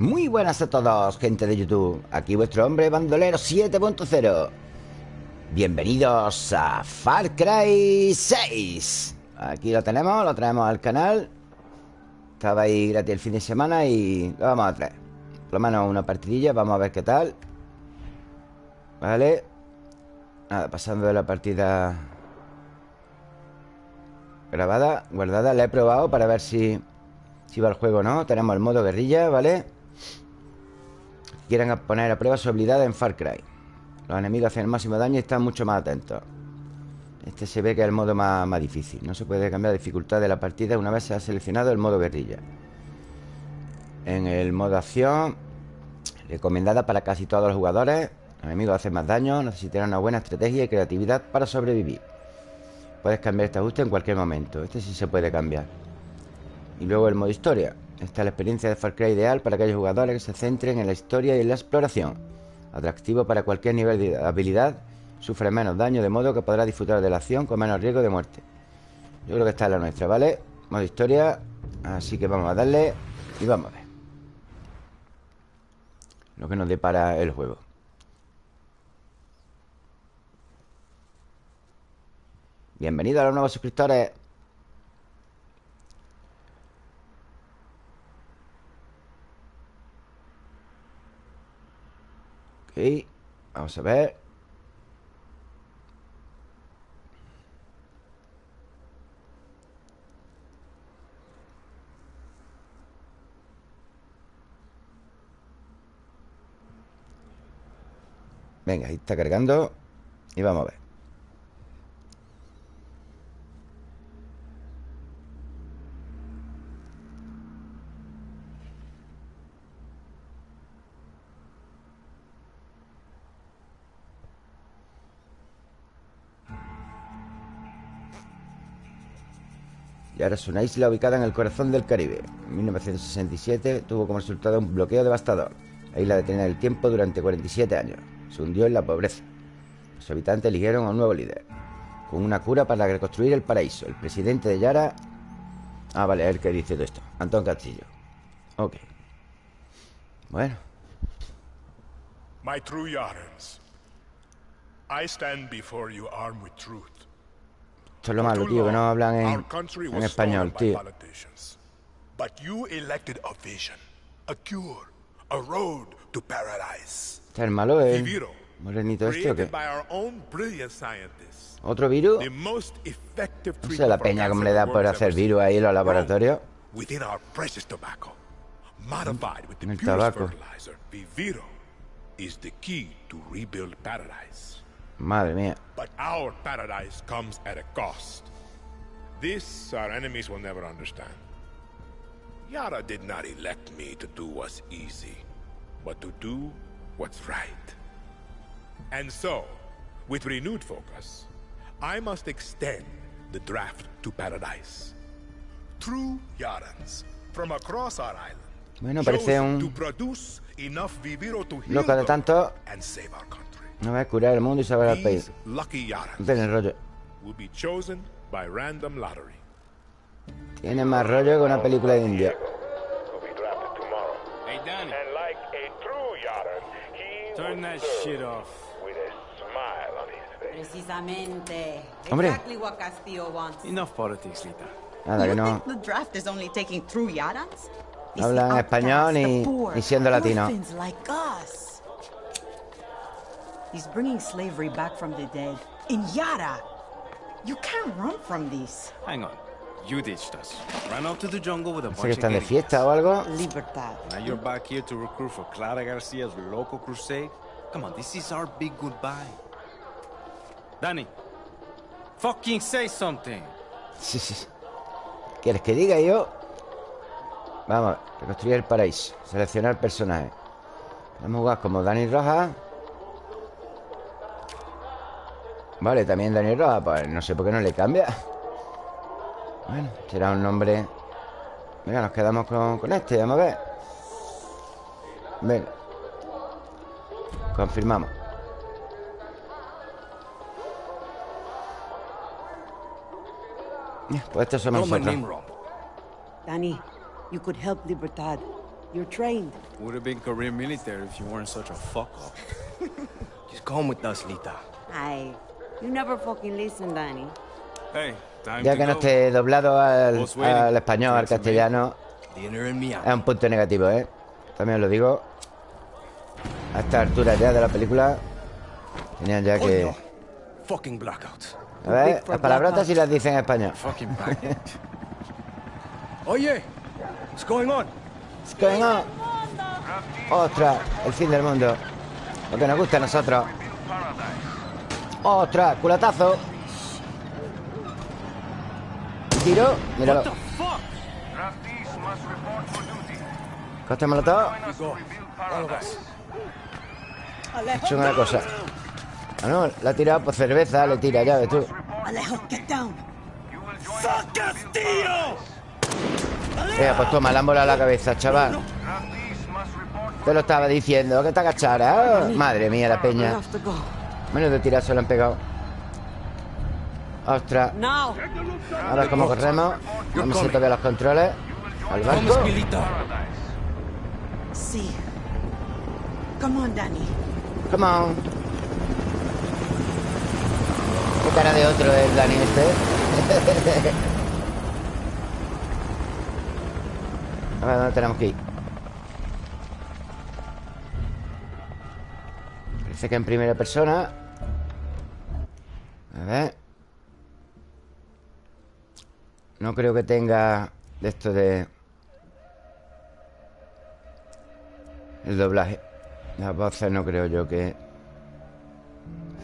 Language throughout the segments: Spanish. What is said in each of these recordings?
Muy buenas a todos, gente de YouTube. Aquí vuestro hombre bandolero 7.0. Bienvenidos a Far Cry 6. Aquí lo tenemos, lo traemos al canal. Estaba ahí gratis el fin de semana y lo vamos a traer. Por lo menos una partidilla, vamos a ver qué tal. Vale. Nada, pasando de la partida grabada, guardada. La he probado para ver si, si va el juego o no. Tenemos el modo guerrilla, ¿vale? Quieren poner a prueba su habilidad en Far Cry. Los enemigos hacen el máximo daño y están mucho más atentos. Este se ve que es el modo más, más difícil. No se puede cambiar la dificultad de la partida una vez se ha seleccionado el modo guerrilla. En el modo acción, recomendada para casi todos los jugadores. Los enemigos hacen más daño, necesitarán una buena estrategia y creatividad para sobrevivir. Puedes cambiar este ajuste en cualquier momento. Este sí se puede cambiar. Y luego el modo historia. Esta es la experiencia de Far Cry ideal para aquellos jugadores que se centren en la historia y en la exploración. Atractivo para cualquier nivel de habilidad. Sufre menos daño, de modo que podrá disfrutar de la acción con menos riesgo de muerte. Yo creo que esta es la nuestra, ¿vale? Modo historia. Así que vamos a darle y vamos a ver. Lo que nos depara el juego. Bienvenido a los nuevos suscriptores. Ok, vamos a ver. Venga, ahí está cargando Y vamos a ver Y ahora es una isla ubicada en el corazón del Caribe. En 1967 tuvo como resultado un bloqueo devastador. La isla detenía el tiempo durante 47 años. Se hundió en la pobreza. Los habitantes eligieron a un nuevo líder, con una cura para reconstruir el paraíso. El presidente de Yara... Ah, vale, el que dice todo esto. Antón Castillo. Ok. Bueno. My true Yarans, I stand before you armed with truth. Esto es lo malo, tío, que no hablan en, en español, tío. ¿Está el malo el morenito este o qué? ¿Otro virus? No sé la peña como le da por hacer virus ahí en los laboratorios. En el tabaco. Is the key to rebuild paradise. Madre mía. But our paradise comes at a cost. This our enemies will never understand. Yara did not elect me to do what's easy, but to do what's right. And so, with renewed focus, I must extend the draft to paradise. True Yarans from across our island. Bueno, parece un loco de tanto. No va a curar el mundo y salvar al país. Tiene rollo. Tiene más rollo que una película de India. Turn that shit off. Precisamente. Hombre. Exactly what Castillo wants. Enough politics, Lita. Nada, que You no. think the draft is only taking true Yarans? It's Hablan español poor, ni siendo latino. He's bringing slavery back from the dead. In Yara. You can't run from this. Hang on. You ditched us. Ran out to the jungle with a bunch of están de fiesta o algo. Libertad. Now you're back here to recruit for Clara Garcia's local crusade? Come on, this is our big goodbye. Danny, fucking say something. Sí, sí. ¿Quieres que diga yo? Vamos, reconstruir el paraíso. Seleccionar personaje. Vamos a jugar como Dani Rojas. Vale, también Dani Rojas. Pues no sé por qué no le cambia. Bueno, será un nombre. Venga, nos quedamos con, con este, vamos a ver. Venga. Confirmamos. Pues estos somos nosotros. name wrong. Danny, you could help Libertad. You're trained. Would have been career military if you weren't such a fuck up. Just come with us, Lita. Ay, you never fucking listen, Danny. Hey, time Ya to que no go. esté doblado al, español, al castellano Dinner and me Es un punto negativo, ¿eh? También os lo digo A esta altura ya de la película Tenían ya que... Fucking blackouts. A ver, las palabrotas blackout. si las dicen en español. Oye, what's going on? What's going on? Ostras, el fin del mundo Lo que nos gusta a nosotros Ostras, culatazo. Tiro, míralo. Coste molotov. He hecho una cosa. Ah, no, la ha tirado por cerveza Le tira, ya ves tú. Alejo, get down. Venga, pues toma, le han volado la cabeza, chaval. Te lo estaba diciendo, que te agachara. Madre mía, la peña tirar se lo han pegado Ostras! Ahora como corremos No me sé todavía los controles Al barco. See. Come on, Danny. Come on Qué cara de otro es Dani este A ver, ¿dónde tenemos que ir? Parece que en primera persona A ver. No creo que tenga De esto de El doblaje. Las voces no creo yo que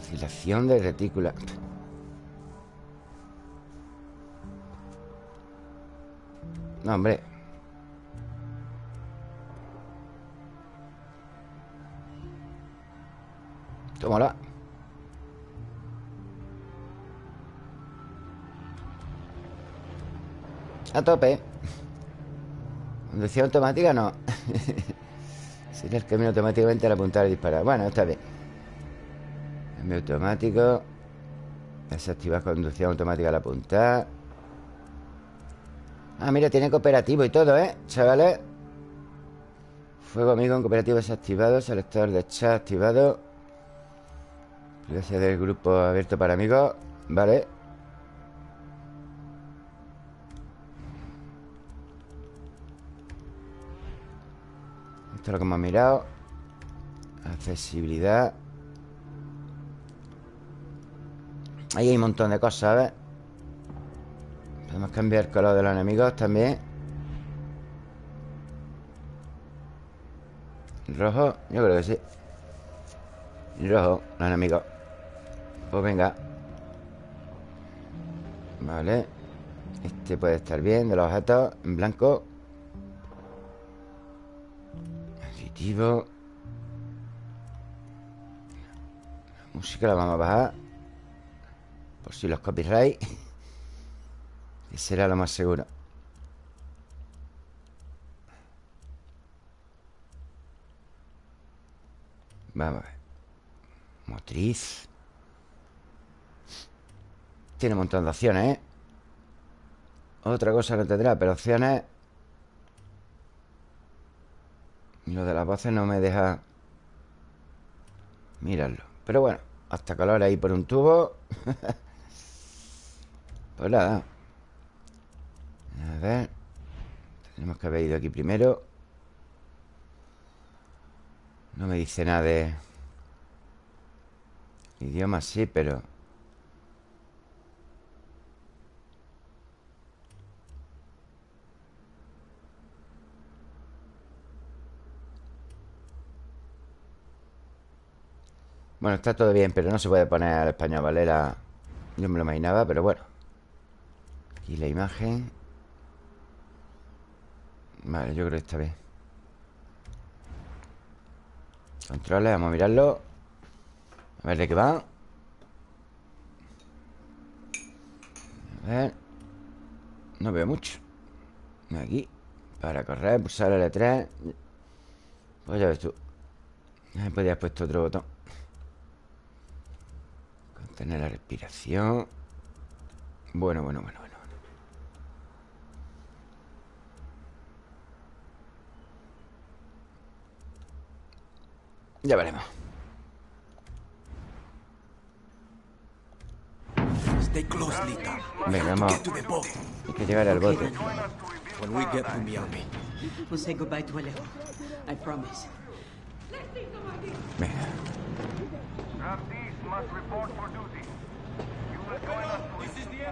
Oscilación de retícula. No, hombre. Tómala A tope. Conducción automática no. Sería el camino automáticamente al apuntar y disparar. Bueno, está bien. Cambio automático. Desactivar conducción automática al apuntar. Ah, mira, tiene cooperativo y todo, ¿eh? Chavales. Fuego amigo en cooperativo desactivado. Selector de chat activado. Privacidad del grupo abierto para amigos. Vale Esto es lo que hemos mirado. Accesibilidad. Ahí hay un montón de cosas, ¿ves? Podemos cambiar el color de los enemigos también. Rojo, yo creo que sí. Rojo, los enemigos. Pues venga. Vale. Este puede estar bien, de los objetos En blanco La música la vamos a bajar Por si los copyright Que será lo más seguro. Vamos a ver. Motriz. Tiene un montón de opciones, ¿eh? Otra cosa no tendrá, pero opciones Y lo de las voces no me deja Mirarlo. Pero bueno, hasta color ahí por un tubo. Pues nada. A ver. Tenemos que haber ido aquí primero. No me dice nada de Idioma sí, pero Bueno, está todo bien, pero no se puede poner al español, ¿vale? La- Yo me lo imaginaba, pero bueno. Aquí la imagen. Vale, yo creo que está bien. Controles, vamos a mirarlo. A ver de qué va. A ver. No veo mucho. Aquí. Para correr, pulsar L3 Pues ya ves tú. Ahí podría haber puesto otro botón Contener la respiración Bueno, bueno, bueno, bueno Ya veremos Stay close, Lita. Venga, vamos. Hay que llegar al bote When we get to Miami, We'll say goodbye to Alejo. I promise. Venga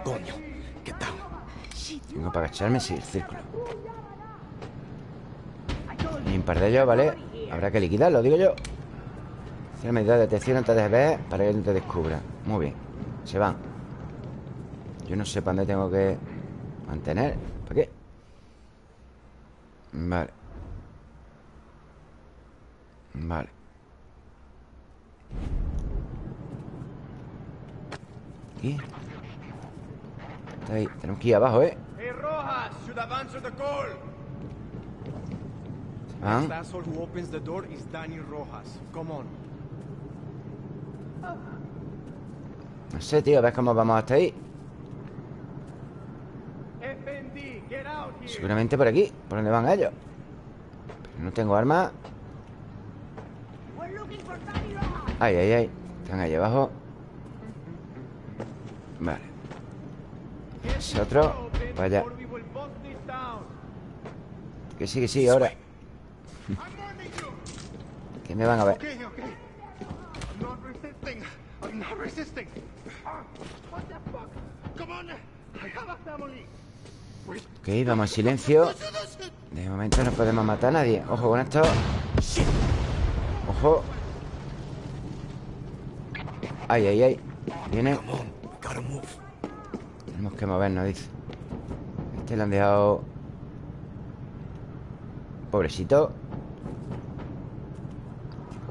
coño, get down. Tengo para agacharme, sí, el círculo. Un par de ellos, ¿vale? Habrá que liquidarlo, digo yo. Hacer medida de detección antes de ver Para que no te descubra. Muy bien, se van. Yo no sé para dónde tengo que Mantener, ¿para qué? Vale. Vale Aquí Está ahí, tenemos que ir abajo, ¿eh? Hey, Rojas, should have answered the call. Se van asshole who opens the door is Danny Rojas. Come on. No sé, tío, a ver cómo vamos hasta ahí FND, get out here. Seguramente por aquí, por donde van ellos Pero no tengo armas Ay, ay, ay Están ahí abajo Vale. Otro. Vaya. Que sí, que sí, ahora. Que me van a ver. Ok, vamos en silencio. De momento no podemos matar a nadie. Ojo con esto. Ojo. Ay, ay, ay. Viene Tenemos que movernos, dice. Este le han dejado. Pobrecito.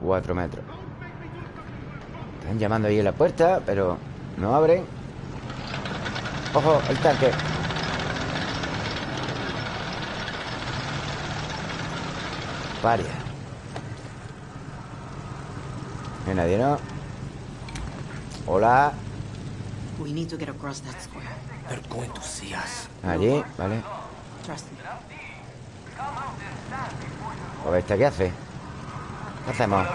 Cuatro metros. Están llamando ahí en la puerta Pero no abren. Ojo, el tanque. Paria No hay nadie, ¿no? Hola We need to get across that square. They're going to see us. Allí, vale Trust me. A ver, ¿esta qué hace? ¿Qué hacemos?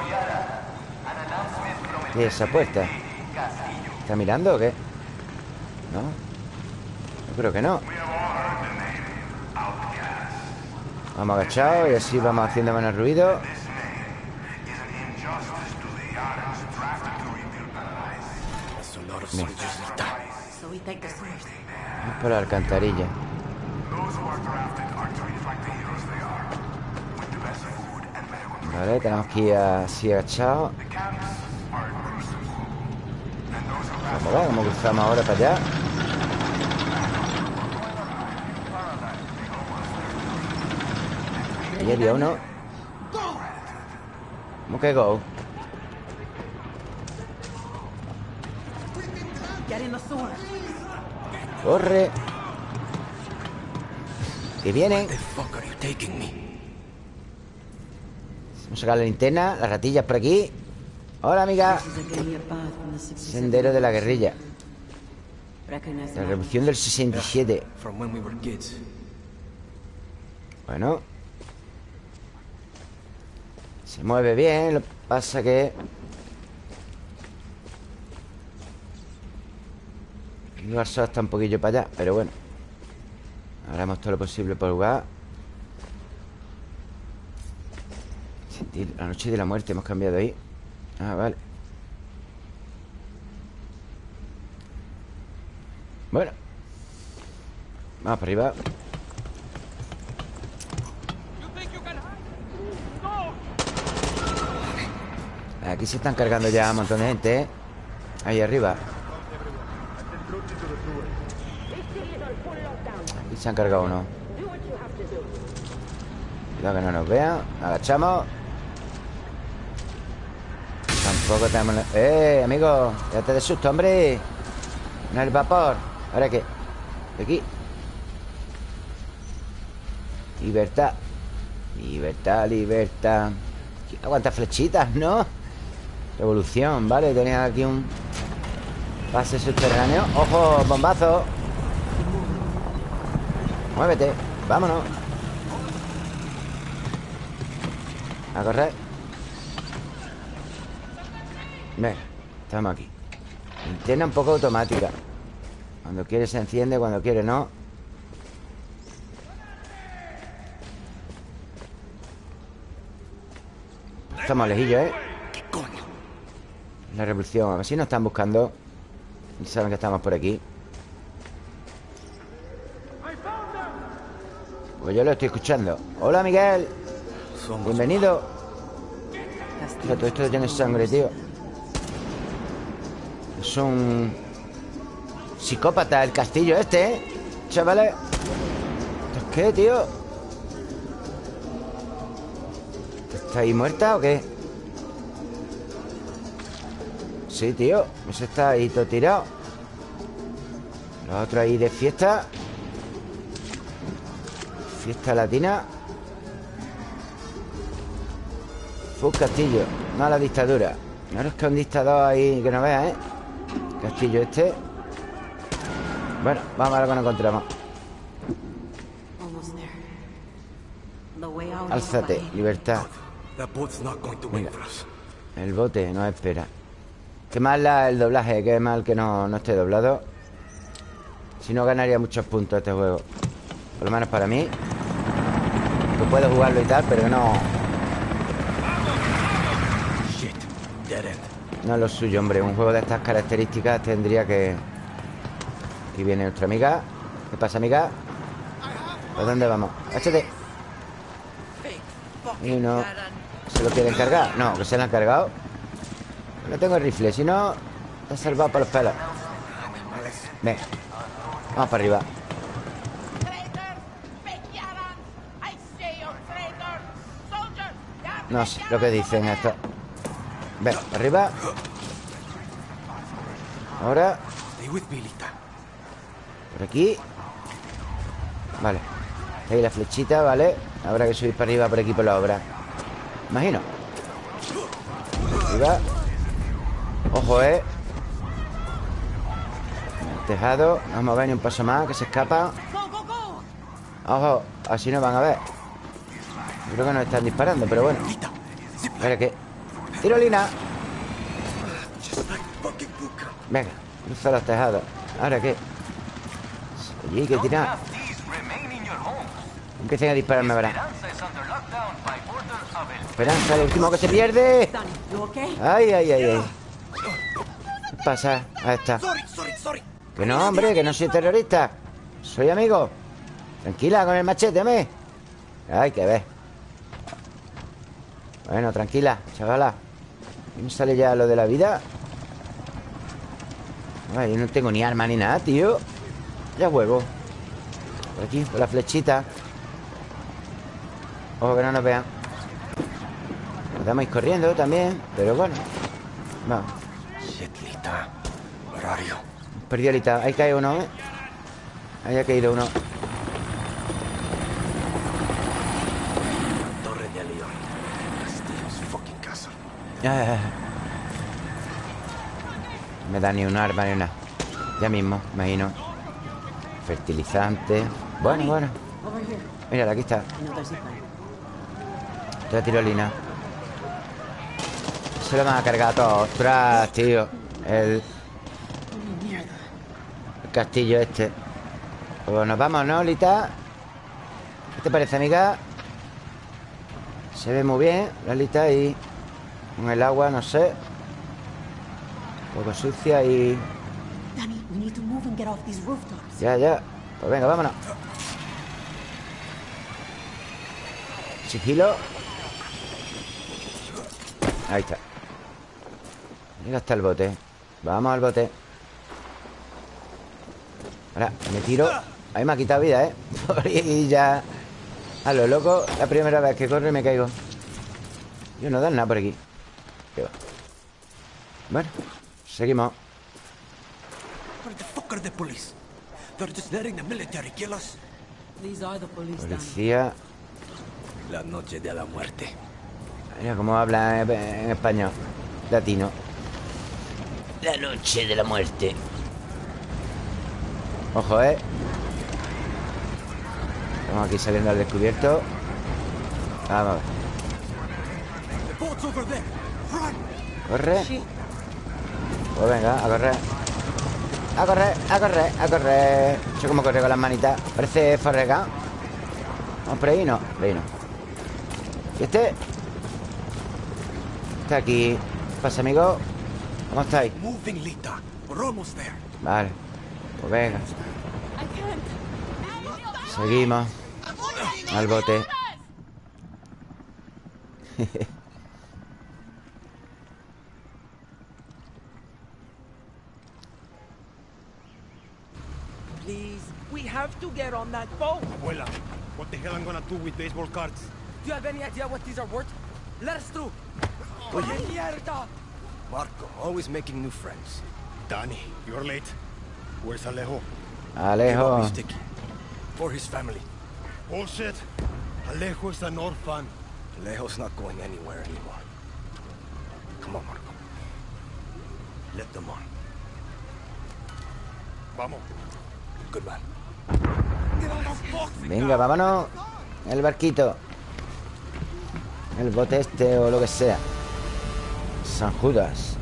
¿Qué es esa puerta? ¿Está mirando o qué? ¿No? Yo creo que no Vamos agachados y así vamos haciendo menos ruido stairs. Vamos por la alcantarilla Vale, tenemos que ir así agachados Vamos a ver cómo cruzamos ahora para allá Ahí había uno ¿Cómo que go? Corre. Que vienen? Vamos a sacar la linterna Las ratillas por aquí. Hola amiga. This is a guerrilla path from the 67. Sendero de la guerrilla. La revolución del 67 From when we were kids. Bueno. Se mueve bien Lo que pasa que Barça está un poquillo para allá Pero bueno. Haremos todo lo posible por jugar. Sentir la noche de la muerte Hemos cambiado ahí. Ah, vale. Bueno. Vamos para arriba. Aquí se están cargando ya un montón de gente, ¿eh? Ahí arriba se han cargado uno. Cuidado que no nos vean Agachamos. Tampoco tenemos... ¡Eh, amigo! Date de susto, hombre. No el vapor. ¿Ahora qué? Aquí. Libertad. Libertad, libertad. Aguanta flechitas, ¿no? Revolución, vale Tenía aquí un pase subterráneo. ¡Ojo, bombazo! Muévete, vámonos. A correr. Venga, estamos aquí. Linterna un poco automática. Cuando quiere se enciende, cuando quiere no. Estamos lejillos, ¿eh? ¿Qué coño? La revolución. A ver si nos están buscando. Y saben que estamos por aquí Pues yo lo estoy escuchando. Hola, Miguel. Bienvenido. Mira, todo esto tiene sangre, tío. Es un... Psicópata el castillo este, ¿eh? Chavales. ¿Esto es qué, tío? ¿Está ahí muerta o qué? Sí, tío Eso está ahí todo tirado. Los otros ahí de fiesta Fiesta latina. Fue un castillo Mala dictadura. No es que un dictador ahí que no veas, ¿eh? Castillo este. Bueno, vamos a ver lo que nos encontramos. Almost there. The way out is Álzate, libertad. That boat's not going to wait for us. El bote nos espera. Qué mal la- el doblaje Qué mal que no, no esté doblado. Si no ganaría muchos puntos este juego. Por lo menos para mí Que puedo jugarlo y tal Pero que no, no es lo suyo, hombre. Un juego de estas características tendría que. Aquí viene nuestra amiga. ¿Qué pasa, amiga? ¿Por dónde vamos? Échate Y no. ¿Se lo quieren cargar? No, que se lo han cargado No tengo el rifle, si no has salvado por los pelos. Ven Vamos para arriba Traitors! Big Yaran! I say you traitors! Soldiers! ya No sé lo que dicen esto. Ven, arriba. Ahora. Por aquí. Vale. Ahí la flechita, ¿vale? Habrá que subir para arriba por aquí por la obra. Imagino. Arriba. Ojo, ¿eh? El tejado. Vamos a ver ni un paso más Que se escapa! Ojo, así nos van a ver Creo que nos están disparando, pero bueno Espera, ¿qué? ¡Tirolina! Venga, cruza los tejados ¿Ahora qué? Hay que tirar Empiecen a dispararme, verán Esperanza, el último que se pierde? Ay, ay, ay, ay ¿Qué pasa? Ahí está. Que no, hombre, que no soy terrorista Soy amigo Tranquila con el machete, me Ay, que ves Bueno, tranquila, chavala ¿Y me sale ya lo de la vida? Ay, yo no tengo ni arma ni nada, tío Ya huevo Por aquí, por la flechita Ojo que no nos vean Nos damos ir corriendo también Pero bueno Vamos Shit, you? Perdió ahorita. Ahí cae uno, ¿eh? Ahí ha caído uno. Torre de León. Castillo's fucking castle. Ah. Me da ni un arma ni una. Ya mismo, imagino. Fertilizante. Bueno, bueno. Mira, aquí está. Otra tirolina. Se lo van a cargar a todos. Ostras, tío. El, el castillo este. Pues nos vamos, ¿no, Lita? ¿Qué te parece, amiga? Se ve muy bien, la Lita, y con el agua, no sé. Un poco sucia y... Ya, ya. Pues venga, vámonos. Sigilo. Ahí está. Llega hasta el bote. Vamos al bote. Ahora, me tiro. Ahí me ha quitado vida, ¿eh? Y ya. A lo loco, la primera vez que corro y me caigo. Yo no dan nada por aquí. ¿Qué va? Bueno, seguimos. Where the fuck are the police? They're just letting the military kill us. These are the police, Danny. Policía. La noche de la muerte. Mira cómo habla en en español. Latino. La noche de la muerte. Ojo, eh. Estamos aquí saliendo al descubierto. Vamos a ver. Corre. Pues venga, a correr. A correr, a correr, a correr. Yo como corre con las manitas. Parece Forrega. Vamos por ahí, no, por ahí no. ¿Y este? Está aquí. ¿Qué pasa, amigo? ¿Cómo estáis? Moving, Lita. We're almost there. Vale. Pues venga. Seguimos. Al bote Please, we have to get on that boat. Abuela, what the hell I'm gonna do with baseball cards? Do you have any idea what these are worth? Let us through. ¡Oh, mierda! Marco, always making new friends. Danny, you're late. Where's Alejo? Alejo Sticky. For his family. Bullshit. Alejo is an orphan. Alejo's not going anywhere anymore. Come on, Marco. Let them on. Vamos. Venga, vámonos El barquito El bote este o lo que sea San Judas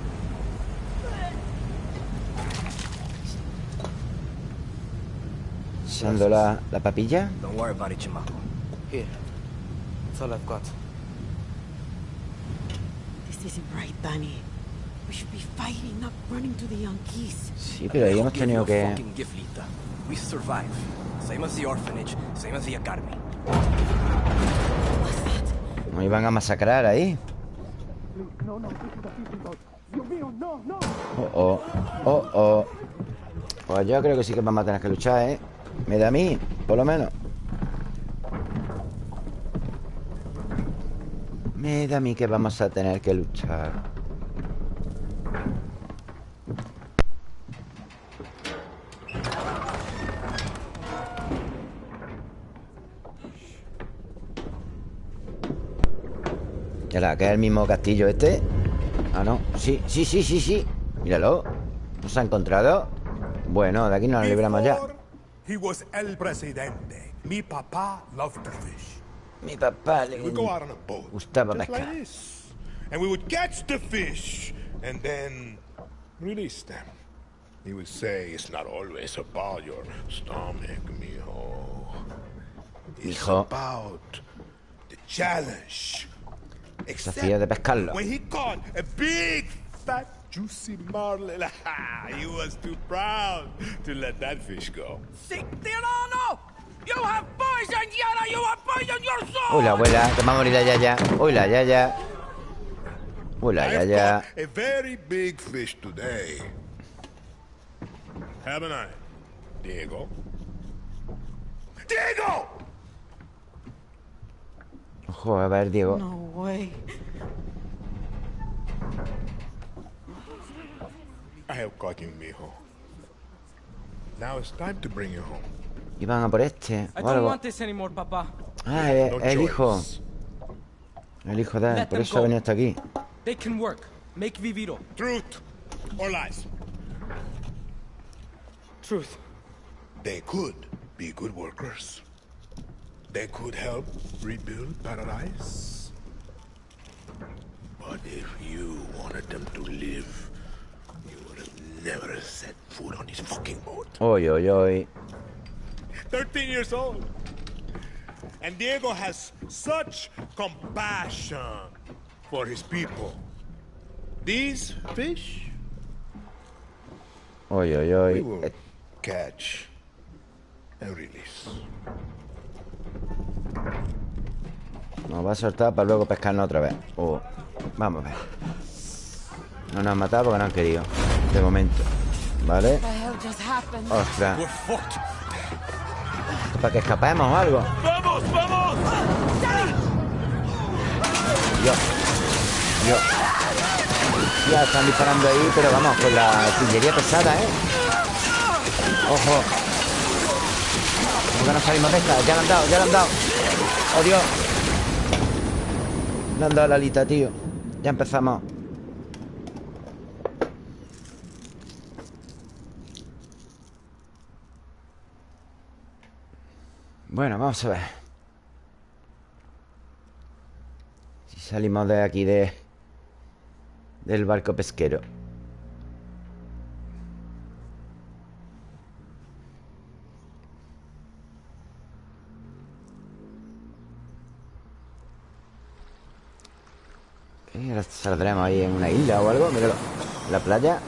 Echando la, la papilla Don't worry about it, Chamaco. Here. That's all I've got. This isn't right, Danny. We should be fighting, not running to the Yankees. Sí, pero ahí hemos tenido que... We iban a masacrar ahí Oh, oh, oh, oh. Pues yo creo que sí que vamos a tener que luchar, ¿eh? Me da a mí, por lo menos. Me da a mí que vamos a tener que luchar ¿Era que es el mismo castillo este? Ah, no Sí, sí, sí, sí, sí Míralo ¿Nos ha encontrado? Bueno, de aquí nos libramos ya He was el presidente. Mi papá loved to fish. Mi papá le gustaba pescar. And we would catch the fish and then release them. He would say, it's not always about your stomach, mijo. It's about the challenge. Desafío de pescarlo When he caught a big, fat, juicy marlin, he was too proud to let that fish go. Sick Tirano! You have poison, Yara! You have poison your soul! Uy, la abuela, que va a morir la yaya Uy, la yaya Uy, la yaya caught a very big fish today. Haven't I, Diego? Diego! Ojo, a ver, Diego No way. I have caught you, mijo. Now it's time to bring you home. Iban a por este I o don't algo want this anymore, Papa. Ah, es No el hijo. El hijo de él Por eso ha venido hasta aquí They can work. Make Viviro. Truth or lies? Truth. They could be good workers. They could help rebuild paradise. But if you wanted them to live, you would have never set foot on this fucking boat. Uy, uy, uy 13 years old. And Diego has such compassion for his people. These fish, Uy, uy, we uy will catch and release. Nos va a soltar para luego pescarnos otra vez Oh, Vamos a ver No nos han matado porque no han querido De momento ¿Vale? Ostras. Para que escapemos o algo ¡Vamos, vamos! Dios Dios Ya están disparando ahí Pero vamos, con la artillería pesada, ¿eh? Ojo ¿Cómo que no salimos de esta? Ya le han dado, ya le han dado. ¡Oh, Dios! Le han dado la alita, tío. Ya empezamos. Bueno, vamos a ver. Si salimos de aquí de Del barco pesquero Y ahora saldremos ahí en una isla o algo Míralo, la playa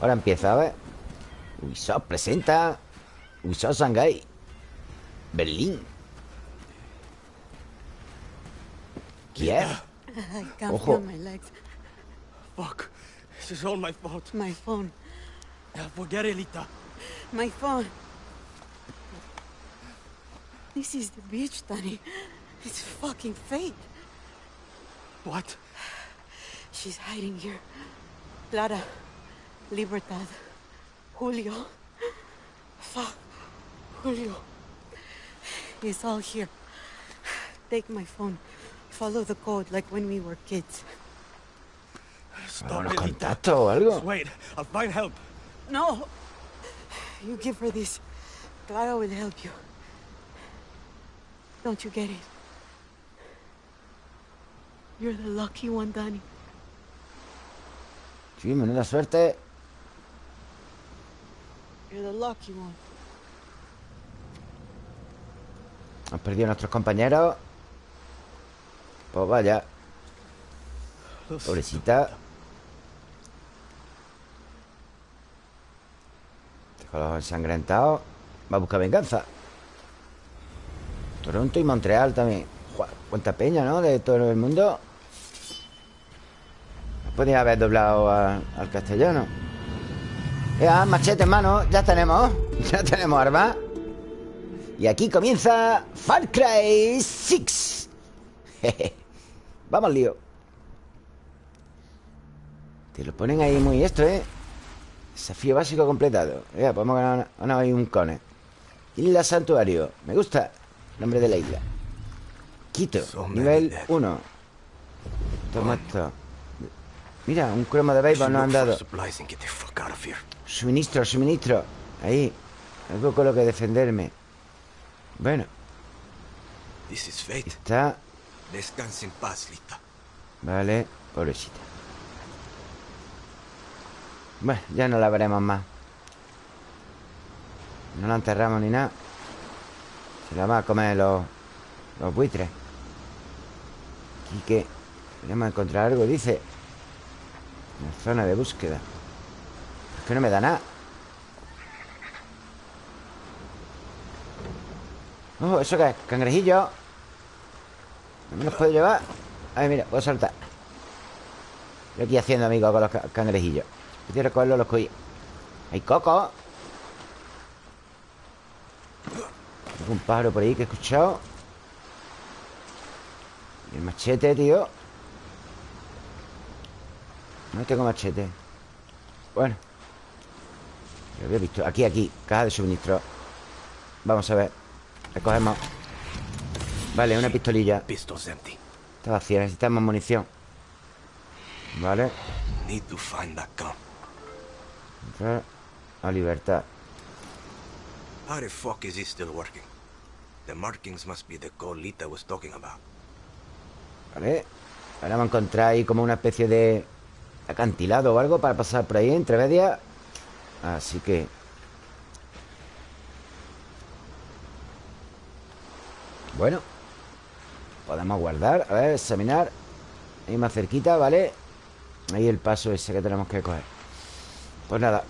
Ahora empieza, a ver Ubisoft presenta Ubisoft Shanghai Berlín Kiev Ojo. Fuck. This is all my fault. My phone. Forget it, Lita. My phone. This is the beach, Danny. It's fucking fate. What? She's hiding here. Clara. Libertad. Julio. Fuck. Julio. It's all here. Take my phone. Follow the code like when we were kids. Stop Los it, o algo Just wait. I'll find help. No! You give her this. Clara will help you. Don't you get it? You're the lucky one, Danny. Sí, menuda suerte. You're the lucky one. Han perdido a nuestros compañeros. Pues vaya. Pobrecita. Deja los ensangrentados Va a buscar venganza Toronto y Montreal también. Cuánta peña, ¿no? De todo el mundo. Podría haber doblado al castellano. Ya, machete en mano Ya tenemos Ya tenemos armas Y aquí comienza Far Cry 6 Vamos, lío. Te lo ponen ahí muy esto, ¿eh? Desafío básico completado. Ya, podemos ganar, ganar ahí un cone. Isla Santuario Me gusta Nombre de la isla. Quito Nivel dead. 1 Toma esto. Mira, un cromo de béisbol nos han dado. Suministro, suministro. Ahí Algo con lo que defenderme. Bueno, está. Descanse en paz, Lita. Vale, pobrecita. Bueno, ya no la veremos más. No la enterramos ni nada Se la va a comer los, los buitres. Aquí que Queremos encontrar algo, dice Una zona de búsqueda. Es que no me da nada. Oh, ¿eso qué es? Cangrejillo. ¿No me los puedo llevar? Ay, mira, puedo saltar. Aquí haciendo, amigo, con los ca- cangrejillos. Si quiero cogerlos, los cogí Hay coco Un pájaro por ahí que he escuchado. Y el machete, tío. No tengo machete. Bueno. Lo había visto. Aquí, aquí. Caja de suministro. Vamos a ver. Recogemos. Vale, una pistolilla. Está vacía, necesitamos munición. Vale. Need to find that gun. Entrar. A libertad. How the fuck is this still working? The markings must be the code Lita was talking about. Vale Ahora vamos a encontrar ahí como una especie de Acantilado o algo para pasar por ahí Entre medias Así que Bueno Podemos guardar A ver, examinar Ahí más cerquita, ¿vale? Ahí el paso ese que tenemos que coger Pues nada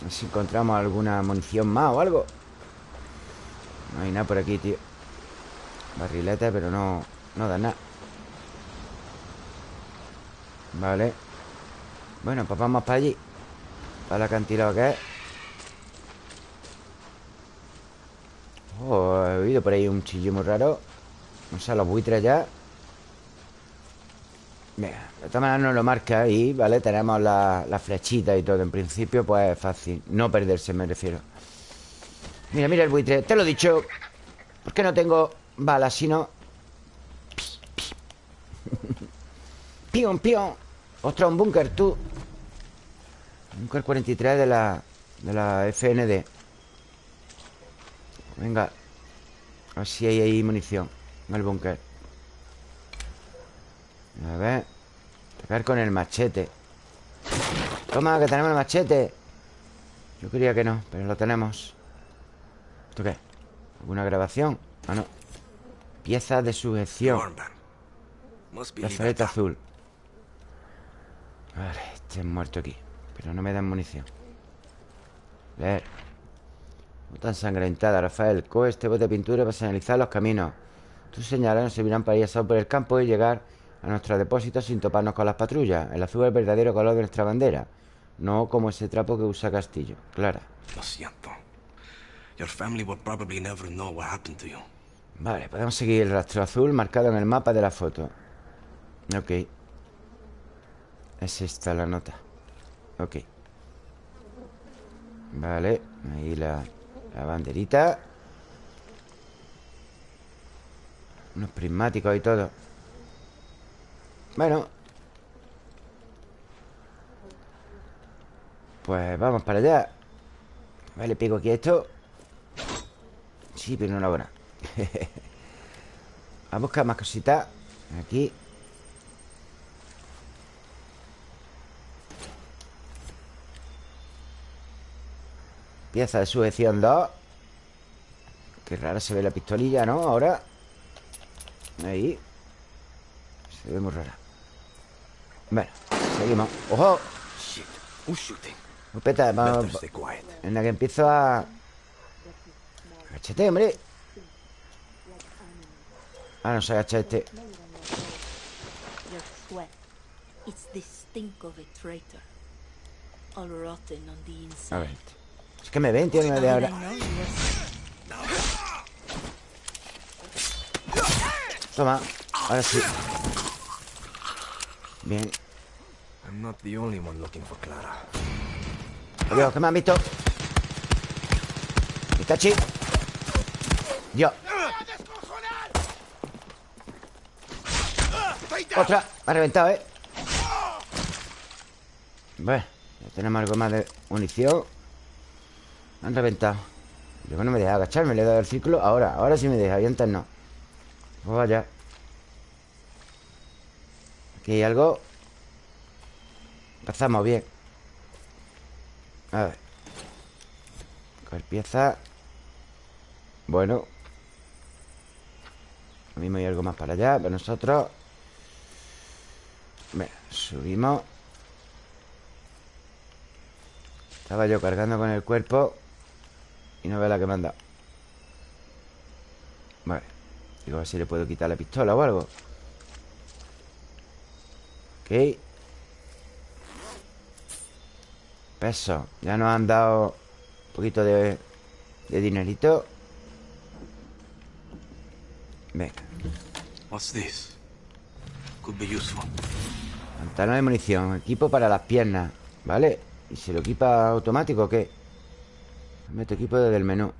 A ver si encontramos alguna munición más o algo No hay nada por aquí, tío. Barrilete, pero no No da nada. Vale. Bueno, pues vamos para allí. Para el acantilado que es. Oh, he oído por ahí un chillo muy raro. No sé, los buitres ya. Venga, de todas maneras nos lo marca ahí, ¿vale? Tenemos la, la flechita y todo En principio, pues es fácil. No perderse, me refiero Mira, mira el buitre, te lo he dicho ¿Por qué no tengo balas si no? Pion, pion. Ostras, un búnker, tú. Búnker 43 de la De la FND Venga A ver si hay ahí munición En el búnker. A ver Atacar con el machete. Toma, que tenemos el machete. Yo creía que no, pero lo tenemos ¿Esto qué? ¿Alguna grabación? Ah, no. Pieza de sujeción. Brazalete azul. Vale, este es muerto aquí Pero no me dan munición. Leer. Nota ensangrentada, Rafael. Coge este bote de pintura para señalizar los caminos. Tus señales nos servirán para ir a por el campo y llegar a nuestro depósito sin toparnos con las patrullas. El azul es el verdadero color de nuestra bandera No como ese trapo que usa Castillo. Clara. Lo siento Your family will probably never know what happened to you. Vale, podemos seguir el rastro azul marcado en el mapa de la foto. Ok. Es esta la nota. Ok. Vale, ahí la, la banderita. Unos prismáticos y todo. Bueno. Pues vamos para allá. Vale, pico aquí esto. Sí, pero hora Vamos a buscar más cositas. Aquí. Pieza de sujeción 2 Qué rara se ve la pistolilla, ¿no? Ahora. Ahí. Se ve muy rara. Bueno, seguimos. ¡Ojo! Shit, un shooting. vamos, en la que empiezo a Agachate, hombre. Ah, no se agacha este A ver. Es que me ven, tío, me de ahora. Toma, ahora sí. Bien. I'm not the only one looking for Clara. Adiós, ¿qué me han visto? Itachi yo. Otra Me ha reventado, ¿eh? Bueno Ya tenemos algo más de munición. Me han reventado. Yo no me deja agacharme Le he dado el círculo. Ahora, ahora sí me deja Y antes no. Pues vaya Aquí hay algo. Empezamos bien. A ver. Coger pieza. Bueno lo mismo hay algo más para allá Para nosotros subimos. Estaba yo cargando con el cuerpo Y no veo la que me han dado. Vale Digo, a ver si le puedo quitar la pistola o algo. Ok. Peso Ya nos han dado Un poquito de dinerito. Venga What's this? Could be useful. Pantalón de munición Equipo para las piernas ¿Vale? ¿Y se lo equipa automático o qué? Meto equipo desde el menú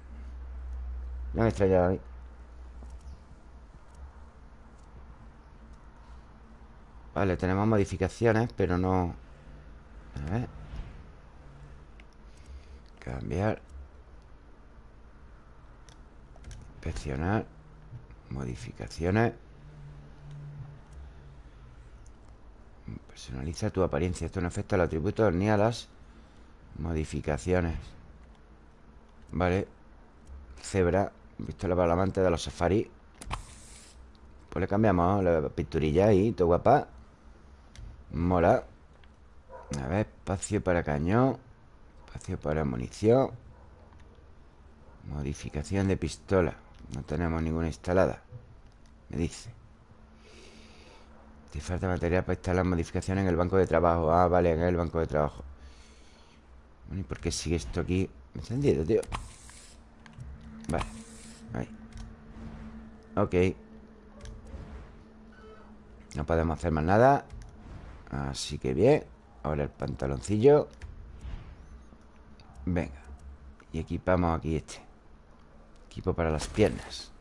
No me extrañaba ahí Vale, tenemos modificaciones Pero no... A ver Cambiar Inspeccionar Modificaciones Personaliza tu apariencia. Esto no afecta al atributo ni a las modificaciones. Vale. Cebra Pistola para la amante de los safari. Pues le cambiamos la pinturilla ahí Todo guapa. Mola. A ver, espacio para cañón Espacio para munición. Modificación de pistola. No tenemos ninguna instalada Me dice Te falta material para instalar modificaciones en el banco de trabajo. Ah, vale, en el banco de trabajo. Bueno, ¿y por qué sigue esto aquí encendido, tío? Vale, ahí. Ok. No podemos hacer más nada. Así que bien Ahora el pantaloncillo. Venga Y equipamos aquí este. Equipo para las piernas.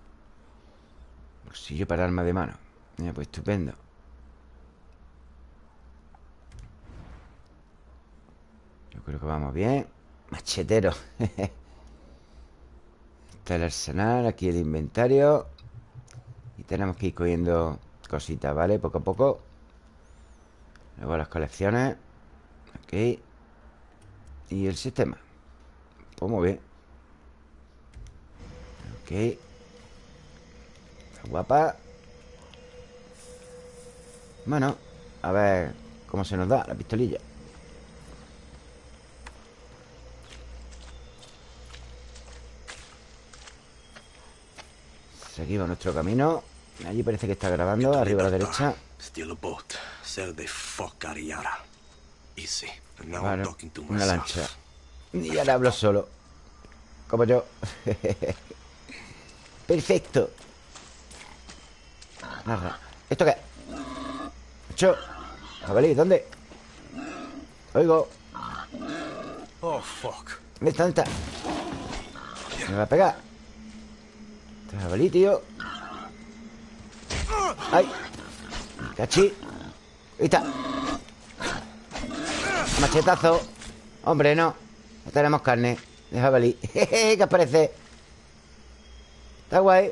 Bolsillo para arma de mano. Mira, pues estupendo Creo que vamos bien. Machetero. Está el arsenal Aquí el inventario. Y tenemos que ir cogiendo cositas, ¿vale? Poco a poco. Luego las colecciones. Aquí. Y el sistema. Pues muy bien. Ok. Guapa. Bueno A ver cómo se nos da la pistolilla Seguimos nuestro camino. Allí parece que está grabando Arriba a la derecha. una lancha. Y ahora hablo solo. Como yo. Perfecto. ¿Esto qué? Hecho Jabalí, ¿dónde? Oigo. Oh, fuck. ¿Dónde está? ¿Dónde está? Me va a pegar Jabalí, tío. ¡Ay! ¡Cachi! Ahí está. Machetazo. Hombre, no. No tenemos carne. De jabalí ¿Qué os parece? Está guay.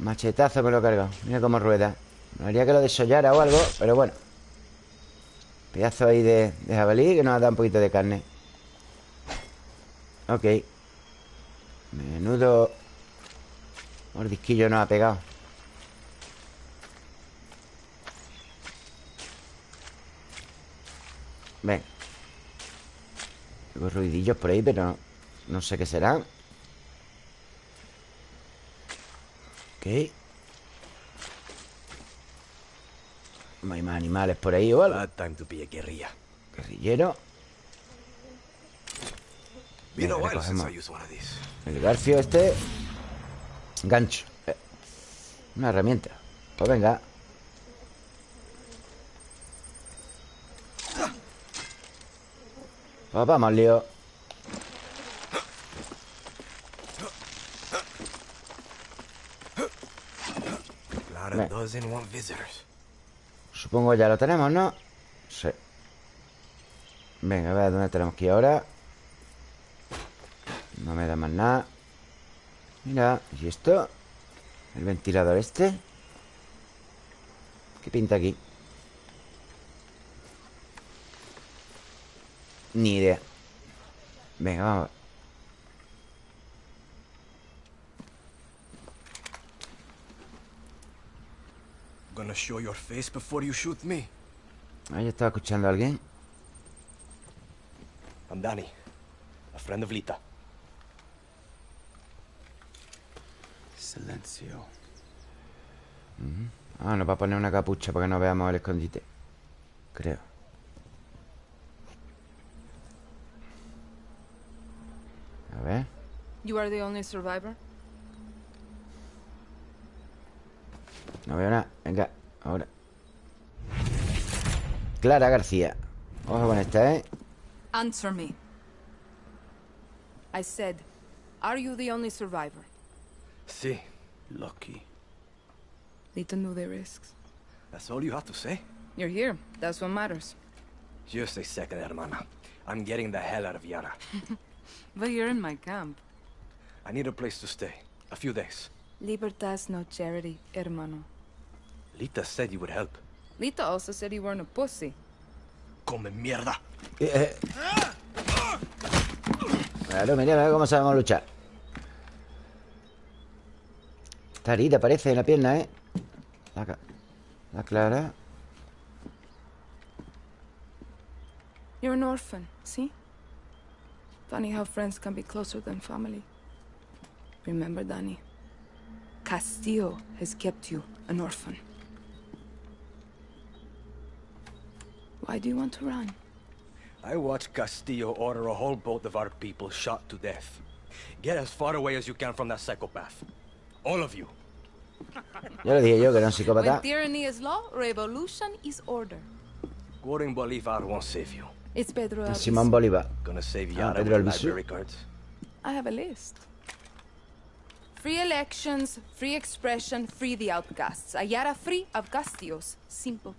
Machetazo me lo he cargado. Mira cómo rueda. Me haría que lo desollara o algo Pero bueno. Pedazo ahí de, de jabalí Que nos dado un poquito de carne. Ok. Menudo Mordisquillo nos ha pegado. Ven. Tengo ruidillos por ahí, pero no, no sé qué serán. Ok. No hay más animales por ahí o algo guerrilla. Guerrillero. Venga, recogemos. El garfio este Gancho Una herramienta. Pues venga. Pues vamos, lío. Ven. Supongo ya lo tenemos, ¿no? Sí. Venga, a ver dónde tenemos que ir ahora No me da más nada Mira, ¿y esto? El ventilador este ¿Qué pinta aquí? Ni idea Venga, vamos Gonna show your face before you shoot me. Ahí estaba escuchando a alguien I'm Danny, a friend of Lita. Silencio Ah, nos va a poner una capucha para que no veamos el escondite Creo A ver You are the only survivor? No veo nada Venga, ahora Clara García Ojo con esta, ¿eh? Answer me. I said, are you the only survivor? See, Lucky Lita knew the risks. that's all you have to say? You're here. That's what matters. Just a second, hermana. I'm getting the hell out of Yara. But you're in my camp. I need a place to stay. A few days. Libertas no charity, hermano. Lita said you would help. Lita also said you weren't a pussy. Come mierda. Eh, eh. Claro, mira, mira cómo sabemos luchar Está herida, parece, en la pierna, ¿eh? La, la Clara You're an orphan, see? Funny how friends can be closer than family. Remember, Danny, Castillo has kept you an orphan. Why do you want to run? I watched Castillo order a whole boat of our people shot to death. Get as far away as you can from that psychopath. All of you. Ya lo dije yo que era un When psicópata tyranny is law, revolution is order. Quoting Bolivar won't save you. It's Pedro. Simón Bolívar Gonna save Ah, Yara Pedro Albizu. I have a list. Free elections, free expression, free the outcasts. Ayara free of Castillos. Simple.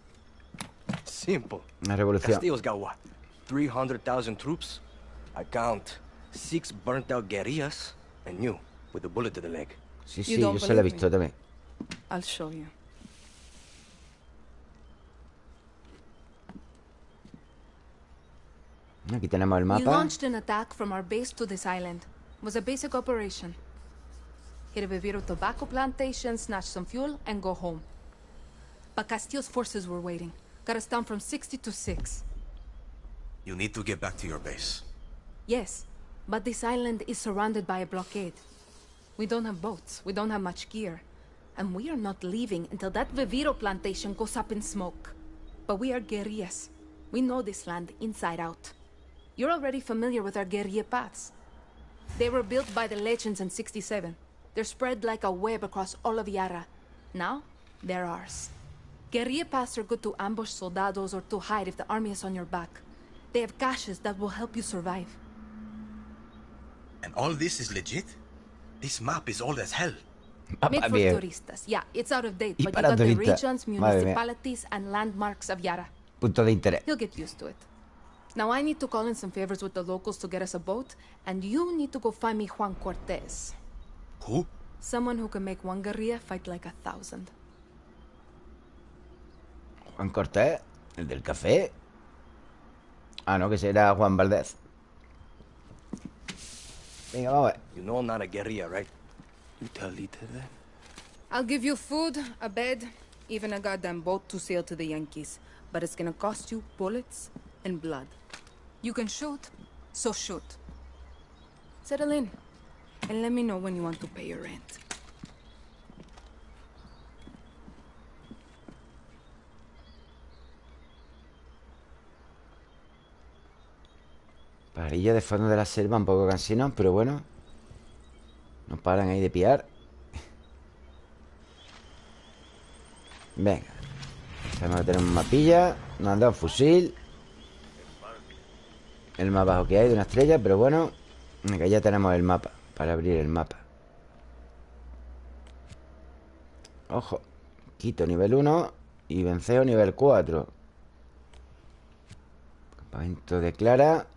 Simple. Una revolución Castillo's got what? 300,000 troops? I count six burnt out guerrillas and you with a bullet to the leg. Sí, You sí, don't yo se lo he believe visto me? también I'll show you. Aquí tenemos el We mapa launched an attack from our base to this island. was a basic operation. hit a Viviro tobacco plantation, snatch some fuel, and go home. But Castillo's forces were waiting. Got us down from 60 to 6. You need to get back to your base. Yes, but this island is surrounded by a blockade. We don't have boats, we don't have much gear. And we are not leaving until that Viviro plantation goes up in smoke. But we are guerrillas. We know this land inside out. You're already familiar with our guerrilla paths. They were built by the legends in 67. They're spread like a web across all of Yara. Now, they're ours. Guerrilla paths are good to ambush soldados or to hide if the army is on your back. They have caches that will help you survive. And all this is legit? This map is old as hell. Made for viejo. turistas. Yeah, it's out of date, Y but you para got the regions, municipalities, and landmarks of Yara. Punto de interés. He'll get used to it. Now I need to call in some favors with the locals to get us a boat, and you need to go find me Juan Cortez. Who? Someone who can make one guerrilla fight like a thousand. Juan Cortés, el del café. Ah, no, que será Juan Valdez. Venga, vamos a ver. You know I'm not a guerrilla, right? You tell Lita that? I'll give you food, a bed, even a goddamn boat to sail to the Yankees. But it's gonna cost you bullets and blood. You can shoot, so shoot. Settle in, and let me know when you want to pay your rent. Parillo de fondo de la selva, un poco cansino, pero bueno. No paran ahí de piar. Venga. Tenemos que tener un mapilla. Nos han dado fusil. El más bajo que hay de una estrella, pero bueno. Venga, ya tenemos el mapa. Para abrir el mapa. Ojo. Quito nivel 1 y venceo nivel 4. Campamento de Clara.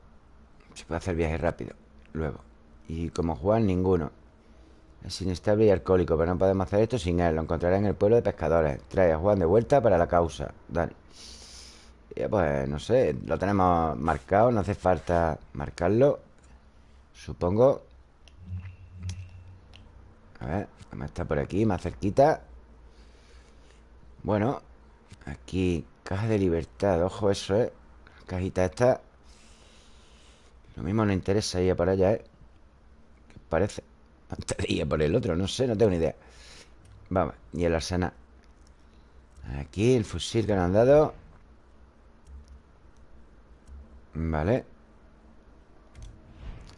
Se puede hacer viaje rápido Luego Y como Juan, ninguno Es inestable y alcohólico Pero no podemos hacer esto sin él. Lo encontrará en el pueblo de pescadores. Trae a Juan de vuelta para la causa. Dale. Ya, Pues no sé Lo tenemos marcado No hace falta marcarlo Supongo. A ver estar por aquí Más cerquita. Bueno Aquí Caja de libertad. Ojo eso, eh Cajita esta. Lo mismo nos interesa ir a por allá, ¿eh? ¿Qué parece? Antes de ir a por el otro, no sé, no tengo ni idea. Vamos, y el arsenal Aquí el fusil que nos han dado Vale.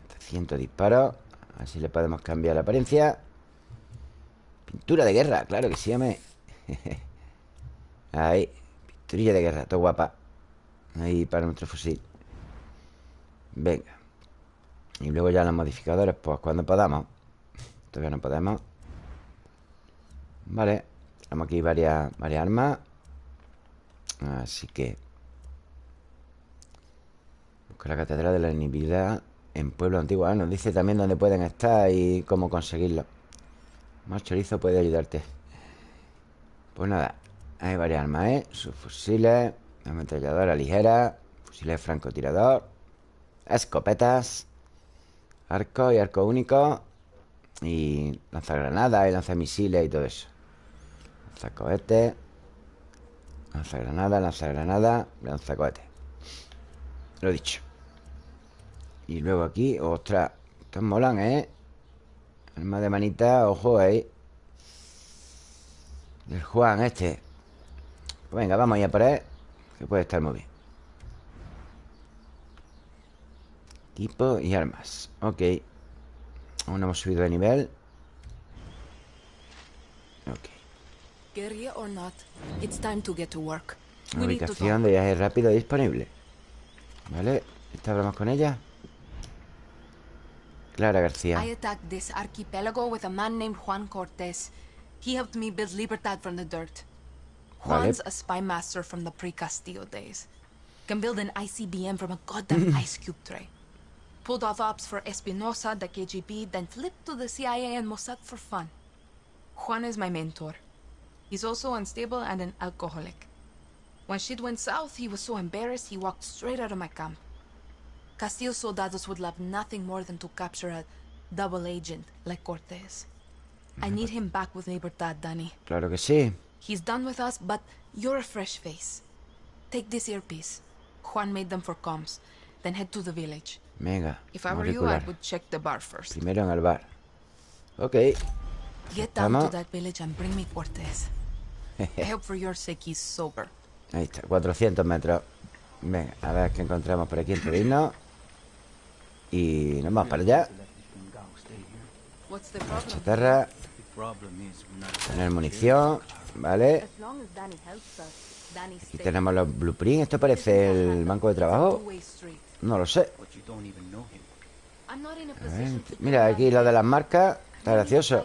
300 disparos Así le podemos cambiar la apariencia. Pintura de guerra, claro que sí, ame Ahí Pinturilla de guerra, todo guapa. Ahí para nuestro fusil. Venga. Y luego ya los modificadores Pues cuando podamos Todavía no podemos. Vale Tenemos aquí varias, armas. Así que Busca la catedral de la inibilidad En pueblo antiguo Ah, Nos dice también dónde pueden estar Y cómo conseguirlo. Más chorizo puede ayudarte. Pues nada Hay varias armas, ¿eh? Sus fusiles Ametralladora ligera Fusiles francotirador Escopetas Arco y arco único Y lanzagranadas y lanzamisiles y todo eso. Lanzacohetes Lanzagranada, lanzagranada Lanzacohetes Lo dicho. Y luego aquí, ostras Estos molan, ¿eh? Arma de manita, ojo ahí. Del Juan este. Pues venga, vamos ya por él Que puede estar muy bien. Equipo y armas. Ok Aún no hemos subido de nivel Ok talk. Ubicación de viaje rápido disponible Vale ¿Esta hablamos con ella? Clara García I attacked this archipelago with a man named Juan Cortez. He helped me build Libertad from the dirt. Vale. Juan's a spy master from the pre-Castillo days. Can build an ICBM from a goddamn ice cube tray. Pulled off ops for Espinosa, the KGB, then flipped to the CIA and Mossad for fun. Juan is my mentor. He's also unstable and an alcoholic. When shit went south, he was so embarrassed he walked straight out of my camp. Castillo soldados would love nothing more than to capture a double agent like Cortez. I need him back with Libertad, Danny. Claro que sí. He's done with us, but you're a fresh face. Take this earpiece. Juan made them for comms. Then head to the village. Venga, If I were you, I would check the bar first. Primero en el bar. Ok. Get down Estamos. to that village and bring me Cortez. I hope for your sake he's sober. Ahí está, 400 metros. Venga, a ver qué encontramos por aquí de irnos. Y nos vamos para allá. Chatarra. Tener munición. Vale. Aquí tenemos los blueprints. ¿Esto parece el banco de trabajo? No lo sé. Mira, aquí lo de las marcas. Está gracioso.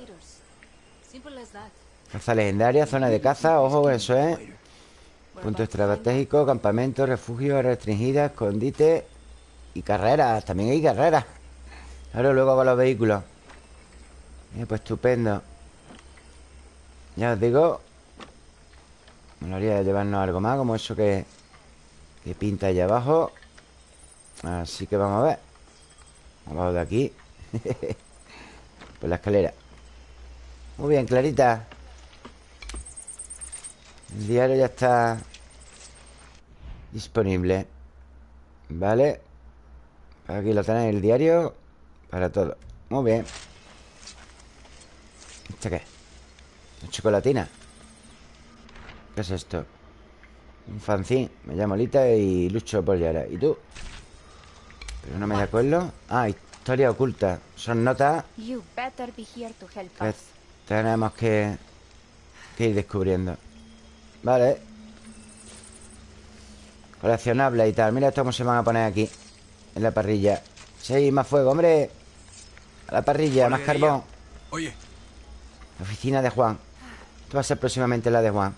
Caza legendaria, zona de caza. Ojo, eso es. Punto estratégico, campamento, refugio, restringida, escondite y carreras. También hay carreras. Claro, luego con los vehículos. Eh, pues estupendo. Ya os digo. Me lo haría llevarnos algo más, como eso que, que pinta allá abajo. Así que vamos a ver. Abajo de aquí. Por la escalera. Muy bien, Clarita. El diario ya está disponible. Vale. Aquí lo tenéis, el diario para todo. Muy bien. ¿Esto qué? ¿Una chocolatina? ¿Qué es esto? Un fanzine. Me llamo Lita y lucho por Yara. ¿Y tú? Pero no me de acuerdo. Ah, historia oculta. Son notas que us. tenemos que, que ir descubriendo. Vale. Coleccionable y tal. Mira esto cómo se van a poner aquí. En la parrilla. Sí, más fuego, hombre. A la parrilla, más carbón. Oye, La oficina de Juan. Esto va a ser próximamente la de Juan.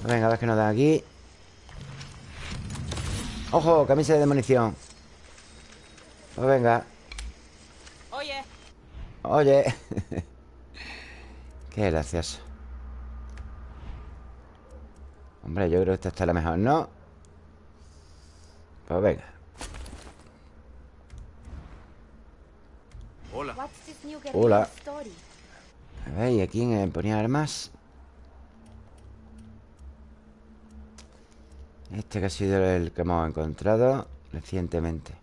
Pues venga, a ver qué nos dan aquí. ¡Ojo! Camisa de munición. Pues venga. Oye, Oye. Qué gracioso. Hombre, yo creo que esta está la mejor, ¿no? Pues venga. hola. Hola. A ver, ¿y aquí en ponía armas? Este que ha sido el que hemos encontrado recientemente.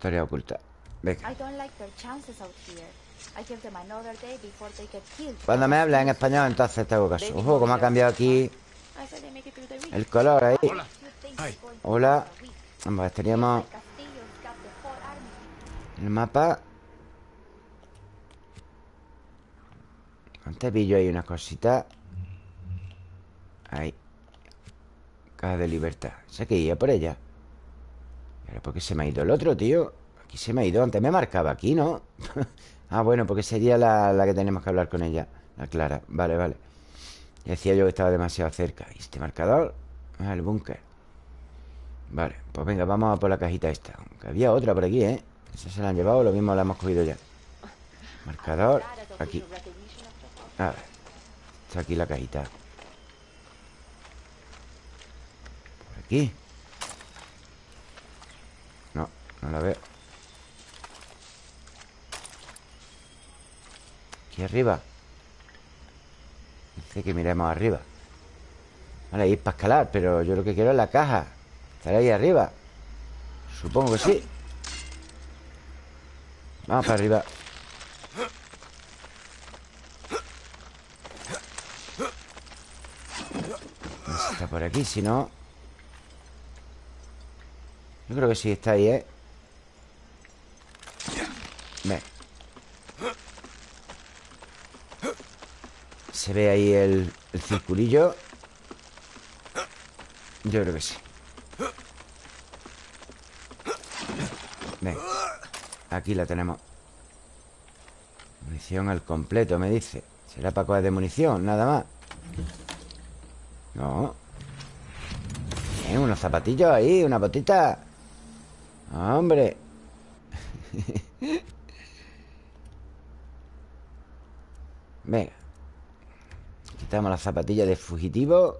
Historia oculta. Venga. I don't like their chances out here. I give them another day before they get killed. Cuando me habla en español, entonces te hago caso. Ojo, cómo ha cambiado aquí el color ahí. Hola. Hola. Vamos, a ver, teníamos el mapa. Antes pillo ahí unas cositas. Ahí. Caja de libertad. Sé que iba por ella. ¿Y ahora por qué se me ha ido el otro, tío? Aquí se me ha ido. Antes me marcaba aquí, ¿no? ah, bueno, porque sería la, la que tenemos que hablar con ella. La Clara. Vale, vale. Decía yo que estaba demasiado cerca. ¿Y este marcador? Ah, el búnker. Vale, pues venga, vamos a por la cajita esta. Aunque había otra por aquí, ¿eh? Esa se la han llevado, lo mismo la hemos cogido ya. Marcador, aquí. A ver. Está aquí la cajita. Por aquí. No, la veo. Aquí arriba. Dice que miremos arriba. Vale, ahí es para escalar, pero yo lo que quiero es la caja. Estará ahí arriba. Supongo que sí. Vamos para arriba. Está por aquí, si no. Yo creo que sí está ahí, ¿eh? Se ve ahí el, circulillo. Yo creo que sí. Venga. Aquí la tenemos. Munición al completo, me dice. ¿Será para cosas de munición? Nada más. No. Bien, unos zapatillos ahí, una botita. Hombre. Venga. Quitamos las zapatillas de fugitivo.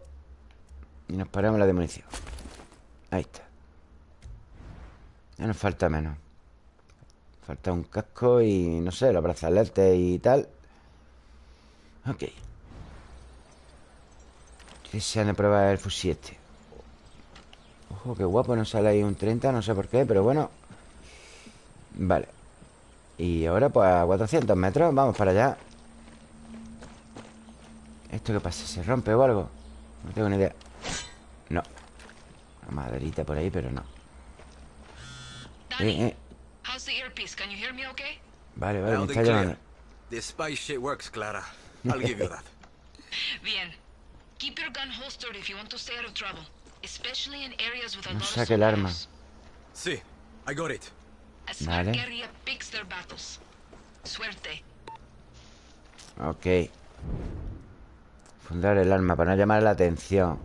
Y nos paramos la de munición. Ahí está. Ya nos falta menos. Falta un casco y, no sé, los brazaletes y tal Ok Estoy deseando probar el fusil este Ojo, qué guapo, no sale ahí un 30 No sé por qué, pero bueno Vale Y ahora pues a 400 metros Vamos para allá ¿Esto qué pasa? ¿Se rompe o algo? No tengo ni idea. No. Una maderita por ahí, pero no. Eh, eh. Vale, vale, me está llamando. The spy shit works, Clara. I'll give you that. Bien. Keep your gun holstered if you want to stay out of trouble Especially in areas with a No saque el arma. Sí, I got it. Vale. guerrilla picks their battles. Suerte. Ok Fundar el arma para no llamar la atención.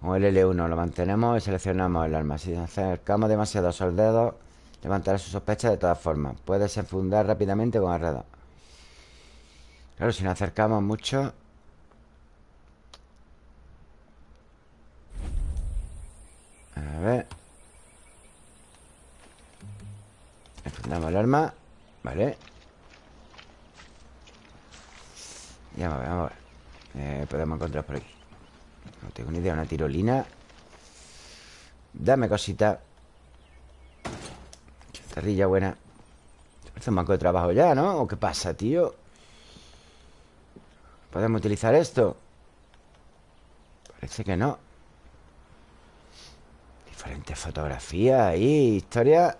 Con el L1 lo mantenemos y seleccionamos el arma Si nos acercamos demasiado a soldados Levantará sus sospechas de todas formas. Puede desenfundar rápidamente con radar Claro, si nos acercamos mucho A ver Enfundamos el arma Vale Ya vamos a ver, vamos a ver eh, Podemos encontrar por aquí No tengo ni idea, una tirolina Dame cosita Chatarrilla buena Parece un banco de trabajo ya, ¿no? ¿O qué pasa, tío? ¿Podemos utilizar esto? Parece que no Diferentes fotografías ahí Historia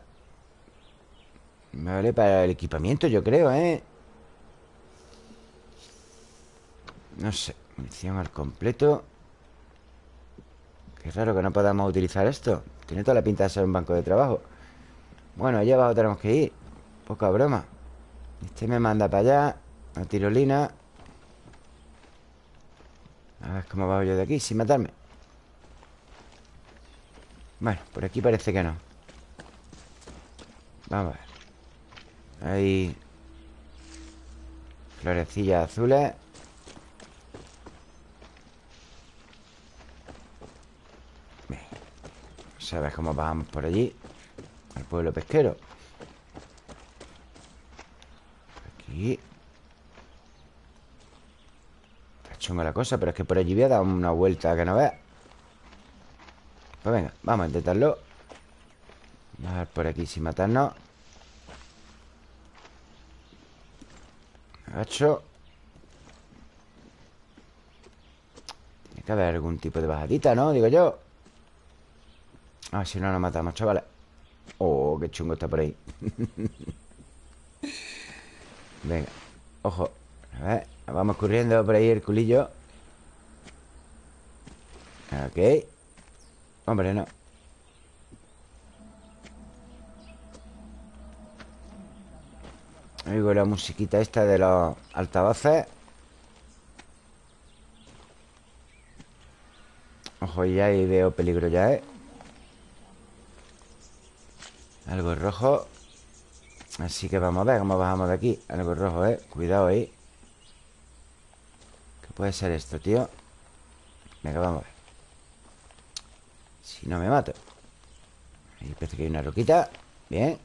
Me vale para el equipamiento, yo creo, ¿eh? No sé Munición al completo. Qué raro que no podamos utilizar esto. Tiene toda la pinta de ser un banco de trabajo. Bueno, allá abajo tenemos que ir. Poca broma. Este me manda para allá La tirolina. A ver cómo bajo yo de aquí Sin matarme. Bueno, por aquí parece que no. Vamos a ver. Hay Florecillas azules ¿Sabes cómo bajamos por allí? Al pueblo pesquero. Aquí. Está chunga la cosa Pero es que por allí voy a dar una vuelta que no veas. Pues venga, vamos a intentarlo. Bajar por aquí sin matarnos. Agacho. Tiene que haber algún tipo de bajadita, ¿no? Digo yo A ver si no nos matamos, chavales. Oh, qué chungo está por ahí. Venga, ojo. A ver, vamos corriendo por ahí el culillo. Ok. Hombre, no. Oigo la musiquita esta de los altavoces. Ojo, ya ahí veo peligro ya, ¿eh? Algo rojo. Así que vamos a ver cómo bajamos de aquí. Algo rojo, ¿eh? Cuidado ahí. ¿Qué puede ser esto, tío? Venga, vamos a ver. Si no me mato. Ahí parece que hay una roquita. Bien.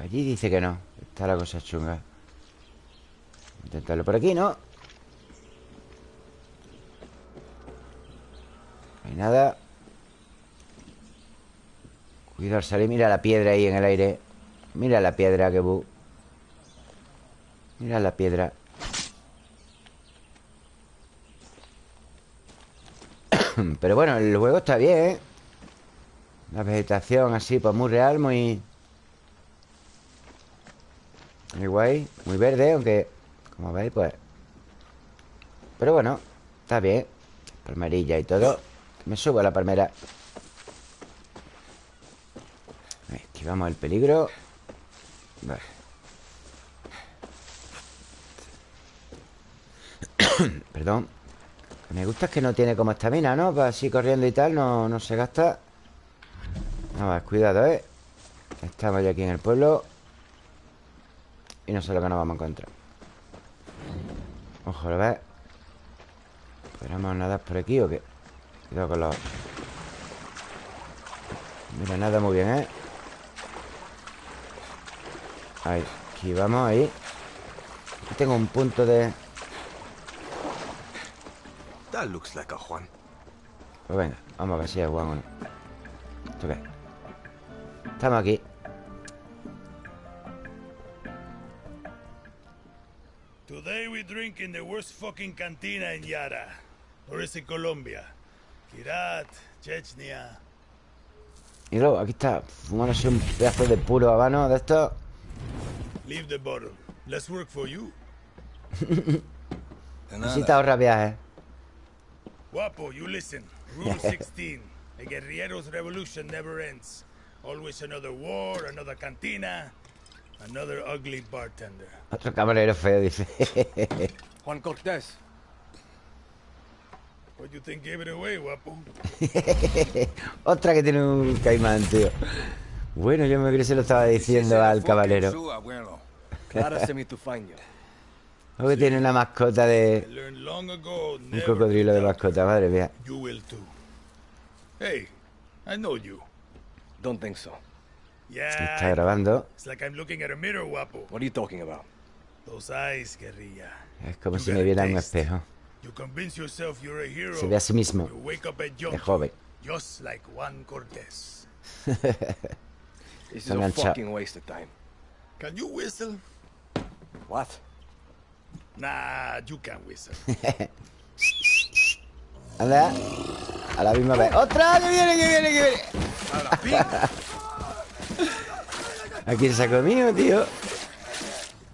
Allí dice que no. Está la cosa chunga. Intentarlo por aquí, ¿no? No hay nada. Cuidado al salir Mira la piedra ahí en el aire. Mira la piedra, que bu Mira la piedra. Pero bueno, el juego está bien, ¿eh? La vegetación así, pues muy real, muy... Muy guay, muy verde, aunque Como veis, pues Pero bueno, está bien. Palmerilla y todo Me subo a la palmera Esquivamos el peligro Vale Perdón me gusta es que no tiene como estamina, ¿no? Para así corriendo y tal no, no se gasta más, cuidado, ¿eh? Estamos ya aquí en el pueblo y no sé lo que nos vamos a encontrar Ojo, ¿lo ves? ¿Podremos nadar por aquí o qué? Cuidado con los... Mira, nada muy bien, ¿eh? Ahí, aquí vamos, ahí Aquí tengo un punto de... That looks like a Juan. Pues venga, vamos a ver si es Juan o no ¿Esto qué? Estamos aquí Today we drink in the worst fucking cantina in Yara. Or is it Colombia? Kirat, Chechnya. Y luego, aquí está Fumándose un pedazo de puro habano de esto Leave the bottle. Let's work for you. Necesita ahorrar viajes Guapo, you listen. Rule 16. A guerriero's revolution never ends. Always another war, another cantina, another ugly bartender. Otro camarero feo, dice Juan Cortés. What you think gave it away, guapo? Otra que tiene un caimán, tío Bueno, yo me creo que se lo estaba diciendo al caballero. O que tiene una mascota de... Un cocodrilo de mascota, madre mía You will too. Hey, I know you. Don't think so. Yeah. Está grabando It's like I'm looking at a mirror, guapo. What are you talking about? Those eyes, guerrilla. Es como You si me viera en un espejo You convince yourself you're a hero. Se ve a sí mismo You wake up a De joven just like Juan Cortés. This is a fucking waste of time. Can you whistle? What? Nah, you can't whistle. Anda A la misma vez ¡Otra! ¡Que viene, que viene, que viene! ¿A quién se ha comido, tío?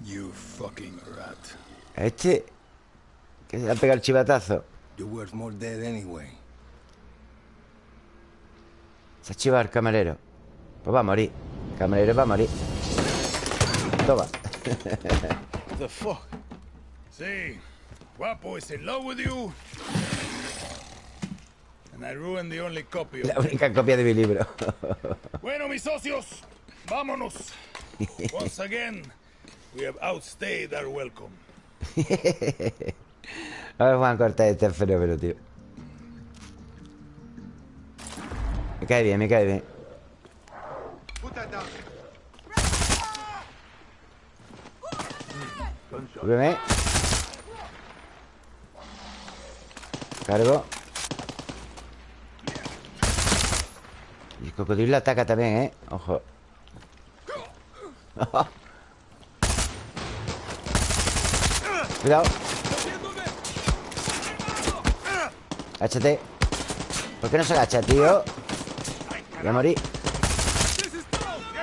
you fucking rat. Este Que se le ha pegado el chivatazo You're worth more dead anyway. Se ha chivado el camarero Pues va a morir El camarero va a morir Toma The fuck? See, Guapo is in love with you. And I ruined the only copy of La única copia de mi libro Bueno, mis socios, vámonos. Once again, we have outstayed our welcome. Ver, Juan Cortés, este fenómeno, tío. Me cae bien, me cae bien. Cargo. Y el cocodrilo ataca también, ¿eh? Ojo. Cuidado Agáchate ¿Por qué no se agacha, tío? Voy a morir.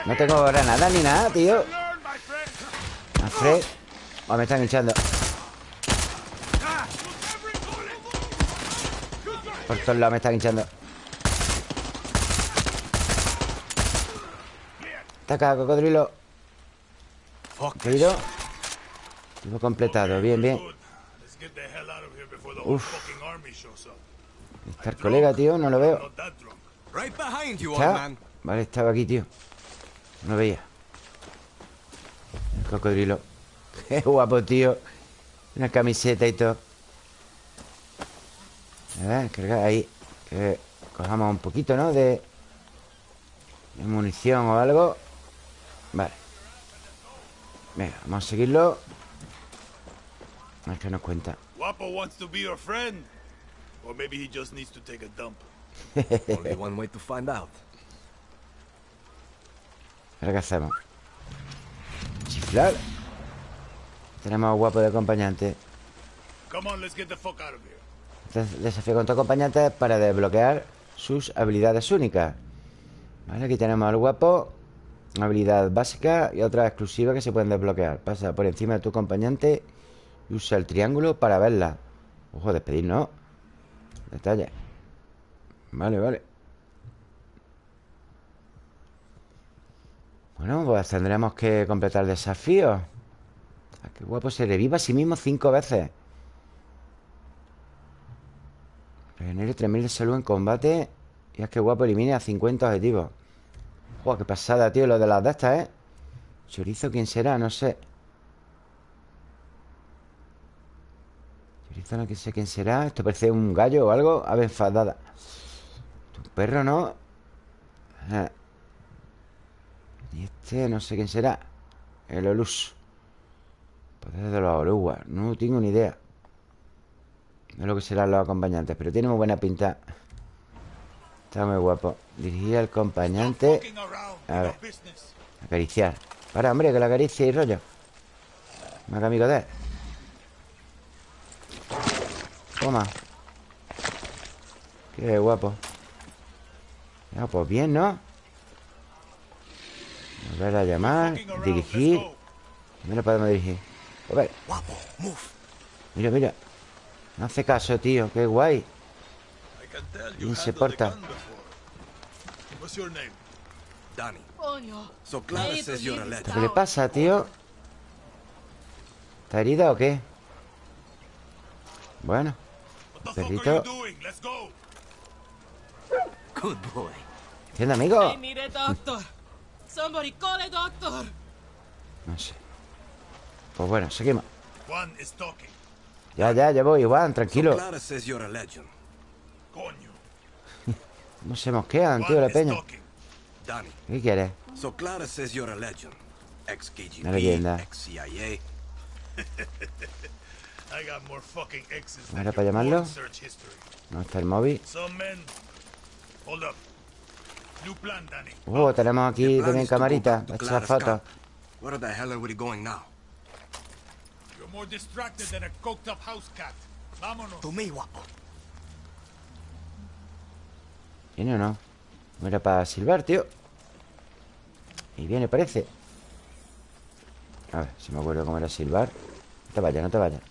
No tengo granada ni nada, tío. Alfred. Oh, me están echando Por todos lados me están hinchando. Ataca, cocodrilo. Caído Tengo completado, bien, bien. Uf. fucking army shows up. Está el colega, tío, no lo veo. ¿Está? Vale, estaba aquí, tío. No lo veía. El cocodrilo. Qué guapo, tío. Una camiseta y todo. A ver, cargar ahí. Que cojamos un poquito, ¿no? De, de munición o algo. Vale. Venga, vamos a seguirlo. A ver qué nos cuenta. Guapo wants to be your friend. Or maybe he just needs to take a dump. Only one way to find out. ¿Ahora qué hacemos? Chiflar Tenemos a guapo de acompañante Come on, let's get the fuck out of here. Entonces, Desafío con tu acompañante para desbloquear sus habilidades únicas Vale, aquí tenemos al guapo Una habilidad básica y otra exclusiva que se pueden desbloquear Pasa por encima de tu acompañante Y usa el triángulo para verla Ojo, despedir, ¿no? Detalle Vale, vale. Bueno, pues tendremos que completar el desafío. Ah, Qué guapo, se reviva a sí mismo cinco veces. Regenere 3000 de salud en combate. Y es que guapo elimine a 50 objetivos. Joder, qué pasada, tío, lo de las de estas, ¿eh? Chorizo, ¿quién será? No sé Chorizo, no sé quién será. Esto parece un gallo o algo Ave enfadada. Un perro, ¿no? Ah. Y este no sé quién será. El Olus. Poder de los Oluwas No tengo ni idea No es lo que serán los acompañantes Pero tiene muy buena pinta. Está muy guapo. Dirigir al acompañante. A ver. Acariciar. Para, hombre, que la acaricie y rollo. Más amigo de él Toma. Qué guapo. Ya, pues bien, ¿no? Volver a llamar Dirigir. ¿Dónde lo podemos dirigir? A ver. Mira, mira. No hace caso, tío Qué guay. Ni se porta. ¿Qué le pasa, tío? ¿Está herida o qué? Bueno Perrito Good boy. ¿Entiende, amigo? I need a doctor. Somebody call a doctor. No sé Pues bueno, seguimos Juan is talking. Ya, ya, ya voy, Juan, So tranquilo Clara says you're a legend. Coño. ¿Cómo se mosquean, tío, la peña? ¿Qué quieres? So Clara says you're a legend. Ex Una leyenda. KGB, ex CIA. I got more fucking exes ¿Era than para llamarlo? porn search history. No está el móvil Some men. Hold up. New plan, Danny. Oh, tenemos aquí también camarita back to Para echar Clara's fotos camp. Where the hell are we going now? You're more distracted than a coked up house cat. Vámonos. To me, guapo. ¿Viene o no? No era para silbar, tío Y viene, parece A ver, si me acuerdo cómo era silbar No te vayas, no te vayas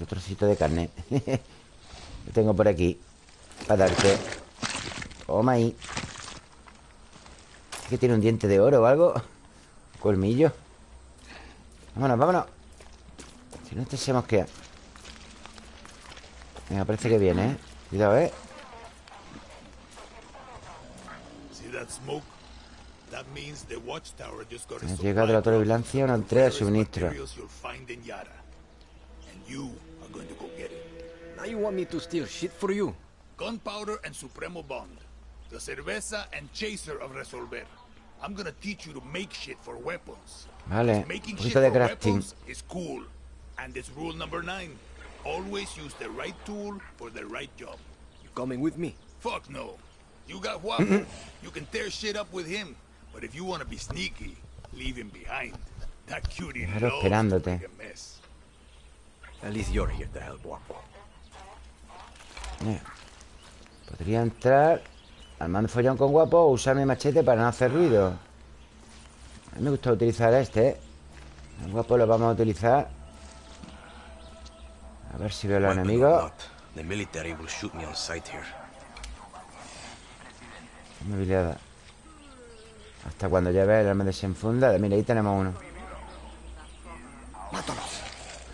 Otro trocito de carne Lo tengo por aquí Para darte Toma ahí ¿Es que tiene un diente de oro o algo? ¿Un colmillo? Vámonos, vámonos Si no, este se mosquea Venga, parece que viene, ¿eh? Cuidado, ¿eh? Ha llegado la torre de vigilancia una entrega de suministro. Materials you'll find in Yara. And you are going to go get it. Now you want me to steal shit for you? Gunpowder and Supremo Bond. The cerveza and chaser of Resolver. I'm gonna teach you to make shit for weapons. Vale, Making shit de for crafting weapons is cool. And it's rule number nine. Always use the right tool for the right job. You coming with me? Fuck no. You got Guapo. you can tear shit up with him. But if you want to be sneaky, leave him behind. That cutie Claro, loves to esperándote. make a mess. At least you're here to help, guapo. Mira. Podría entrar Armando follón con guapo O usar mi machete para no hacer ruido A mí me gusta utilizar este ¿eh? El guapo lo vamos a utilizar A ver si veo a los enemigos not, The military will shoot me on sight here. Movilidad Hasta cuando lleve el arma desenfunda Mira, ahí tenemos uno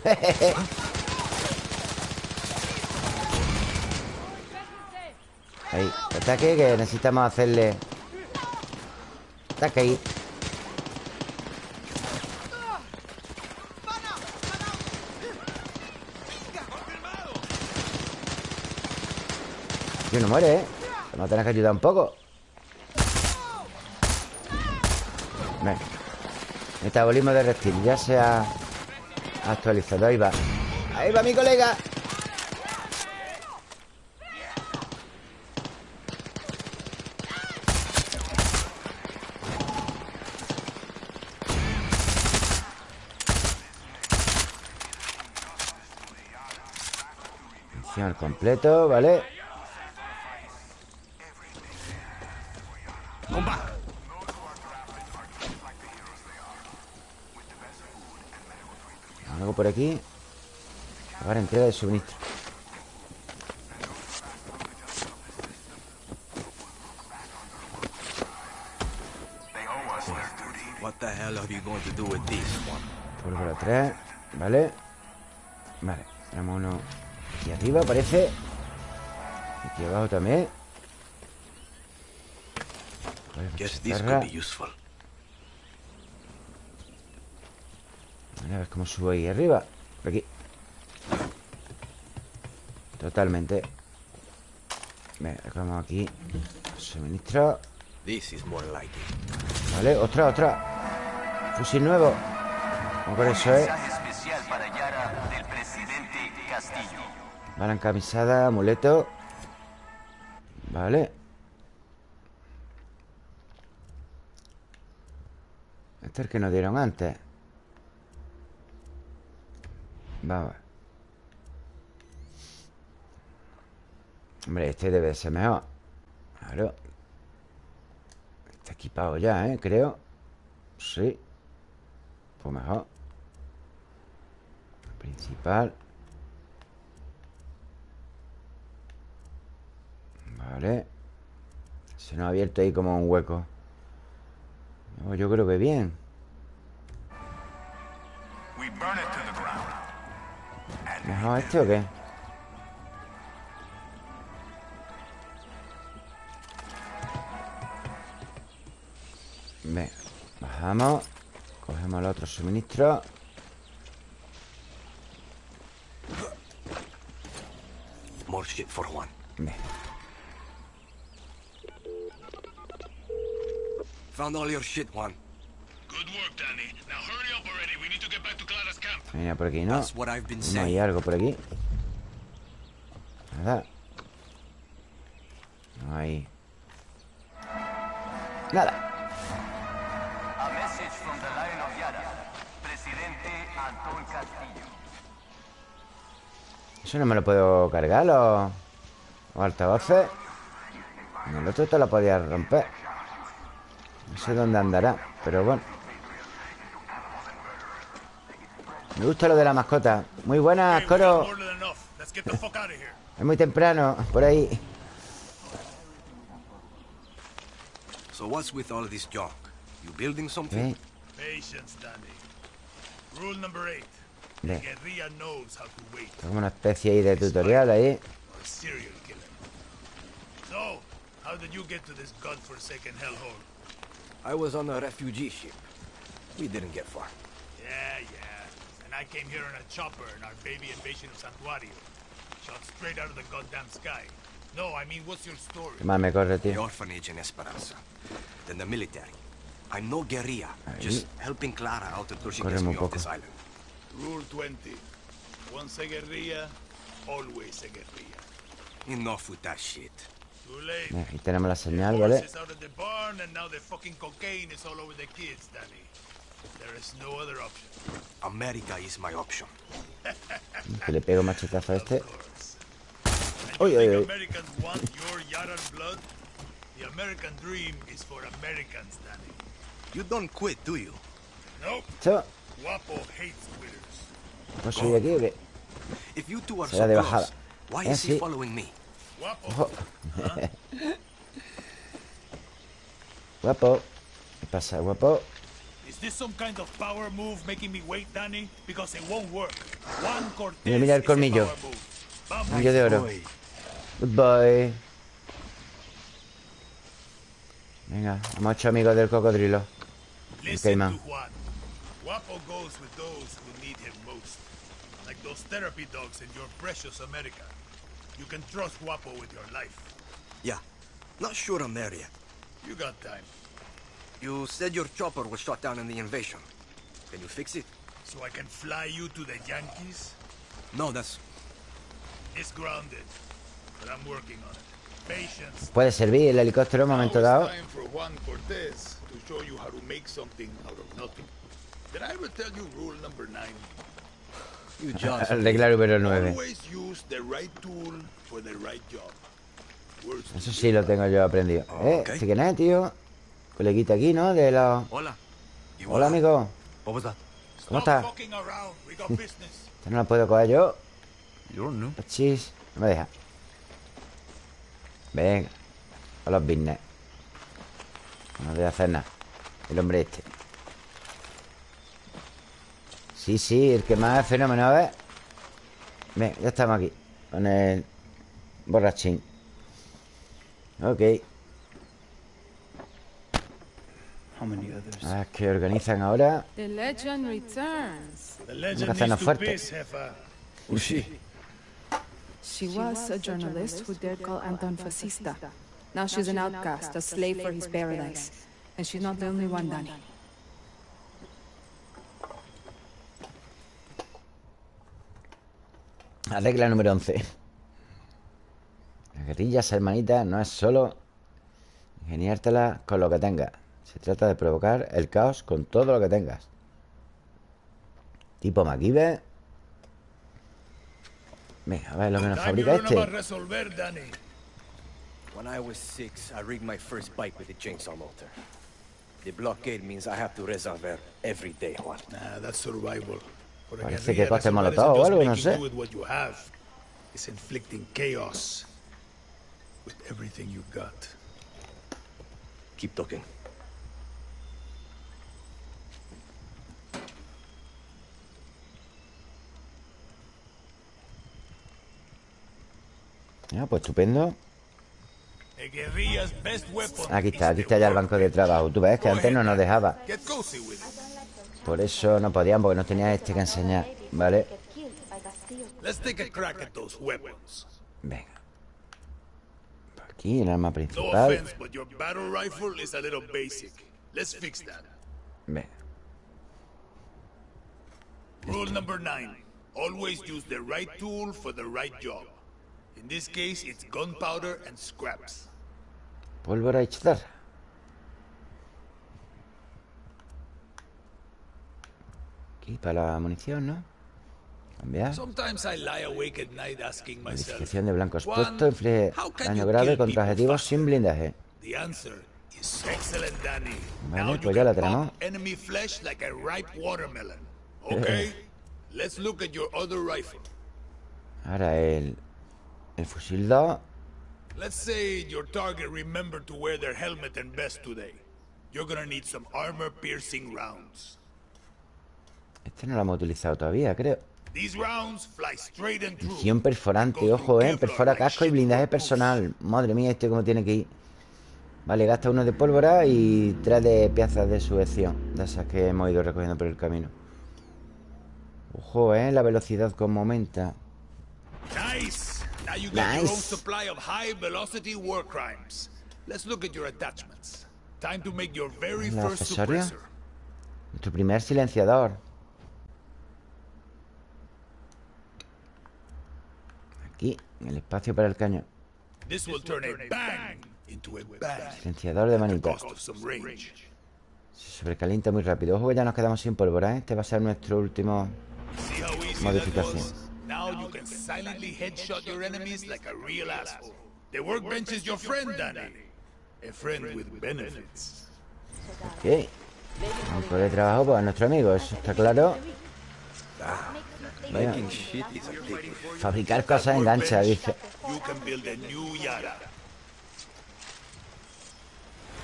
Ahí, ataque que necesitamos hacerle Ataque ahí. Tío, no muere, ¿eh? Vamos a tener que ayudar un poco. Venga. Metabolismo de reptil Ya se ha actualizado Ahí va Ahí va mi colega al completo, ¿vale? Algo por aquí Ahora entrega de suministro one? Pólvora 3 ¿Vale? Vale Tenemos uno aquí arriba, parece Aquí abajo también Vale, Guess this could be useful. Vale, a ver cómo subo ahí arriba Por aquí. Totalmente. Venga, recogemos aquí. Suministro. This is more like it. Vale, otra, otra. Fusil nuevo. Vamos con eso, eh. Bala encamisada, amuleto. Vale. Este es el que nos dieron antes Vamos Hombre, este debe ser mejor. Claro. Está equipado ya, ¿eh? Creo. Sí. Pues mejor. Principal. Vale. Se nos ha abierto ahí como un hueco. Yo creo que bien ¿Mejor este o qué? Venga, bajamos Cogemos el otro suministro More shit for Juan. Venga, Found all your shit, Juan. Good work, Danny. Now hurry up already. We need to get back to Clara's camp. Mira por aquí, ¿no? No hay algo por aquí. Nada. No hay Nada. Eso no me lo puedo cargar Los, los altavoces En el otro te lo podía romper. No sé dónde andará Pero bueno Me gusta lo de la mascota Muy buenas, Coro. Es muy temprano, por ahí So what's with all this junk? You building something? ¿Eh? Patience, Danny. Rule number eight. Guerrilla knows how to wait. Como una especie ahí de tutorial ahí A serial killer. So, how did you get to this godforsaken hellhole? I was on a refugee ship. We didn't get far. Yeah, yeah. I came here on a chopper in our baby invasion of Santuario. Shot straight out of the goddamn sky. No, I mean, what's your story? Mal me corre, The tío orphanage in Esperanza. Then the military. I'm no guerrilla. Ahí. Just helping Clara out until she gets me off this island. Rule 20. Once a guerrilla, always a guerrilla. Enough with that shit. Too late. Mira, Aquí tenemos la señal, ¿vale? There is no other option. America is my option. Que le pego machetazo a este Uy, uy, uy. Americans want your Yaran blood? The American dream is for Americans, Danny. You don't quit, do you? Nope. Guapo hates quitters. ¿no soy aquí o qué? If you two are Será so de close, bajada. why Eh, is he following me? Guapo. Guapo ¿Qué pasa, guapo? Is this some kind of power move making me wait, Danny? Because it won't work. Juan Cortez Mira, mira el is a colmillo. power move. Vamos. Anillo de oro Goodbye Venga, hemos hecho amigos del cocodrilo El Listen caimán to Juan. Guapo goes with those who need him most. Like those therapy dogs in your precious America. You can trust Guapo with your life. Yeah. Not sure I'm there yet. You got time. You said your chopper was shot down in the invasion. Can you fix it? So I can fly you to the Yankees? No, that's... It's grounded. But I'm working on it. Patience. Puede servir el helicóptero en un momento dado it's time for Juan Cortez to show you how to make something out of nothing. Did I ever tell you rule number nine? You just... Arreglar número 9 Always use the right tool for the right job. Eso sí lo tengo yo aprendido ¿Eh? Ok. ¿Este quién es, tío? Coleguita aquí, ¿no? De los... Hola. Hola, amigo? ¿Cómo estás? Esta no la puedo coger yo You're new. Chis, no me deja Venga A los business No voy a hacer nada El hombre este Sí, sí, el que más es fenómeno, ¿ves? Venga, ya estamos aquí Con el borrachín Ok Ah, que organizan ahora The legend returns. The que legend hacernos needs to fuerte. piss, jefa. Who's she? She was a journalist who dared call Anton fascista. Now she's an outcast, a slave for his paradise. And she's not the only one, Danny. La regla número 11. Las guerrillas, hermanita, no es solo ingeniártela con lo que tengas. Se trata de provocar el caos con todo lo que tengas. Tipo MacGyver. Venga, a ver lo que nos fabrica este. When I was six, I rigged my first bike with a chainsaw motor. The blockade means I have to resolver every day, Juan. Nah, that's survival. Parece que coste molotov o algo, no sé. do with what you have. It's inflicting chaos with everything you got. Keep talking. Ya, pues estupendo. Aquí está, aquí está ya el banco de trabajo. Tú ves que antes no nos dejaba. Por eso no podían, porque nos tenía este que enseñar. ¿Vale? Venga. Aquí, el arma No principal. Venga. Rule number nine. Always use the right tool for the right job. In this case, it's gunpowder and scraps. Pólvora y chatarra. Aquí para la munición, ¿no? Cambiar. Sometimes I lie awake at night asking myself, Modificación de blanco Juan, expuesto. Inflige daño grave contra objetivos sin blindaje. The answer is excellent, Danny. Vale, now pues ya la tenemos. pop enemy flesh like a ripe watermelon. Okay? Let's look at your other rifle. Ahora el, el fusil 2. Let's say your target remembered to wear their helmet and vest today. You're gonna need some armor-piercing rounds. Este no lo hemos utilizado todavía, creo. These rounds fly straight and true. Munición perforante, ojo, eh. Perfora casco y blindaje personal. Madre mía, este cómo tiene que ir. Vale, gasta uno de pólvora y tres de piezas de sujeción. De esas que hemos ido recogiendo por el camino. Ojo, eh. La velocidad como aumenta. Nice. Now you get your own Nice. supply of high-velocity war crimes. Let's look at your attachments. Time to make your very ¿El first suppressor. Nuestro primer silenciador. Aquí, el espacio para el cañón. This will turn a bang into a bang. Silenciador de manita. Se sobrecalienta muy rápido. Ojo que ya nos quedamos sin pólvora, ¿eh? Este va a ser nuestro último modificación. Now you can silently headshot your enemies like a real asshole. The workbench is your friend, Danny. A friend with benefits. Ok. Banco de trabajo para nuestro amigo, eso está claro. Vaya. Making shit is a big Fabricar cosas engancha, dice.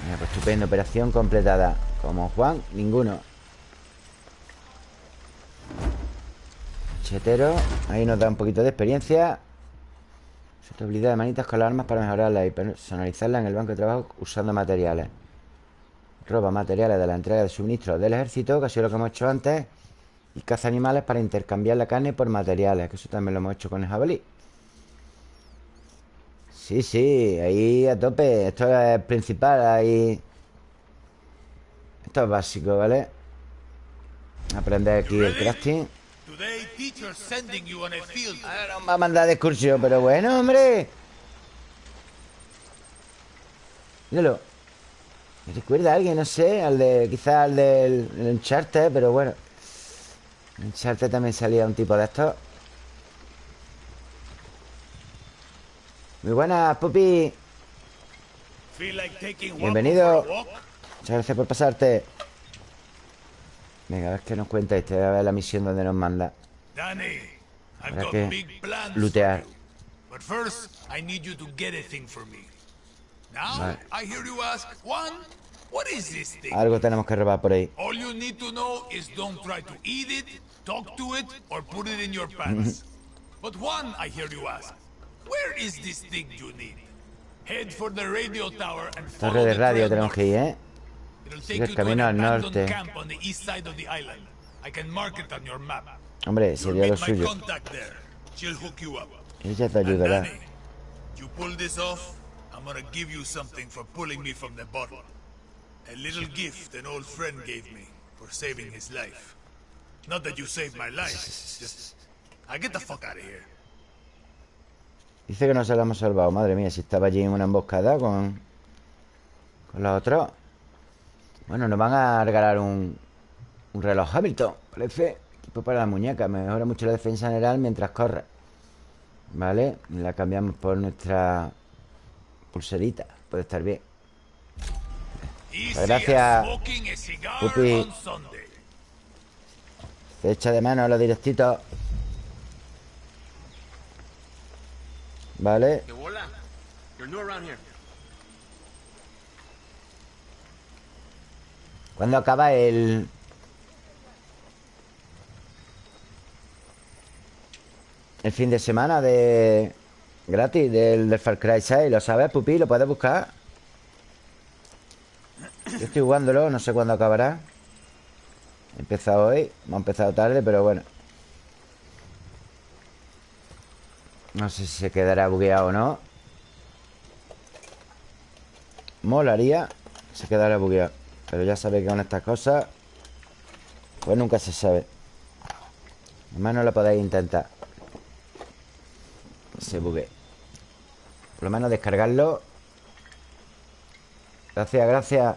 Mira, pues estupendo, operación completada. Como Juan, ninguno. Chetero, ahí nos da un poquito de experiencia. Su habilidad de manitas con las armas para mejorarla y personalizarla en el banco de trabajo usando materiales. Roba materiales de la entrega de suministros del ejército, que ha sido lo que hemos hecho antes. Y caza animales para intercambiar la carne por materiales, que eso también lo hemos hecho con el jabalí. Sí, sí, ahí a tope. Esto es principal, ahí. Esto es básico, ¿vale? Aprender aquí el crafting. Today, teacher's sending you on a field. Nos va a mandar de excursión, pero bueno, hombre. Míralo. Me recuerda a alguien, no sé, al de. Quizás al del el Uncharted, pero bueno. En Uncharted también salía un tipo de estos. Muy buenas, Pupi. Bienvenido. Muchas gracias por pasarte. Venga, a ver qué nos cuenta este. A ver la misión donde nos manda. Danny, Habrá que lootear. But first, I need you to get a thing for me. Now, Vale. I hear you ask, Juan, what is this thing? Algo tenemos que robar por ahí. All you need to know is don't try to eat it, talk to it, or put it in your pants. but Juan, I hear you ask, where is this thing you need? Head for the radio tower and follow Torre de radio tenemos que ir, ¿eh? El camino al norte. Hombre, sería lo suyo. Ella te ayudará. Danny, you pull this off, I'm gonna give you something for pulling me from the bottle. A little gift an old friend gave me for saving his life. Not that you saved my life, just... I get the fuck out of here. Dice que no se la hemos salvado. Madre mía, si estaba allí en una emboscada con... Con la otra. Bueno, nos van a regalar un... Un reloj Hamilton, parece. Tipo para la muñeca. Mejora mucho la defensa general mientras corre. Vale. Y la cambiamos por nuestra... Pulserita. Puede estar bien. Pues gracias, Pupi. Se echa de mano los directitos. Vale. Que hola. You're new around here. ¿Cuándo acaba el...? El fin de semana de... Gratis del, del Far Cry 6 ¿Lo sabes, Pupi? ¿Lo puedes buscar? Yo estoy jugándolo No sé cuándo acabará He empezado hoy Hemos empezado tarde, pero bueno No sé si se quedará bugueado o no Molaría Se quedará bugueado Pero ya sabéis que con estas cosas Pues nunca se sabe. Además no lo podéis intentar. Que Se bugue. Por lo menos descargarlo. Gracias, gracias.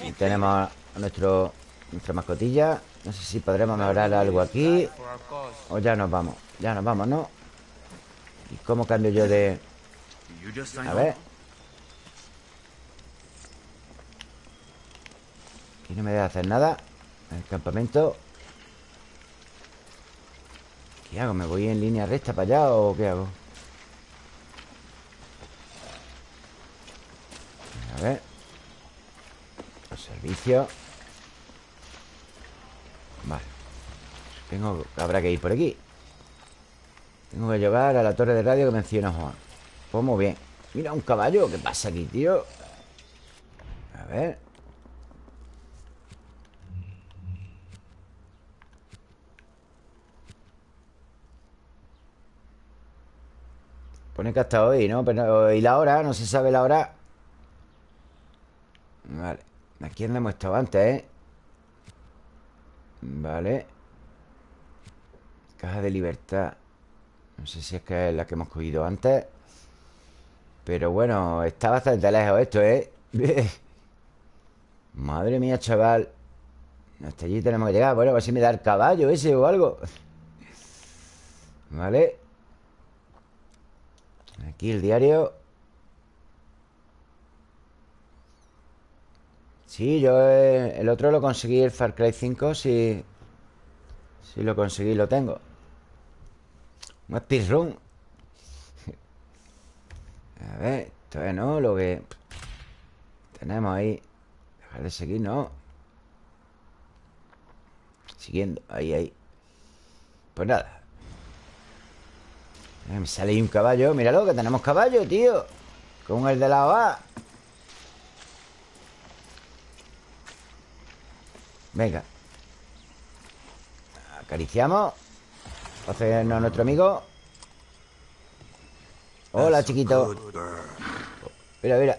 Y tenemos a nuestro, nuestra mascotilla No sé si podremos mejorar algo aquí O ya nos vamos Ya nos vamos, ¿no? ¿Y cómo cambio yo de...? A ver. Aquí no me deja hacer nada El campamento ¿Qué hago? ¿Me voy en línea recta para allá o qué hago? A ver Los servicios Vale Tengo... Habrá que ir por aquí Tengo que llegar a la torre de radio que menciona Juan Pues muy bien Mira, un caballo ¿Qué pasa aquí, tío? A ver Pone que hasta hoy, ¿no? Pero, ¿y la hora? No se sabe la hora Vale Aquí donde hemos estado antes, ¿eh? Vale. Caja de libertad. No sé si es que es la que hemos cogido antes. Pero bueno Está bastante lejos esto, ¿eh? Madre mía, chaval. Hasta allí tenemos que llegar. Bueno, a ver si me da el caballo ese o algo. Vale. Aquí el diario Sí, yo eh, el otro lo conseguí, el Far Cry 5, sí, sí lo conseguí, lo tengo. Un speedrun. A ver, es, ¿no? Lo que tenemos ahí. Dejar de seguir, ¿no? Siguiendo, ahí, ahí. Pues nada. Eh, Me sale ahí un caballo. Míralo, que tenemos caballo, tío. Con el de la OA. Venga. Acariciamos. Hacernos a nuestro amigo. Hola, chiquito. Mira, mira.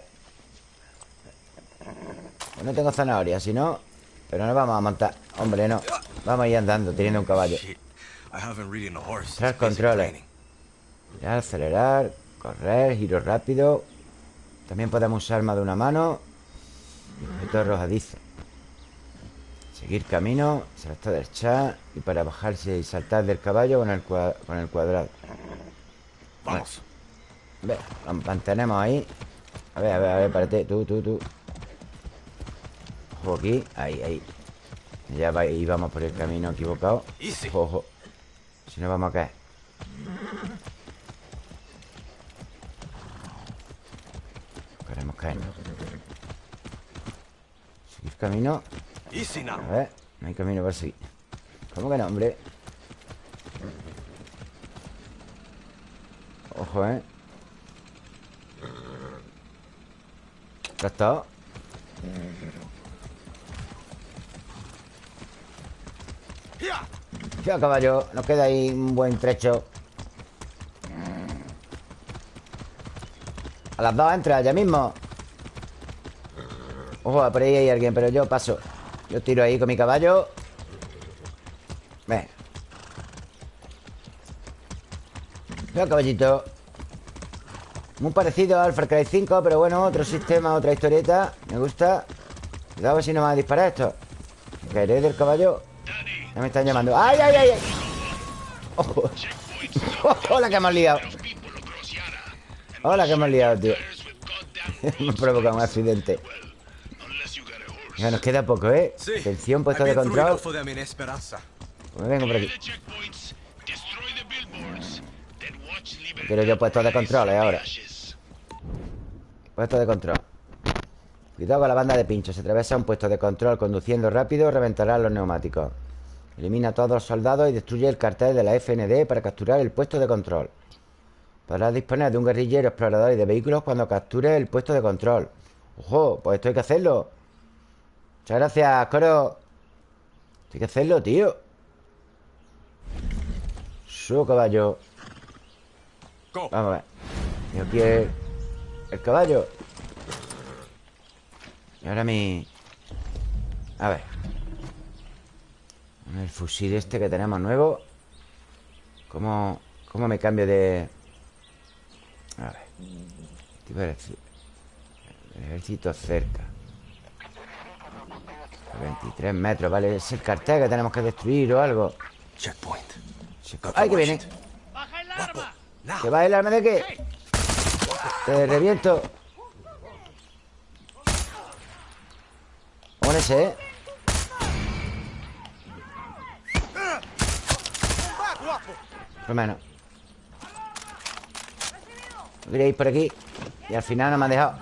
Pues no tengo zanahoria, si no Pero no vamos a montar. Hombre, no. Vamos a ir andando, teniendo un caballo. Tras controles. Girar, acelerar Correr, giro rápido. También podemos usar más de una mano. Objeto arrojadizo Seguir camino Saltar del chat Y para bajarse y saltar del caballo con el, cua- con el cuadrado. Vamos. Ve, lo mantenemos ahí. A ver, a ver, a ver, párate Tú, tú, tú. Ojo aquí, ahí, ahí. Ya va, íbamos por el camino equivocado. Ojo, ojo. Si no vamos a caer. Queremos caernos Seguir camino. A ver, no hay camino para seguir ¿Cómo que no, hombre? Ojo ¿eh? ¿Ya está? Ya, caballo Nos queda ahí un buen trecho A las dos entra, ya mismo Ojo, por ahí hay alguien Pero yo paso Yo tiro ahí con mi caballo. Ven Mira, caballito Muy parecido al Far Cry 5 Pero bueno, otro sistema, otra historieta. Me gusta. Cuidado si no me va a disparar esto. Caeré del caballo Ya me están llamando. ¡Ay, ay, ay! ¡Ojo! ¡Hola que hemos liado! Hola que hemos liado, tío. Me provoca un accidente Ya nos queda poco, ¿eh? Atención, puesto de control. Pues me vengo por aquí. Quiero yo puesto de control, ¿eh? Ahora. Puesto de control. Cuidado con la banda de pinchos. Se atraviesa un puesto de control Conduciendo rápido reventará los neumáticos. Elimina a todos los soldados y destruye el cartel de la FND Para capturar el puesto de control. Podrás disponer de un guerrillero explorador y de vehículos Cuando capture el puesto de control. Ojo, pues esto hay que hacerlo Muchas gracias, Coro. Hay que hacerlo, tío. Su caballo. Vamos a ver. Y aquí el, el caballo. Y ahora mi... A ver. El fusil este que tenemos nuevo. ¿Cómo, cómo me cambio de...? A ver. Ejército cerca 23 metros, vale. Es el cartel que tenemos que destruir o algo. Checkpoint. ¡Ay, que viene! ¿Que va el arma de qué? Te reviento. Con ese, ¿eh? Por lo menos. Quería ir por aquí. Y al final no me ha dejado.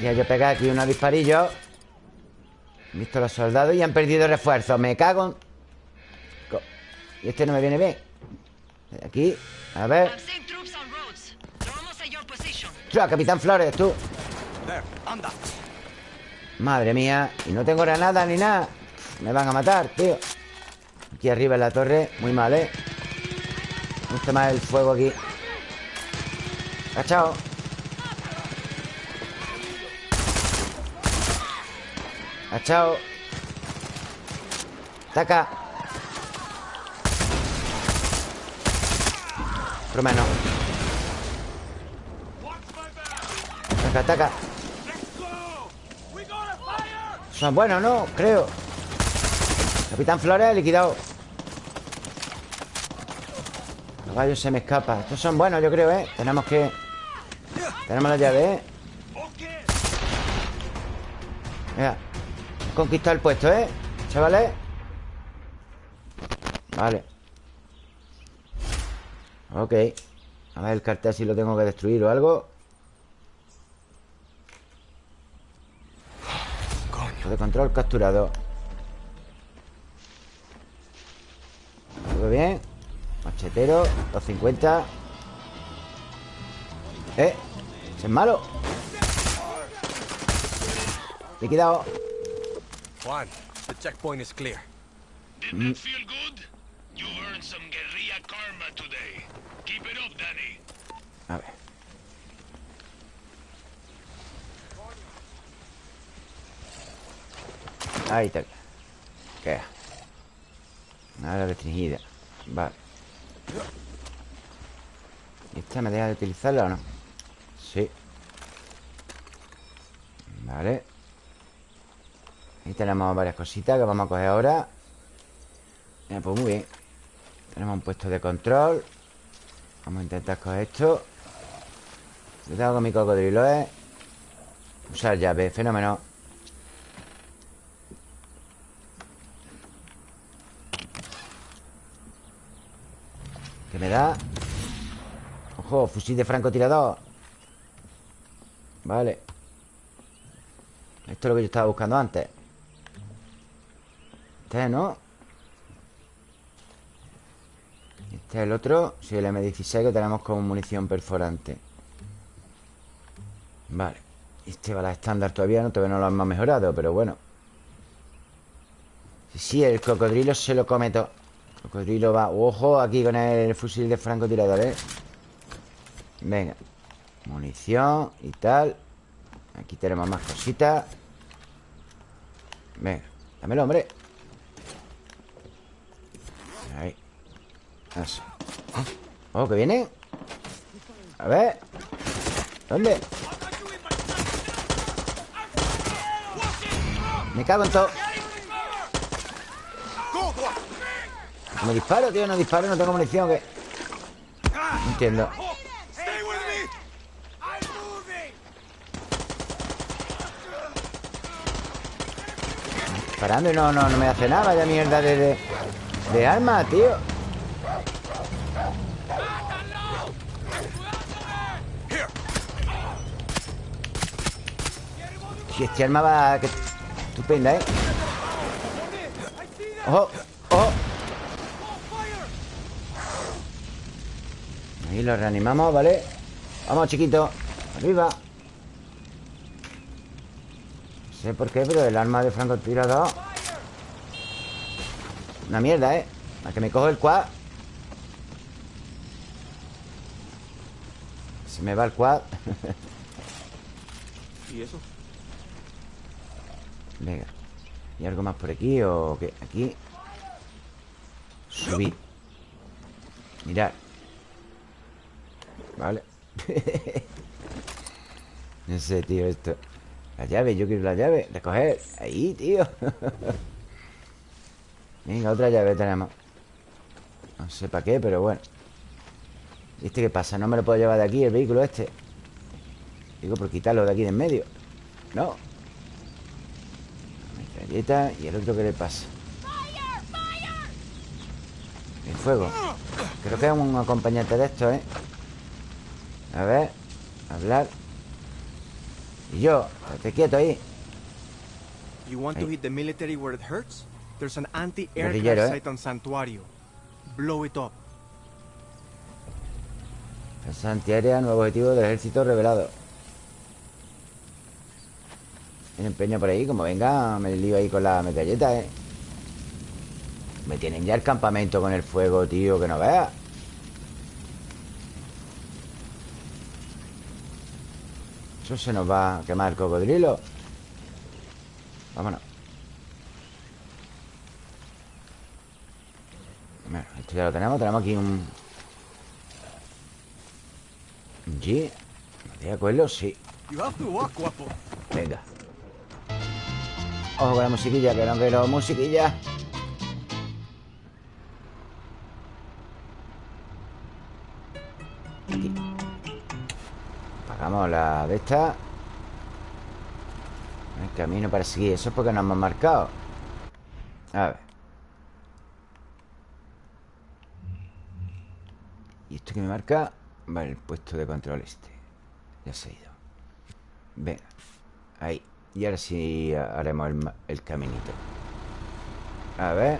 Ya yo pegué aquí unos disparillos He visto los soldados y han perdido refuerzos Me cago en... Y este no me viene bien. Aquí, a ver. ¡Tras, Capitán Flores, tú! Madre mía Y no tengo granada ni nada. Me van a matar, tío. Aquí arriba en la torre Muy mal, ¿eh? Me gusta más el fuego aquí. Cachao Cachao Taca. Por lo menos Taca, ataca Son buenos, ¿no? Creo. Capitán Flores liquidado. Caballo se me escapa Estos son buenos, yo creo, ¿eh? Tenemos que... Tenemos la llave, ¿eh? Mira Conquistar el puesto, ¿eh? Chavales. Vale. Ok. A ver el cartel si lo tengo que destruir o algo. De control capturado. Todo bien Machetero 250 Eh es malo Liquidado Juan, the checkpoint is clear. Didn't that feel good? You earned some guerrilla karma today. Keep it up, Danny. A ver. Ahí está. Queda. Nada restringida. Vale. ¿Y esta me deja de utilizarla o no? Sí. Vale. Ahí tenemos varias cositas que vamos a coger ahora. Pues muy bien. Tenemos un puesto de control. Vamos a intentar coger esto. Cuidado con mi cocodrilo, ¿eh? Usar llave, fenómeno. ¿Qué me da? Ojo, fusil de francotirador. Vale. Esto es lo que yo estaba buscando antes Este, ¿no? Este es el otro Sí, el M16 que tenemos como munición perforante. Vale. Este va la estándar todavía no Todavía no lo hemos mejorado Pero bueno. Sí, el cocodrilo se lo come todo. Cocodrilo va Ojo aquí con el fusil de francotirador, ¿eh? Venga. Munición y tal. Aquí tenemos más cositas. Venga, dámelo, hombre Ahí Oh, que viene. A ver. ¿Dónde? Me cago en todo. No disparo, tío, no disparo, no tengo munición que... No entiendo. Parando y no, no, no me hace nada Vaya mierda de, de, de arma, tío este arma va... Que... Estupenda, ¿eh? ¡Ojo! ¡Ojo! Ahí lo reanimamos, ¿vale? Vamos, chiquito Arriba No sé por qué, pero el arma de francotirador Una mierda, ¿eh? A que me cojo el quad Se me va el quad ¿Y eso? Venga. ¿Y algo más por aquí o qué? Aquí. Subir Mirar Vale. No sé, tío, esto. La llave, yo quiero la llave. Recoger. Ahí, tío. Venga, otra llave tenemos. No sé para qué, pero bueno. ¿Y este qué pasa? No me lo puedo llevar de aquí el vehículo este Digo, por quitarlo de aquí de en medio. No Metralleta ¿Y el otro qué le pasa? El fuego Creo que es un acompañante de esto, ¿eh? A ver Hablar Y yo Estate quieto ahí You want to hit the military where it hurts? There's an anti-aircraft ¿eh? site on Santuario. Blow it up. Defensa antiaérea, nuevo objetivo del ejército revelado Tiene empeño por ahí, como venga Me lío ahí con la metralleta, eh. Me tienen ya el campamento con el fuego, tío Que no veas Eso se nos va a quemar el cocodrilo. Vámonos. Bueno, esto ya lo tenemos Tenemos aquí un... un G. ¿De acuerdo? Sí. Venga Ojo con la musiquilla, que no quiero musiquilla. Aquí. Apagamos la de esta. El camino para seguir Eso es porque nos hemos marcado. A ver. ¿Y esto que me marca? Vale, el puesto de control este. Ya se ha ido. Venga. Ahí Y ahora sí haremos el, el caminito. A ver.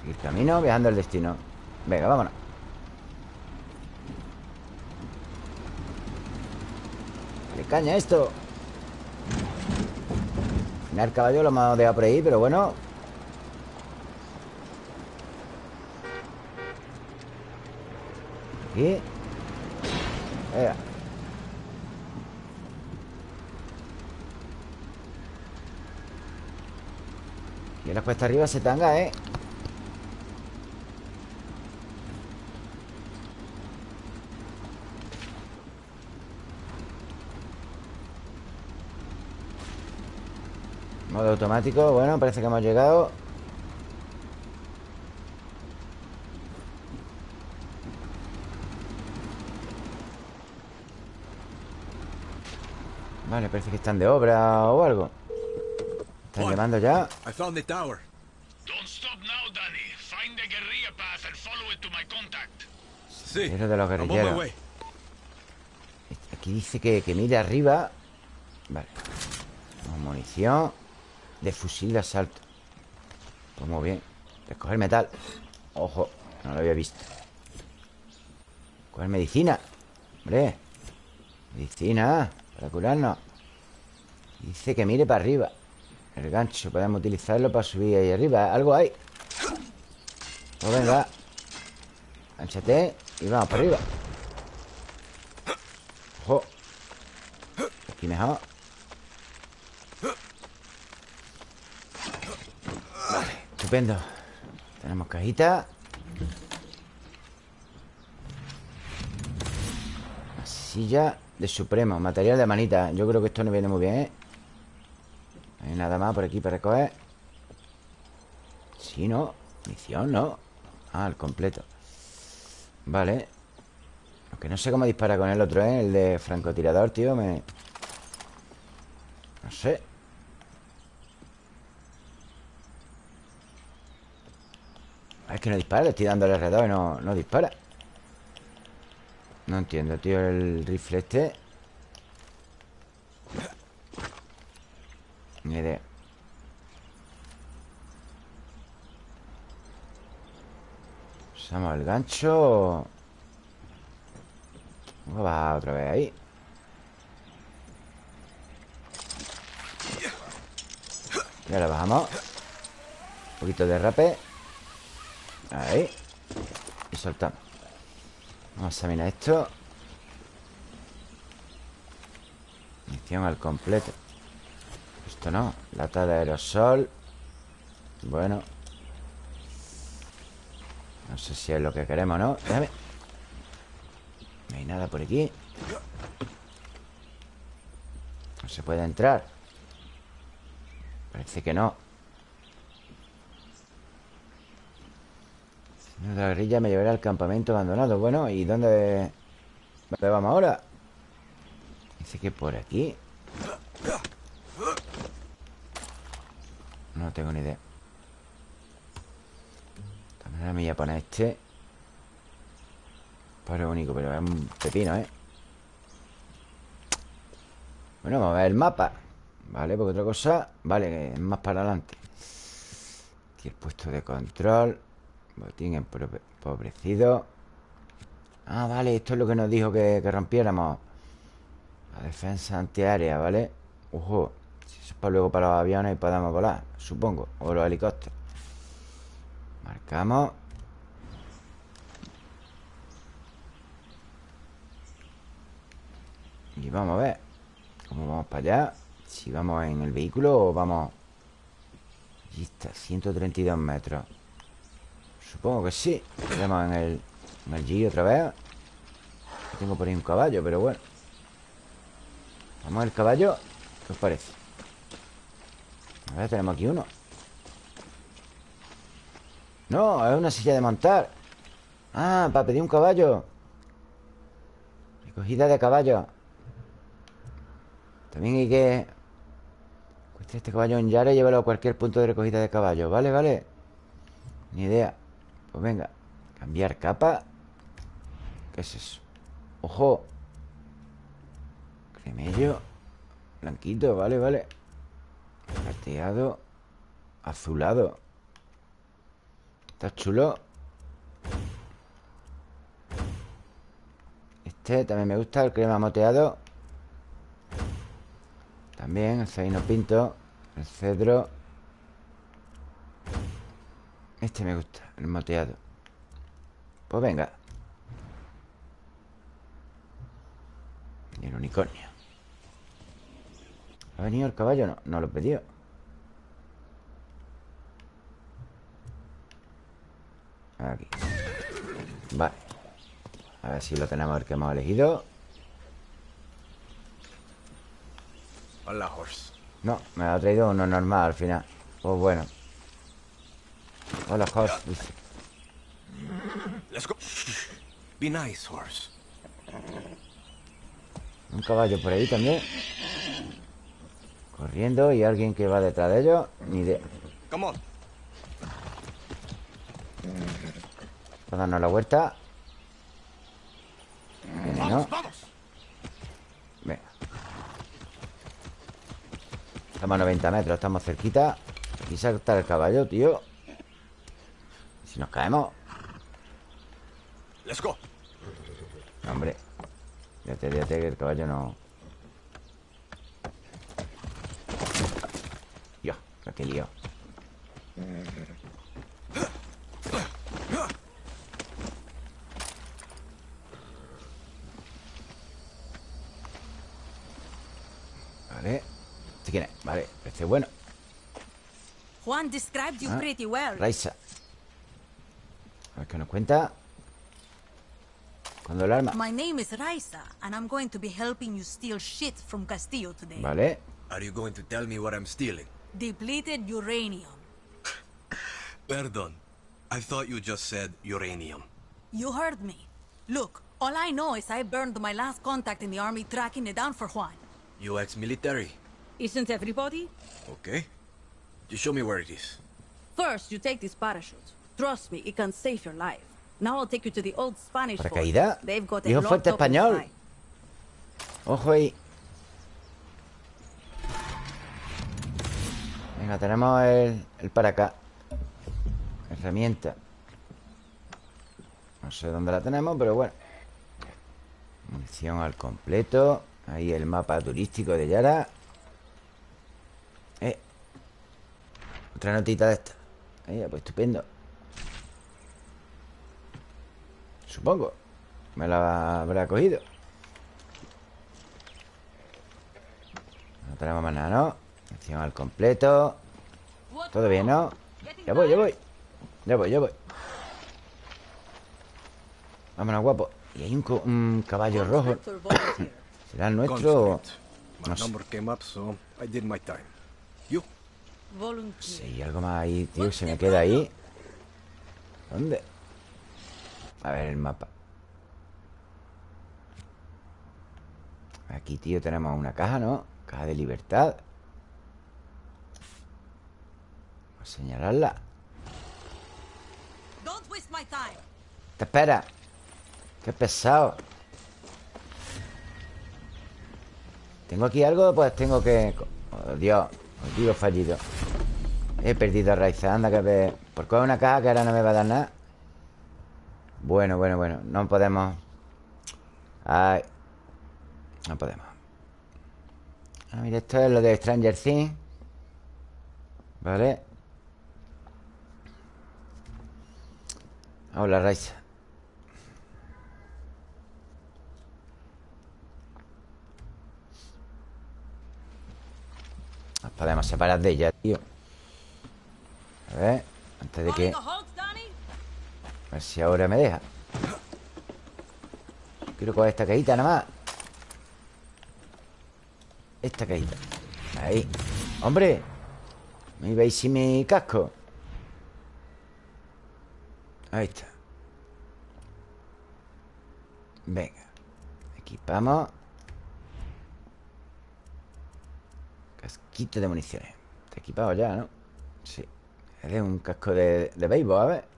Seguir camino, viajando el destino. Venga, vámonos. Dale caña esto. Al final el caballo lo hemos dejado por ahí Pero bueno. Aquí En la cuesta arriba se tanga, ¿eh? Modo automático, bueno, parece que hemos llegado Vale, parece que están de obra o algo. Están llamando ya I found the tower. Don't stop now, Danny. Find the guerrilla path and follow it to my contact. Sí. Es de los guerrilleros. way. Aquí dice que, que mire arriba. Vale. Tenemos munición. De fusil de asalto. Pues muy bien. Recoger metal. Ojo, no lo había visto. Coger medicina. Hombre Medicina Para curarnos. Dice que mire para arriba. El gancho, podemos utilizarlo para subir ahí arriba. Algo hay. Pues venga. Gánchate y vamos para arriba. Ojo. Aquí mejor. Vale, estupendo. Tenemos cajita. Silla de Supremo Material de manita Yo creo que esto no viene muy bien, ¿eh? Hay nada más por aquí para recoger Sí, ¿no? Misión, ¿no? Ah, el completo Vale Aunque no sé cómo dispara con el otro, ¿eh? El de francotirador, tío Me... No sé Es que no dispara, le estoy dando el R2 y no, no dispara No entiendo, tío, el rifle este. Ni idea. Usamos el gancho. Vamos a bajar otra vez ahí. Y ahora bajamos. Un poquito de rape. Ahí. Y soltamos Vamos a examinar esto. Misión al completo. Esto no. Lata de aerosol. Bueno. No sé si es lo que queremos, ¿no? Déjame. No hay nada por aquí. No se puede entrar. Parece que no Señor de la guerrilla me llevará al campamento abandonado. Bueno, ¿y dónde, dónde vamos ahora? Dice que por aquí. No tengo ni idea. De manera me voy a poner este. Para único, pero es un pepino, ¿eh? Bueno, vamos a ver el mapa. Vale, porque otra cosa Vale, es más para adelante. Aquí el puesto de control Botín empobrecido Ah, vale, esto es lo que nos dijo que, que rompiéramos. La defensa antiaérea, ¿vale? Ojo Si eso es para luego para los aviones y podamos volar Supongo, o los helicópteros. Marcamos. Y vamos a ver ¿Cómo vamos para allá? Si vamos en el vehículo o vamos... Allí está, 132 metros Supongo que sí. Tenemos en el, en el G otra vez. Tengo por ahí un caballo, pero bueno. Vamos al caballo. ¿Qué os parece? A ver, tenemos aquí uno. No, es una silla de montar. Ah, para pedir un caballo. Recogida de caballo. También hay que este caballo en Yara y llévalo a cualquier punto de recogida de caballo. Vale, vale. Ni idea Pues venga Cambiar capa ¿Qué es eso? Ojo Cremello Blanquito, vale, vale. Plateado Azulado. Está chulo. Este también me gusta El crema moteado. También el zaino pinto El cedro Este me gusta El moteado. Pues venga. Y el unicornio. ¿Ha venido el caballo? No, no lo he pedido. Aquí. Vale. A ver si lo tenemos el que hemos elegido. Hola, horse. No, me ha traído uno normal al final. Pues bueno Hola, horse dice. Let's go. Be nice, horse. Un caballo por ahí también Corriendo y alguien que va detrás de ellos Ni idea Come on. Para darnos la vuelta Viene, ¿no? Venga Estamos a 90 metros, estamos cerquita Y salta el caballo, tío Si nos caemos Let's go. Hombre Fíjate, fíjate que el caballo no Dios, lo que lío Vale ¿Este quién es? Vale, este bueno Juan described you Ah, pretty well. Raisa A ver qué nos cuenta Cuando el arma My name is Raisa, and I'm going to be helping you steal shit from Castillo today. Vale Are you going to tell me what I'm stealing? Depleted uranium. Perdon. I thought you just said uranium. You heard me. Look, all I know is I burned my last contact in the army tracking it down for Juan. You ex-military. Isn't everybody? Okay. You show me where it is. First, you take this parachute. Trust me, it can save your life. Now I'll take you to the old Spanish fort. Paracaídas They've got a Dijo fuerte español. Ojo ahí. Venga, tenemos el, el para acá. Herramienta. No sé dónde la tenemos, pero bueno. Munición al completo. Ahí el mapa turístico de Yara. Eh. Otra notita de esta. Ahí, pues estupendo Supongo. Me la habrá cogido. No tenemos más nada, ¿no? Munición al completo. Todo bien, ¿no? Ya voy, ya voy. Ya voy, ya voy. Vámonos, guapo. Y hay un, co- un caballo rojo. ¿Será el nuestro? No sé. number came up, so I did my time. Volunteer. Sí, algo más ahí, tío, se me queda ahí. ¿Dónde? A ver el mapa. Aquí, tío, tenemos una caja, ¿no? Caja de libertad. Vamos a señalarla. Te espera. Qué pesado. ¿Tengo aquí algo? Pues tengo que... Oh, Dios, os digo fallido. He perdido a Raiza Anda que ve... Por coger una caja que ahora no me va a dar nada Bueno, bueno, bueno No podemos. Ay No podemos. Ah, mira, esto es lo de Stranger Things Vale Hola, Raiza. Nos podemos separar de ella, tío. A ver Antes de que... A ver si ahora me deja. Quiero coger esta cajita nada más. Esta cajita. Ahí. ¡Hombre! ¿Me veis sin mi casco? Ahí está. Venga. Equipamos. Casquito de municiones. Está equipado ya, ¿no? Sí. Es de un casco de, de béisbol, a ver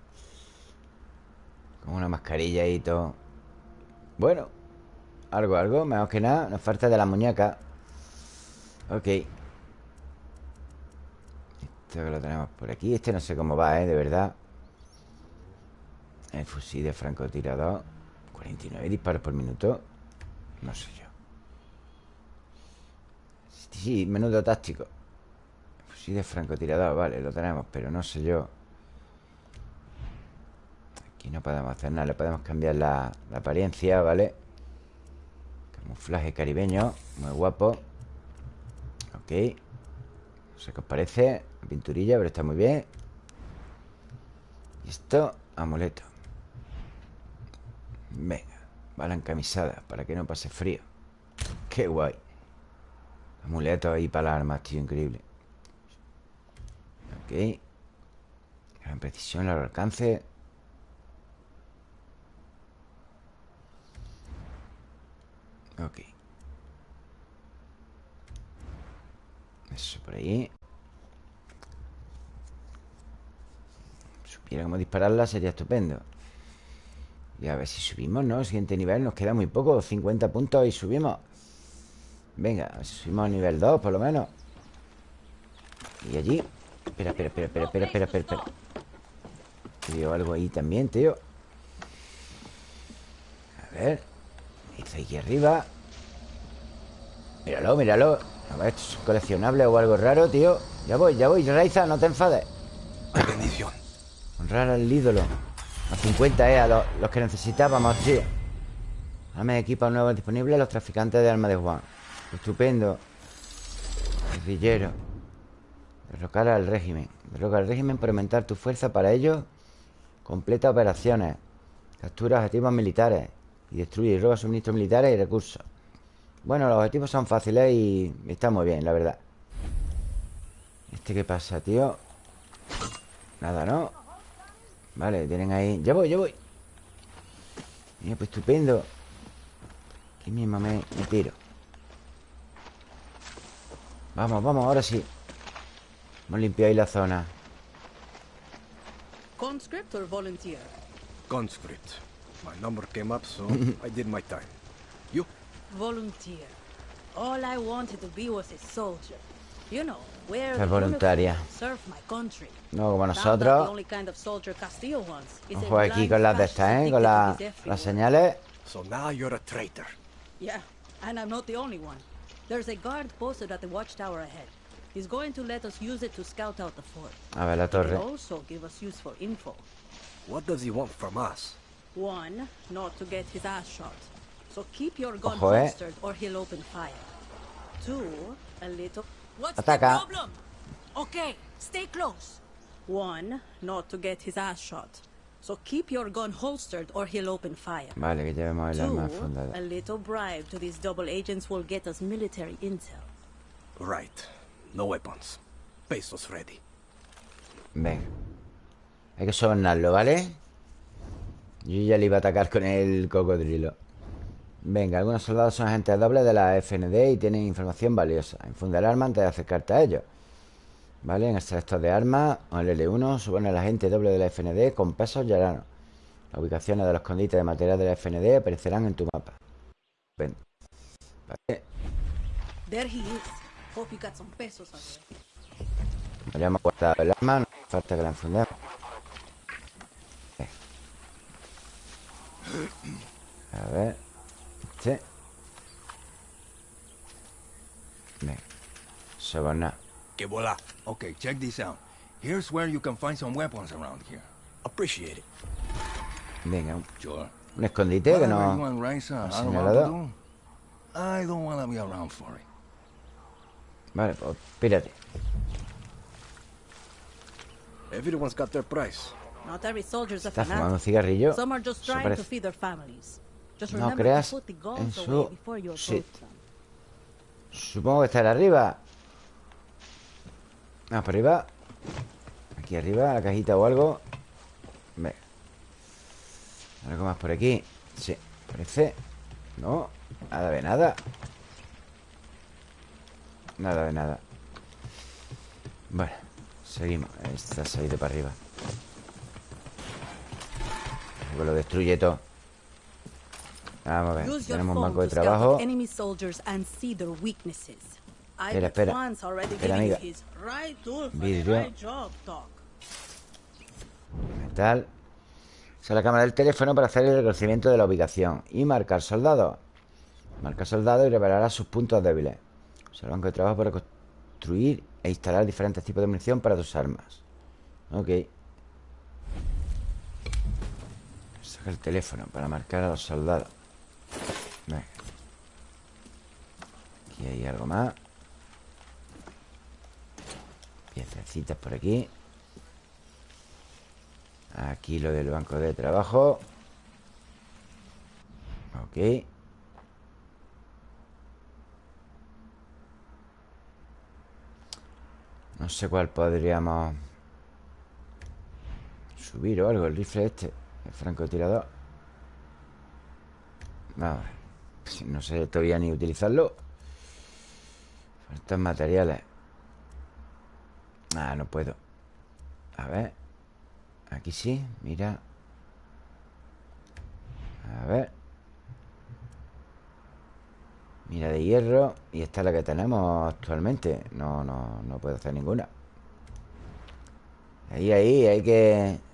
Una mascarilla y todo. Bueno Algo, algo, mejor que nada Nos falta de la muñeca. Ok. Esto que lo tenemos por aquí Este no sé cómo va, ¿eh? De verdad. El fusil de francotirador 49 disparos por minuto. No sé yo. Sí, menudo táctico. Fusil de francotirador, vale, lo tenemos Pero no sé yo Aquí no podemos hacer nada Le podemos cambiar la, apariencia, ¿vale? Camuflaje caribeño Muy guapo. Ok. No sé qué os parece La pinturilla, pero está muy bien. Y esto, amuleto. Venga Bala encamisada Para que no pase frío. Qué guay. Amuleto ahí para las armas, tío, increíble. Ok. Gran precisión, largo alcance Ok. Eso por ahí. Si Supiera cómo dispararla sería estupendo. Y a ver si subimos, ¿no? Siguiente nivel, nos queda muy poco 50 puntos y subimos. Venga, subimos a nivel 2 por lo menos. Y allí. Espera, espera, espera, espera, espera, espera, espera, espera. Veo algo ahí también, tío. A ver Está aquí arriba Míralo, míralo. A ver, esto es coleccionable o algo raro, tío Ya voy, ya voy, Raiza, no te enfades. Bendición. Honrar al ídolo. A 50, eh, a los, los que necesitábamos, tío Armas de equipo nuevos disponibles Los traficantes de armas de Juan. Estupendo. Guerrillero. Derrocar al régimen. Derrocar al régimen por aumentar tu fuerza para ello. Completa operaciones. Captura objetivos militares Y destruye y roba suministros militares y recursos Bueno, los objetivos son fáciles y está muy bien, la verdad ¿Este qué pasa, tío? Nada, ¿no? Vale, tienen ahí... ¡Ya voy, ya voy! Mira, pues estupendo Aquí mismo me, me tiro Vamos, vamos, ahora sí Hemos limpiado ahí la zona Conscript or volunteer? Conscript. My number came up, so I did my time. You? Volunteer. All I wanted to be was a soldier. You know, wear Es the voluntaria. uniform, serve my country. No como nosotros only kind of soldier Castillo wants is a Ojo aquí con las de estas, ¿eh? Con la- las señales So now you're a traitor. Yeah, and I'm not the only one. There's a guard posted at the watchtower ahead. He's going to let us use it to scout out the fort. A ver la torre also give us useful info. What does he want from us? One, not to get his ass shot. So keep your gun Ojo, eh. holstered or he'll open fire. Two, a little... What's Ataca. the problem? Okay, stay close. One, not to get his ass shot. So keep your gun holstered or he'll open fire. Vale, que llevemos el arma Two, fundada a little bribe to these double agents will get us military intel. Right. No weapons. Pesos ready. Venga Hay que sobornarlo, ¿vale? Yo ya le iba a atacar con el cocodrilo Venga, algunos soldados son agentes dobles de la FND y tienen información valiosa. Infunde el arma antes de acercarte a ellos. ¿Vale? En selector de armas o el L1 supone el agente doble de la FND con pesos y aranos. Las ubicaciones de los escondites de material de la FND aparecerán en tu mapa. Ven. Vale. There he is. Hope you got some pesos el arma, no hace falta que la enfundemos. A ver. Venga. Sobornar. Que bola. Okay, check this out. Here's where you can find some weapons around here. Appreciate it. Venga, Sure. un escondite que Whatever no... and Raisa no are ha señalado. do, I don't want to be around for it. Vale, pues pírate. Everyone's got their price. Está fumando un cigarrillo. Some are just Eso trying to parece. feed their families. Just No remember creas to put the en su before you sí. Supongo que estará arriba. Arriba. Aquí arriba, la cajita o algo. Venga. Algo más por aquí. Sí, parece. No, nada de nada. Nada de nada. Bueno, seguimos. Esta se ha ido para arriba. Lo destruye todo. Vamos a ver. Tenemos un banco de trabajo. Espera, espera. Espera, amiga. Vidrio. Metal. Usa la cámara del teléfono para hacer el reconocimiento de la ubicación. Y marcar soldados. Marcar soldados y revelará sus puntos débiles. Usa el banco de trabajo para construir e instalar diferentes tipos de munición para tus armas. Ok. El teléfono para marcar a los soldados. Venga. Aquí hay algo más. Piececitas por aquí. Aquí lo del banco de trabajo. Ok. No sé cuál podríamos subir o algo. El rifle este. El francotirador. Vamos No sé todavía ni utilizarlo. Faltan materiales. Ah, no puedo. A ver. Aquí sí, mira. A ver. Mira de hierro. Y esta es la que tenemos actualmente. No, no, no puedo hacer ninguna. Ahí, ahí, hay que...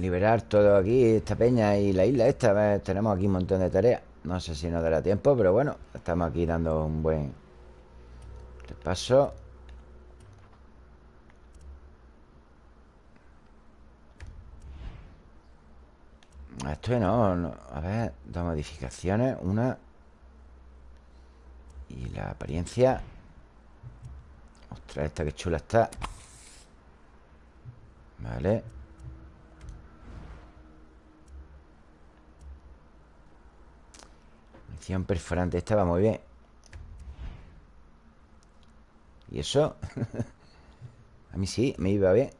Liberar todo aquí, esta peña y la isla esta. A ver, tenemos aquí un montón de tareas. No sé si nos dará tiempo, pero bueno, estamos aquí dando un buen repaso. Esto no, no. A ver, dos modificaciones. Una. Y la apariencia. Ostras, esta que chula está. Vale. Perforante. Esta va muy bien. ¿Y eso? A mí sí, me iba bien.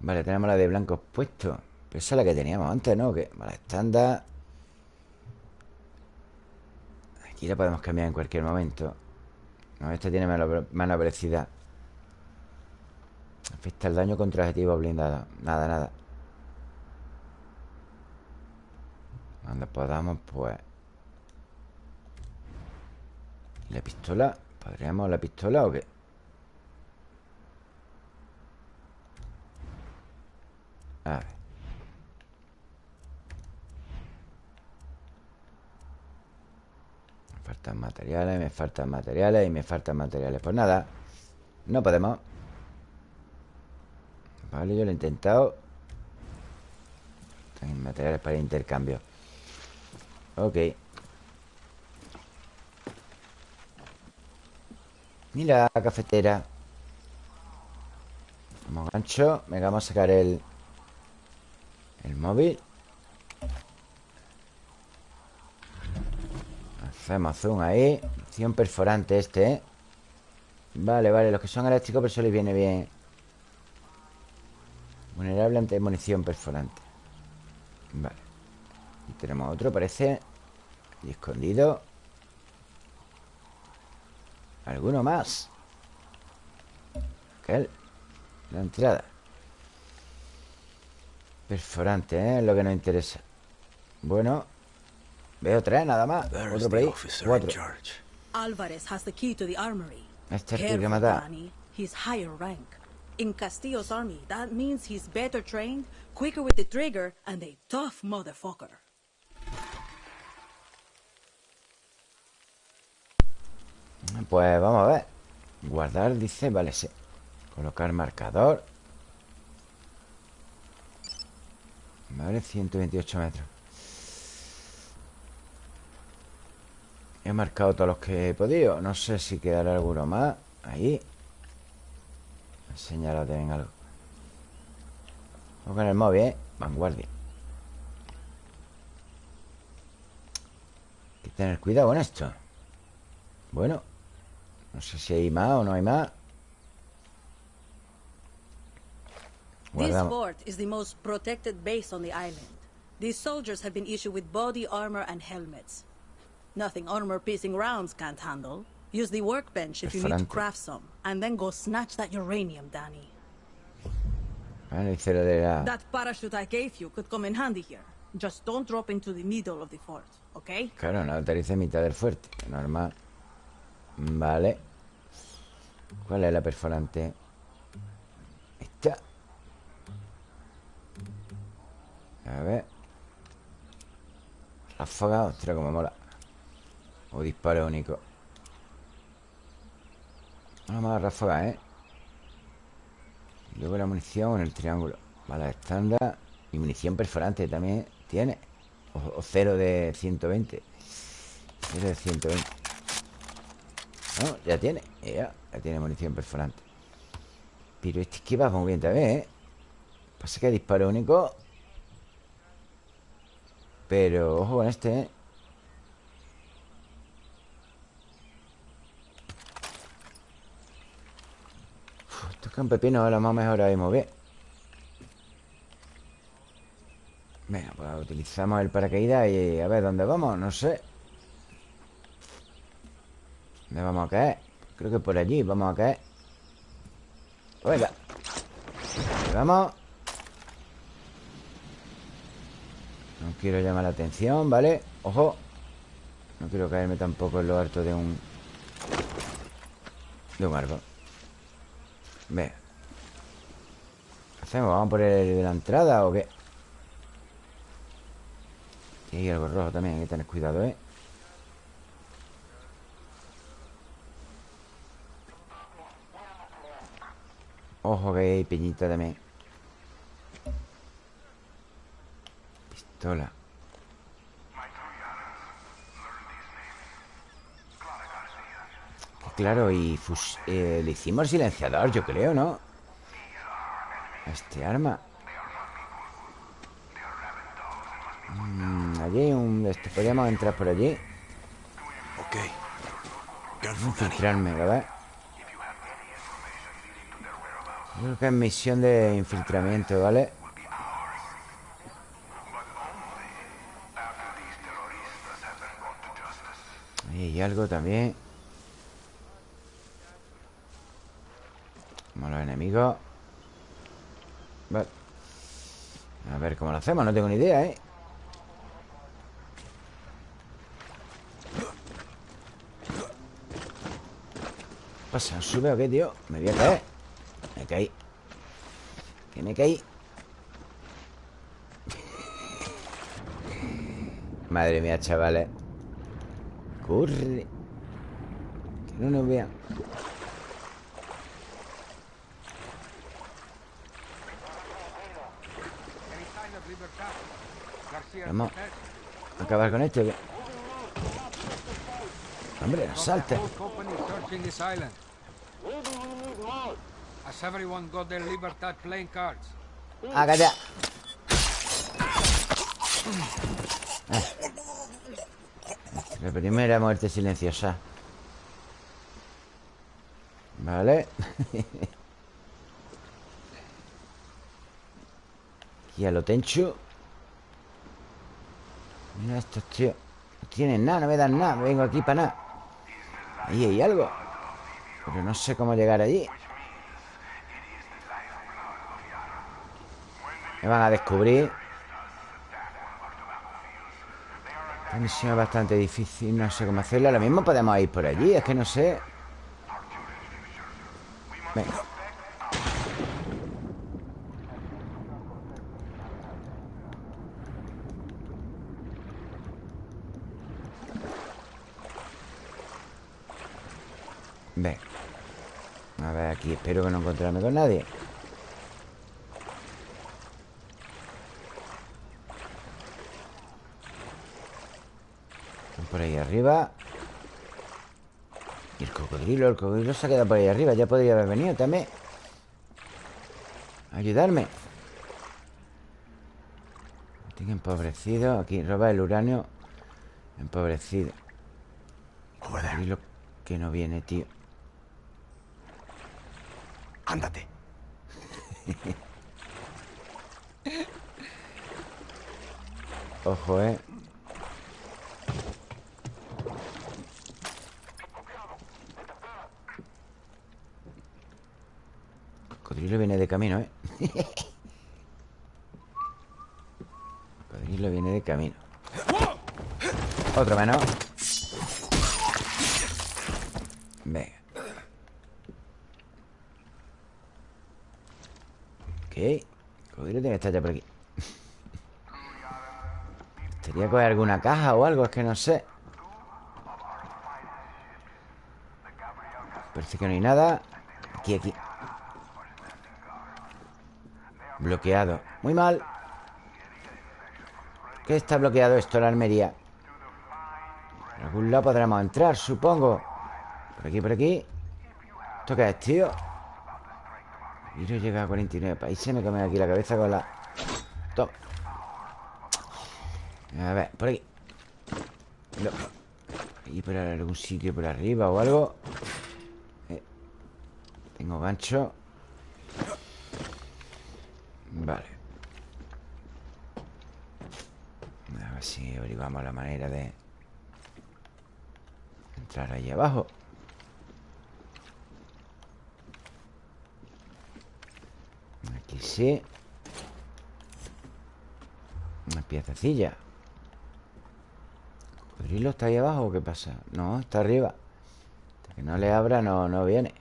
Vale, tenemos la de blancos puesto. Pero esa es la que teníamos antes, ¿no? Que, vale, estándar. Aquí la podemos cambiar en cualquier momento. No, esta tiene menos velocidad. Afecta el daño contra objetivos blindados. Nada, nada. Cuando podamos, pues. ¿La pistola? ¿Podríamos la pistola o qué? A ver. Me faltan materiales, me faltan materiales y me faltan materiales. Pues nada, no podemos. Vale, yo lo he intentado. Tengo materiales para intercambio. Ok. Mira cafetera. Como gancho. Venga, vamos a sacar el... El móvil. Hacemos zoom ahí. Acción perforante este, ¿eh? Vale, vale. Los que son eléctricos, pero eso les viene bien. Vulnerable ante munición perforante. Vale. Y tenemos otro, parece. Y escondido. ¿Alguno más? Aquel. La entrada. Perforante, ¿eh? Es lo que nos interesa. Bueno. Veo tres nada más. Otro por ahí. Cuatro. Alvarez has the key to the armory. Este es el que mata. Danny. He's higher rank. In Castillo's army, that means he's better trained, quicker with the trigger, and a tough motherfucker. Pues vamos a ver. Guardar, dice, vale, sí. Colocar marcador. Vale, 128 metros. He marcado todos los que he podido. No sé si quedará alguno más Ahí. Señalate en algo. Vamos con el móvil, ¿eh? Vanguardia. Hay que tener cuidado con esto. Bueno no sé si hay más o no hay más. This fort is the most protected base on the island. These soldiers have been issued with body armor and helmets. Nothing armor-piercing rounds can't handle. Use the workbench if you need to craft some, and then go snatch that uranium, Danny. Ah, that parachute I gave you could come in handy here. Just don't drop into the middle of the fort, okay? Claro, no aterrice en mitad del fuerte. Normal. Vale. ¿Cuál es la perforante? Esta. A ver. Ráfaga, ostras, como mola. O disparo único. Vamos a ¿eh? Luego la munición en el triángulo. Vale, estándar. Y munición perforante también tiene. O, o cero de 120. Cero de 120. No, ya tiene. Ya tiene munición perforante Pero este que va muy bien también, ¿eh? Pasa que disparo único Pero ojo con este, ¿eh? Esto un pepino lo más mejor ahí bien Venga, pues utilizamos el paracaídas y a ver dónde vamos, no sé ¿Dónde vamos a caer? Creo que por allí vamos a caer Venga Vamos No quiero llamar la atención, ¿vale? Ojo No quiero caerme tampoco en lo alto de un De un árbol Ve ¿Qué hacemos? ¿Vamos por el de la entrada o qué? Y hay algo rojo también Hay que tener cuidado, ¿eh? Ojo que hay peñita también. Pistola. Claro, y eh, le hicimos el silenciador, yo creo, ¿no? Este arma. Mm, Allí hay un... Este, podríamos entrar por allí. Ok. Infiltrarme, ¿verdad? Creo que es misión de infiltramiento, ¿vale? Hay algo también Como los enemigos Vale A ver cómo lo hacemos, no tengo ni idea, ¿eh? ¿Qué pasa? ¿Sube o qué, tío? Me voy a caer Me caí Que me caí Madre mía, chavales. Corre. Que no nos vean. Vamos a acabar con esto. Hombre, no salte. Ah, calla. Ah. La primera muerte silenciosa. Vale. y a lo tencho. Mira estos tíos No tienen nada, no me dan nada Vengo aquí para nada Ahí hay algo Pero no sé cómo llegar allí Me van a descubrir. Esta misión es bastante difícil No sé cómo hacerla Lo mismo podemos ir por allí Es que no sé. Venga. Ven A ver aquí Espero que no encontrarme con nadie Por ahí arriba. Y el cocodrilo El cocodrilo se ha quedado por ahí arriba Ya podría haber venido también. Ayudarme. Tengo empobrecido Aquí roba el uranio. Empobrecido. Cocodrilo que no viene, tío. Ándate. Ojo, eh. Cocodrilo viene de camino, eh. Cocodrilo viene de camino. Otro menos. Venga. Ok Cocodrilo tiene que estar ya por aquí Coger alguna caja o algo Es que no sé. Parece que no hay nada. Aquí, aquí. Bloqueado. Muy mal. ¿Qué está bloqueado esto? La armería Por algún lado podremos entrar, supongo. Por aquí, por aquí. ¿Esto qué es, tío? llega a 49 países Me come aquí la cabeza con la... Toma A ver, por aquí. No. Aquí por algún sitio por arriba o algo. Eh. Tengo gancho. Vale. A ver si averiguamos la manera de Entrar ahí abajo. Aquí sí. Una piececilla ¿Pero está ahí abajo o qué pasa? No, está arriba. Hasta que no le abra, no, no viene.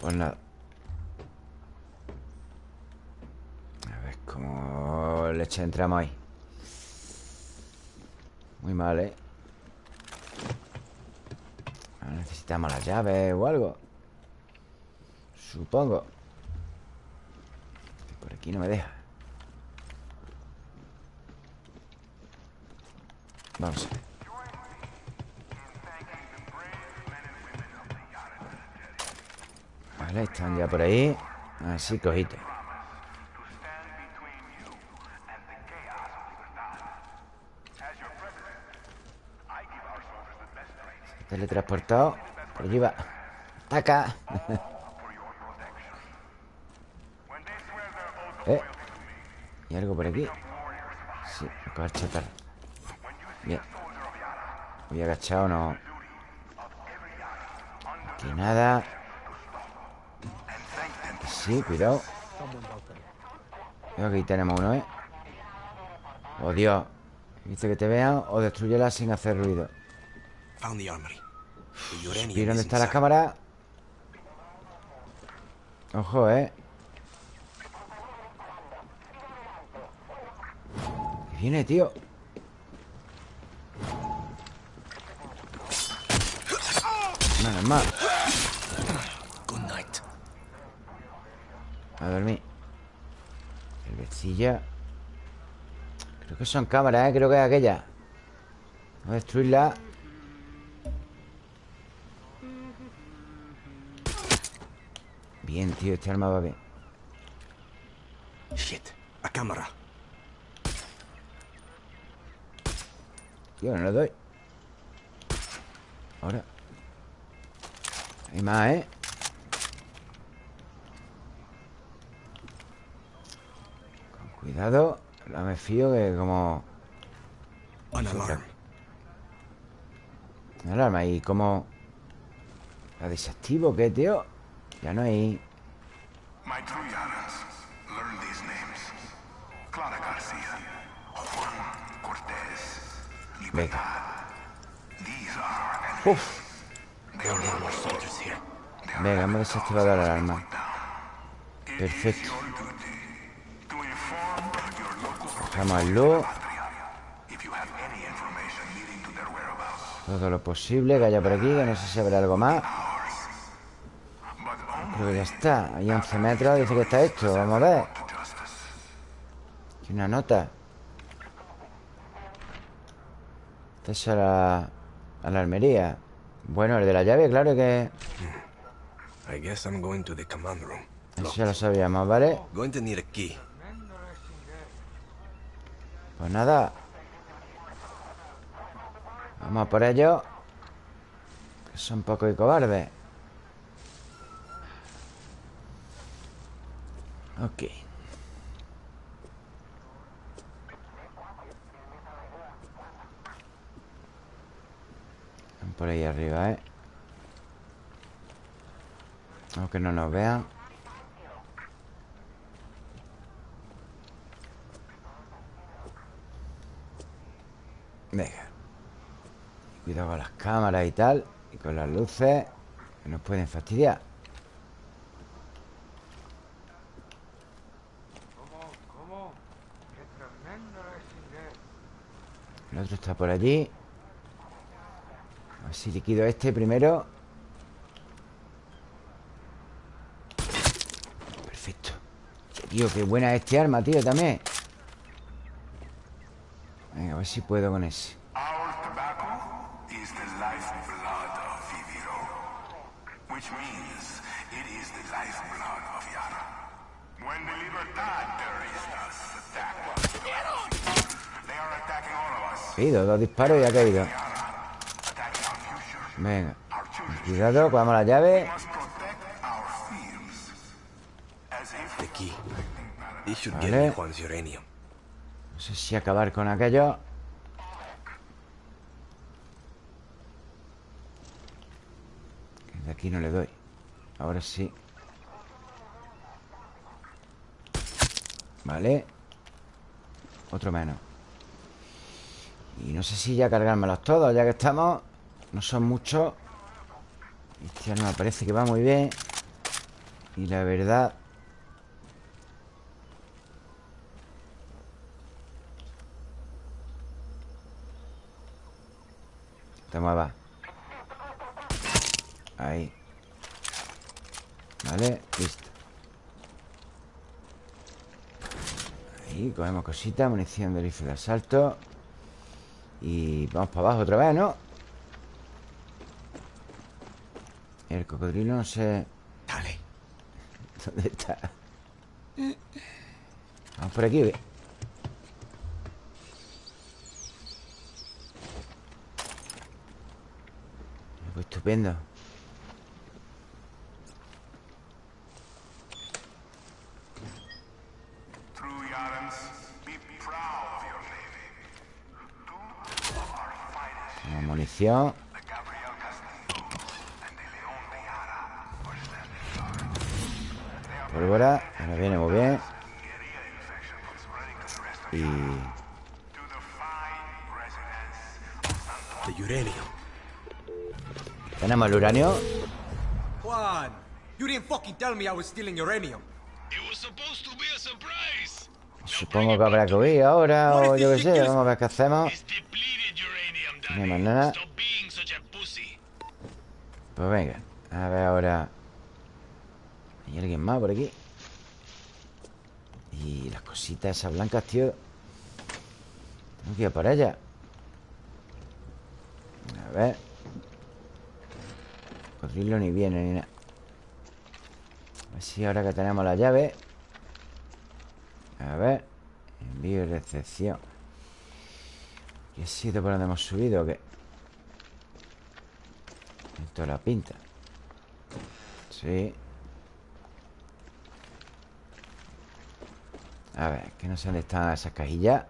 Pues nada. A ver cómo leche entramos ahí. Muy mal, ¿eh? Necesitamos las llaves o algo. Supongo. Por aquí no me deja. Vamos a ver. Vale, están ya por ahí. Así, cojito Teletransportado Por allí va. Ataca ¿Eh? ¿Y algo por aquí? Sí, acabar chatar Bien. Voy agachado, no. Aquí nada. Sí, cuidado. Creo que aquí tenemos uno, ¿eh? Oh, Dios Dice que te vean o destruyela sin hacer ruido ¿Y dónde está la cámara? Ojo, ¿eh? viene, tío? Nada más A dormir Cervecilla Creo que son cámaras, ¿eh? Creo que es aquella Vamos a destruirla Bien, tío, este arma va bien. Shit, a cámara. Tío, no le doy. Ahora. Hay más, ¿eh? Con cuidado. No me fío que como An alarm Una alarma. ¿Y cómo ¿La desactivo qué, tío? Ya no hay My true Yaras learn these names. Clara Juan These are Uf. There are more soldiers here. Venga, hemos desactivado la alarma Perfecto. Todo lo posible que haya por aquí Que no sé si habrá algo más Ya está Hay 11 metros, dice que está esto Vamos a ver. Aquí una nota. Esta es a la, a la armería Bueno, el de la llave, claro que I guess I'm going to the command room. Eso ya lo sabíamos, ¿vale? Going to need a key. Pues nada. Vamos a por ellos Que son poco y cobardes Ok. Por ahí arriba, ¿eh? Aunque no nos vean. Venga. Cuidado con las cámaras y tal Y con las luces Que nos pueden fastidiar El otro está por allí. A ver si liquido este primero. Perfecto. Tío, qué buena es este arma, tío, también. Venga, a ver si puedo con ese Caído, dos disparos y ha caído. Venga Cuidado, cogamos la llave. Vale. No sé si acabar con aquello. De aquí no le doy. Ahora sí. Vale. Otro menos Y no sé si ya cargármelos todos Ya que estamos. No son muchos. Este me parece que va muy bien. Y la verdad Te muevas Ahí. Vale, listo. Ahí, cogemos cositas Munición de rifle de asalto Y vamos para abajo otra vez, ¿no? El cocodrilo no sé... Dale ¿Dónde está? Vamos por aquí, ve Pues estupendo Munición Pólvora Ahora viene muy bien. Y... Uranio. Tenemos el uranio Juan, you didn't fucking tell me I was stealing uranium. Supongo que habrá que huir ahora O yo qué sé, vamos a ver qué hacemos. No hay más nada Pues venga A ver ahora. ¿Hay alguien más por aquí? Y las cositas esas blancas, tío. Tengo que ir por allá A ver. Cocodrilo ni viene ni nada. A ver si ahora que tenemos la llave. A ver. Envío y recepción. ¿Qué sitio por donde hemos subido o qué? La pinta. Sí. A ver, que no sé dónde están esas cajillas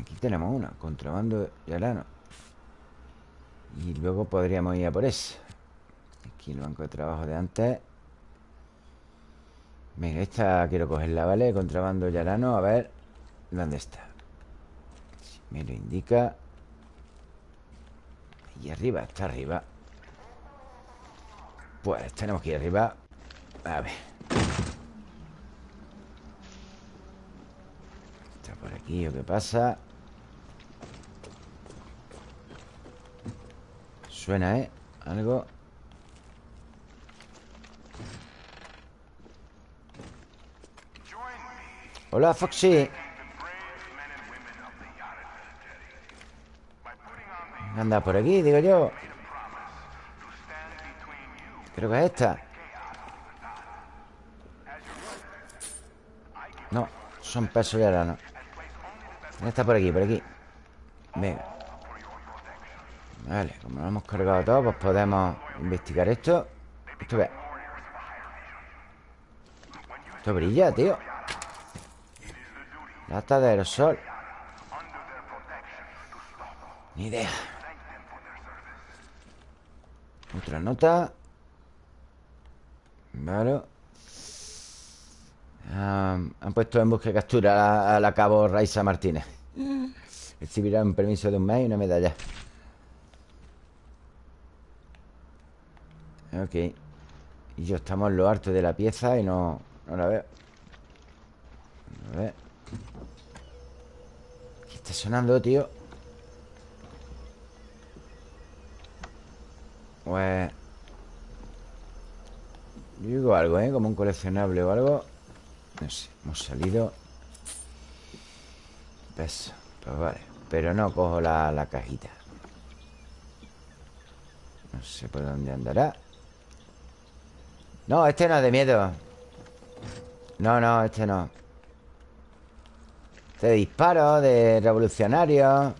Aquí tenemos una Contrabando de grano Y luego podríamos ir a por esa. Aquí el banco de trabajo de antes. Venga, esta quiero cogerla, ¿vale? Contrabando yarano, a ver ¿Dónde está? Me lo indica. Ahí arriba, está arriba. Pues tenemos que ir arriba. A ver. Está por aquí o qué pasa Suena, ¿eh? Algo. Hola, Foxy Anda por aquí, digo yo. Creo que es esta. No, son pesos y ahora Está por aquí, por aquí. Venga. Vale, como lo hemos cargado todo Pues podemos investigar esto. Esto ve. Esto brilla, tío. Lata de aerosol. Ni idea Otra nota Vale Um, han puesto en busca y captura a la cabo Raisa Martínez. Recibirá un permiso de un mes y una medalla. Ok. Y yo estamos en lo alto de la pieza y no, no la veo. A ver. ¿Qué está sonando, tío? Pues... Yo digo algo, ¿eh? Como un coleccionable o algo. No sé, hemos salido. Peso Pues vale. Pero no cojo la, la cajita. No sé por dónde andará. No, este no es de miedo. No, no, este no. Este de disparo De revolucionario.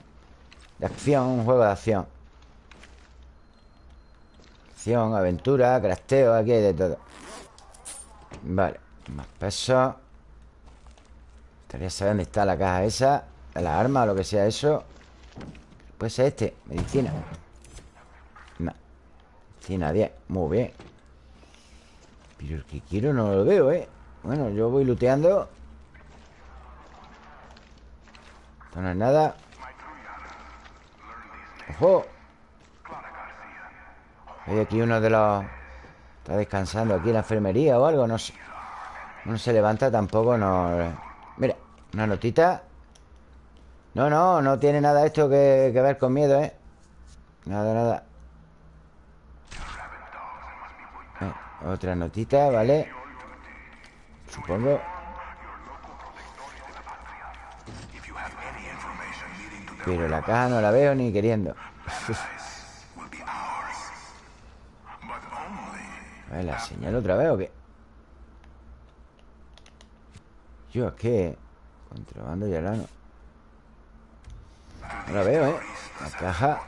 De acción, un juego de acción Aventura, crasteo Aquí hay de todo. Vale más peso. Estaría saber dónde está la caja esa La arma o lo que sea eso. Puede ser este Medicina. No. Medicina 10 Muy bien. Pero el que quiero no lo veo, ¿eh? Bueno, yo voy looteando. Esto no es nada. ¡Ojo! Hay aquí uno de los... Está descansando aquí en la enfermería o algo, no sé. No se levanta tampoco, no... Mira, una notita. No, no, no tiene nada esto que, que ver con miedo, ¿eh? Nada, nada. Eh, Otra notita, ¿vale? Supongo. Pero la caja no la veo ni queriendo ¿La señal otra vez o qué? Yo, es que... Contrabando y no No la veo, ¿eh? La caja...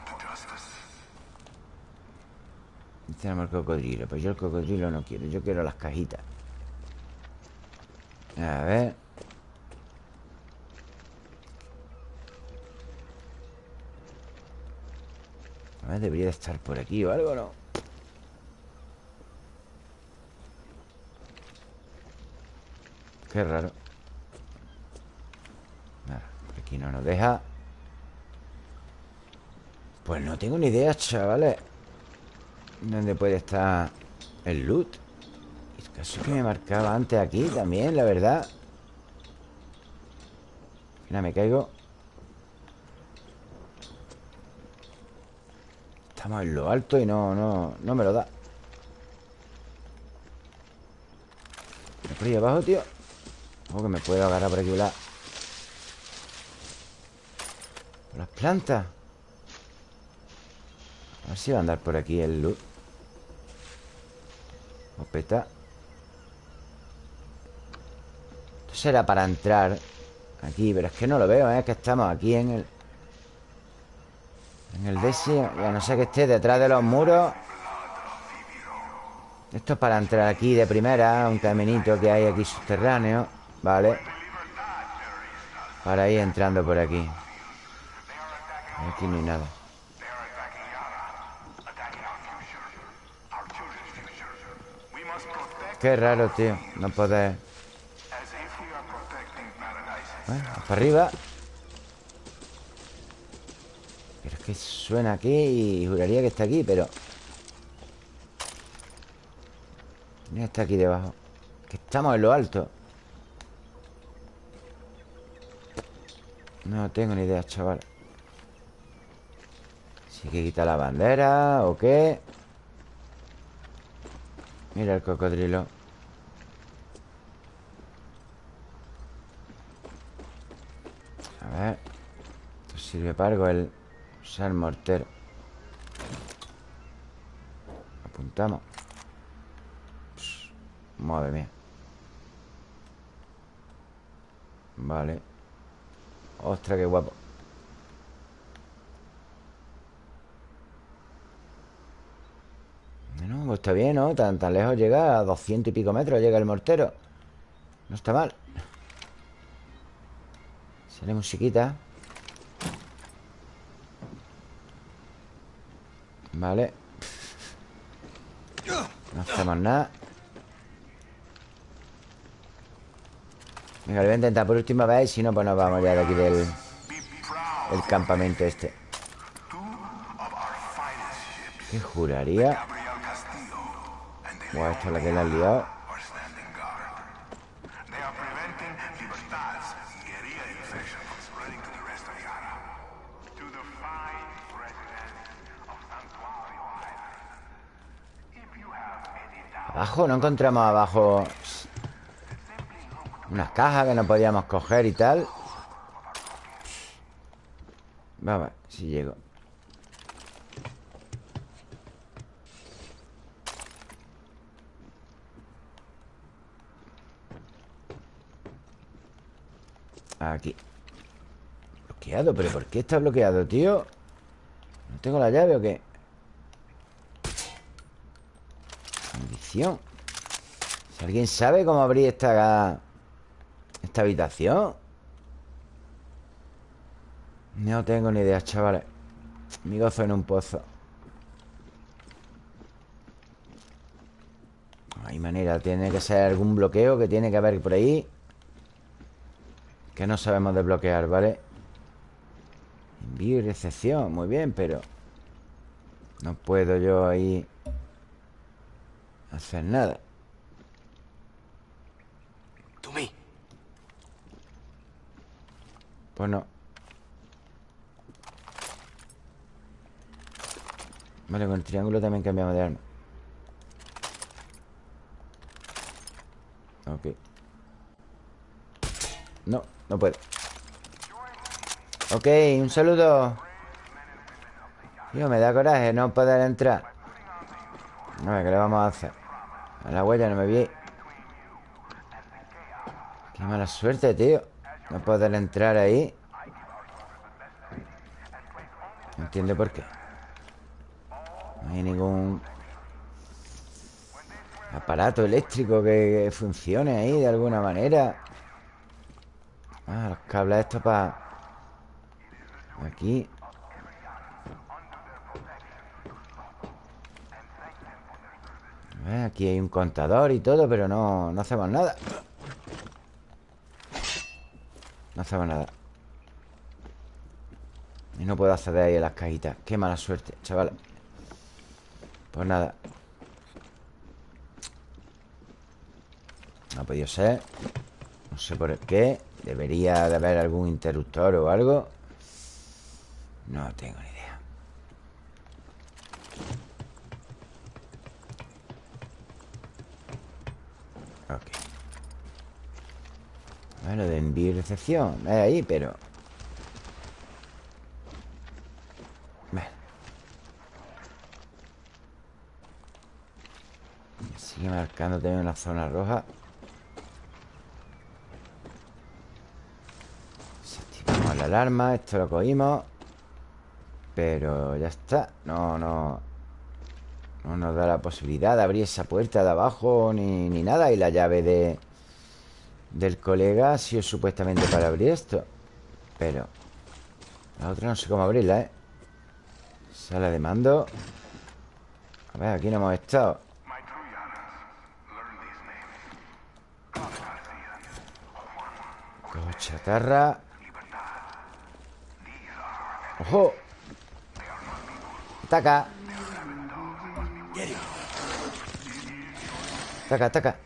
Tenemos el cocodrilo Pues yo el cocodrilo no quiero Yo quiero las cajitas A ver A ver, debería de estar por aquí o algo, ¿no? Qué raro. Por aquí no nos deja. Pues no tengo ni idea, chavales. ¿Dónde puede estar el loot? Es caso que me marcaba antes aquí también, la verdad. Mira, me caigo. Estamos en lo alto y no, no, no me lo da. Por ahí abajo, tío Que me puedo agarrar por aquí la... Por las plantas. A ver si va a andar por aquí el loot Opeta Esto será para entrar Aquí, pero es que no lo veo, ¿eh? Que estamos aquí en el... En el desierto Ya no sé que esté detrás de los muros. Esto es para entrar aquí de primera Un caminito que hay aquí subterráneo Vale. Para ir entrando por aquí. Aquí no hay nada. Qué raro, tío. No poder. Bueno, para arriba. Pero es que suena aquí Y juraría que está aquí, pero está aquí debajo. Que estamos en lo alto No tengo ni idea, chaval. Si hay que quitar la bandera o qué Mira el cocodrilo. A ver Esto sirve para algo el usar mortero. Apuntamos. Madre mía. Vale Ostras, qué guapo. Bueno, pues está bien, ¿no? Tan, lejos llega A 200 y pico metros llega el mortero. No está mal. Sale musiquita. Vale. No hacemos nada Venga, lo voy a intentar por última vez Si no, pues nos vamos ya de aquí del El campamento este. ¿Qué juraría? Buah, esto es la que le han liado. Abajo, no encontramos abajo unas cajas que no podíamos coger y tal Vamos si llego Aquí Bloqueado, pero ¿por qué está bloqueado, tío? ¿No tengo la llave o qué? Condición Si alguien sabe cómo abrir esta esta habitación No tengo ni idea, chavales. Mi gozo en un pozo. No hay manera Tiene que ser algún bloqueo que tiene que haber por ahí. Que no sabemos desbloquear, ¿vale? Envío y recepción, muy bien, pero No puedo yo ahí Hacer nada To me. Pues no. Vale, con el triángulo también cambiamos de arma. Ok. No, no puedo. Ok, un saludo. Tío, me da coraje no poder entrar. A ver, ¿qué le vamos a hacer? A la huella no me vi. Qué mala suerte, tío No poder entrar ahí. No entiendo por qué. No hay ningún Aparato eléctrico que, funcione ahí de alguna manera. Ah, los cables estos para Aquí. Ver, Aquí hay un contador y todo Pero no, no hacemos nada No hacemos nada. Y no puedo acceder ahí a las cajitas. Qué mala suerte, chaval. Pues nada. No ha podido ser. No sé por qué. Debería de haber algún interruptor o algo. No tengo ni idea Ok Bueno, de envío y recepción Es ahí, pero Me Sigue marcando también una zona roja. Desactivamos la alarma Esto lo cogimos. Pero ya está. No, no. No nos da la posibilidad de abrir esa puerta de abajo Ni, ni nada. Y la llave de Del colega ha sido supuestamente para abrir esto Pero La otra no sé cómo abrirla, ¿eh? Sala de mando A ver, aquí no hemos estado Cojo chatarra ¡Ojo! ¡Ataca! ¡Ataca, ataca!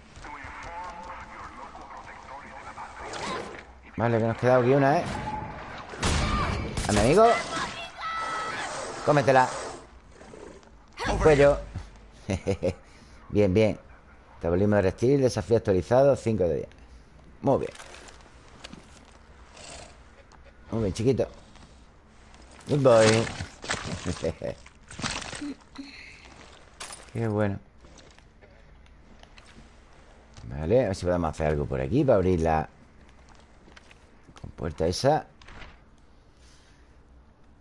Vale, que nos queda aquí una, ¿eh? A mi amigo Cómetela. Cuello. Bien, bien. Metabolismo de reptil, desafío actualizado 5 de 10 Muy bien. Muy bien, chiquito. Good boy. Qué bueno. Vale, a ver si podemos hacer algo por aquí Para abrir la Compuerta esa.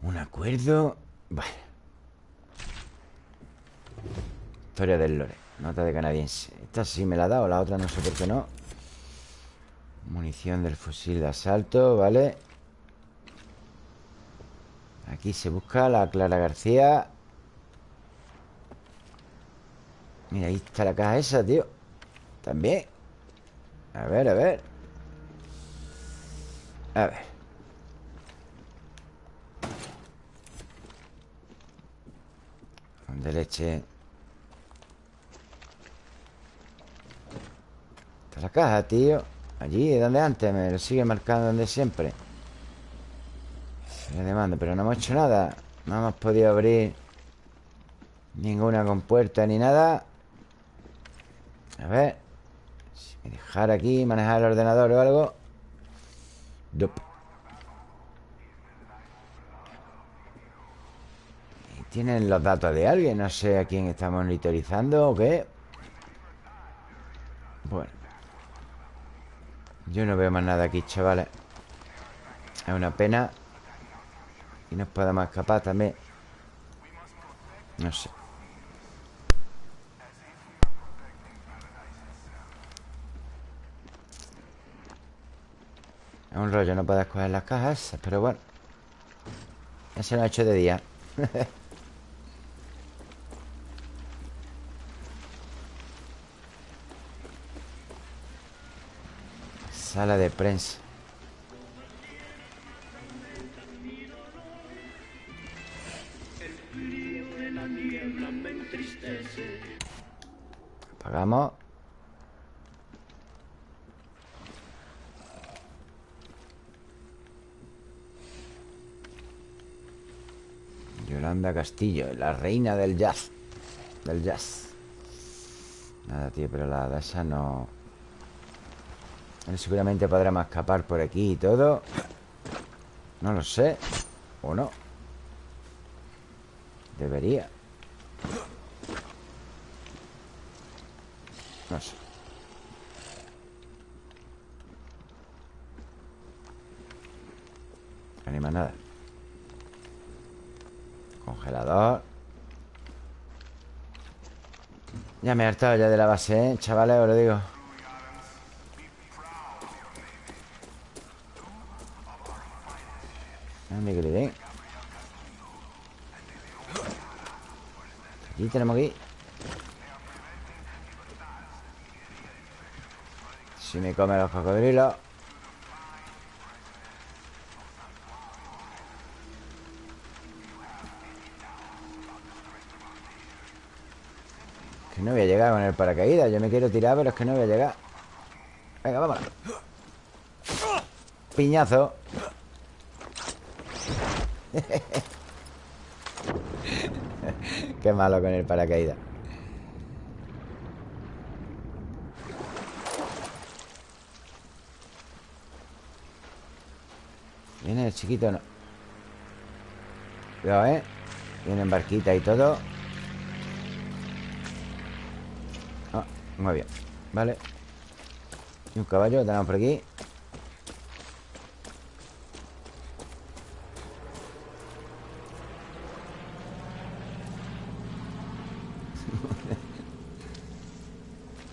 Un acuerdo. Vale. Historia del lore. Nota de canadiense. Esta sí me la ha dado, la otra no sé por qué no. Munición del fusil de asalto Vale. Aquí se busca la Clara García. Mira, ahí está la caja esa, tío. También. A ver, a ver A ver. De leche. Está la caja, tío. Allí, donde antes Me lo sigue marcando donde siempre. Le demando, pero no hemos hecho nada. No hemos podido abrir Ninguna compuerta ni nada. A ver Si me dejara aquí Manejar el ordenador o algo Dup. Tienen los datos de alguien No sé a quién está monitorizando o qué. Bueno. Yo no veo más nada aquí, chavales. Es una pena. Y nos podemos escapar también. No sé Un rollo no puedes coger las cajas esas, pero bueno. Ya se lo ha hecho de día. Sala de prensa. Apagamos. Yolanda Castillo, la reina del jazz. Del jazz. Nada, tío, pero la esa no... Seguramente podrá escapar por aquí y todo. No lo sé. ¿O no? Debería. No sé. Anima nada. Congelador. Ya me he hartado ya de la base, ¿eh? Chavales, os lo digo. Ande que le den. Aquí tenemos aquí. Si me comen los cocodrilos. No voy a llegar con el paracaídas Yo me quiero tirar, pero es que no voy a llegar. Venga, vámonos. Piñazo. Qué malo con el paracaídas. Viene el chiquito, no Cuidado, ¿eh? Vienen barquita y todo ah, Muy bien. Vale. Y un caballo tenemos por aquí.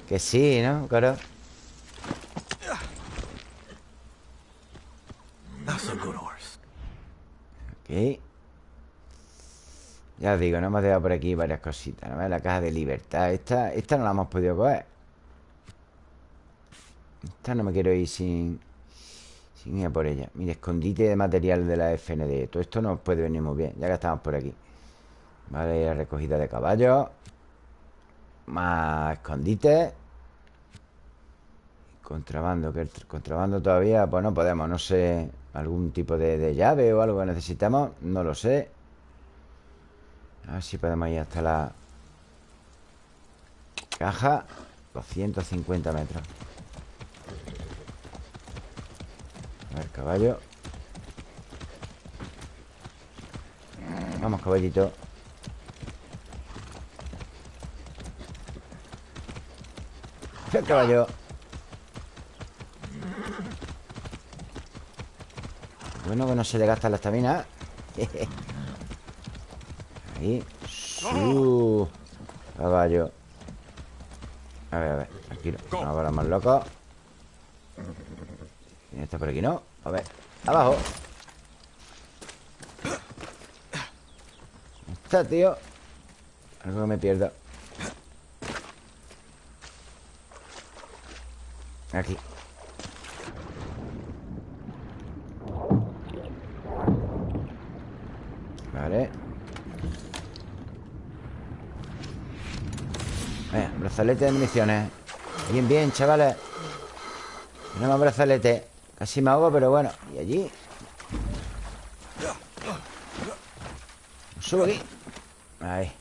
Que sí, ¿no? Claro Ok Ya os digo, no hemos dejado por aquí varias cositas ¿no? La caja de libertad Esta, esta no la hemos podido coger. Esta no me quiero ir sin Sin ir a por ella. Mira, escondite de material de la FND Todo esto nos puede venir muy bien Ya que estamos por aquí. Vale, la recogida de caballos. Más escondite. Contrabando, que el contrabando todavía, pues no podemos, no sé, algún tipo de, llave o algo que necesitamos, no lo sé. A ver si podemos ir hasta la caja. 250 metros. A ver, caballo. Vamos, caballito. El caballo. Bueno que no se le gasta la estamina Ahí. Su. Caballo A ver, a ver, tranquilo Ahora más loco. ¿Quién está por aquí, no? A ver, abajo. Está, tío? Algo que me pierdo. Aquí. Vale Venga, brazalete de municiones. Bien, bien, chavales. Tenemos brazalete. Casi me ahogo, pero bueno Y allí. Subo aquí. Ahí.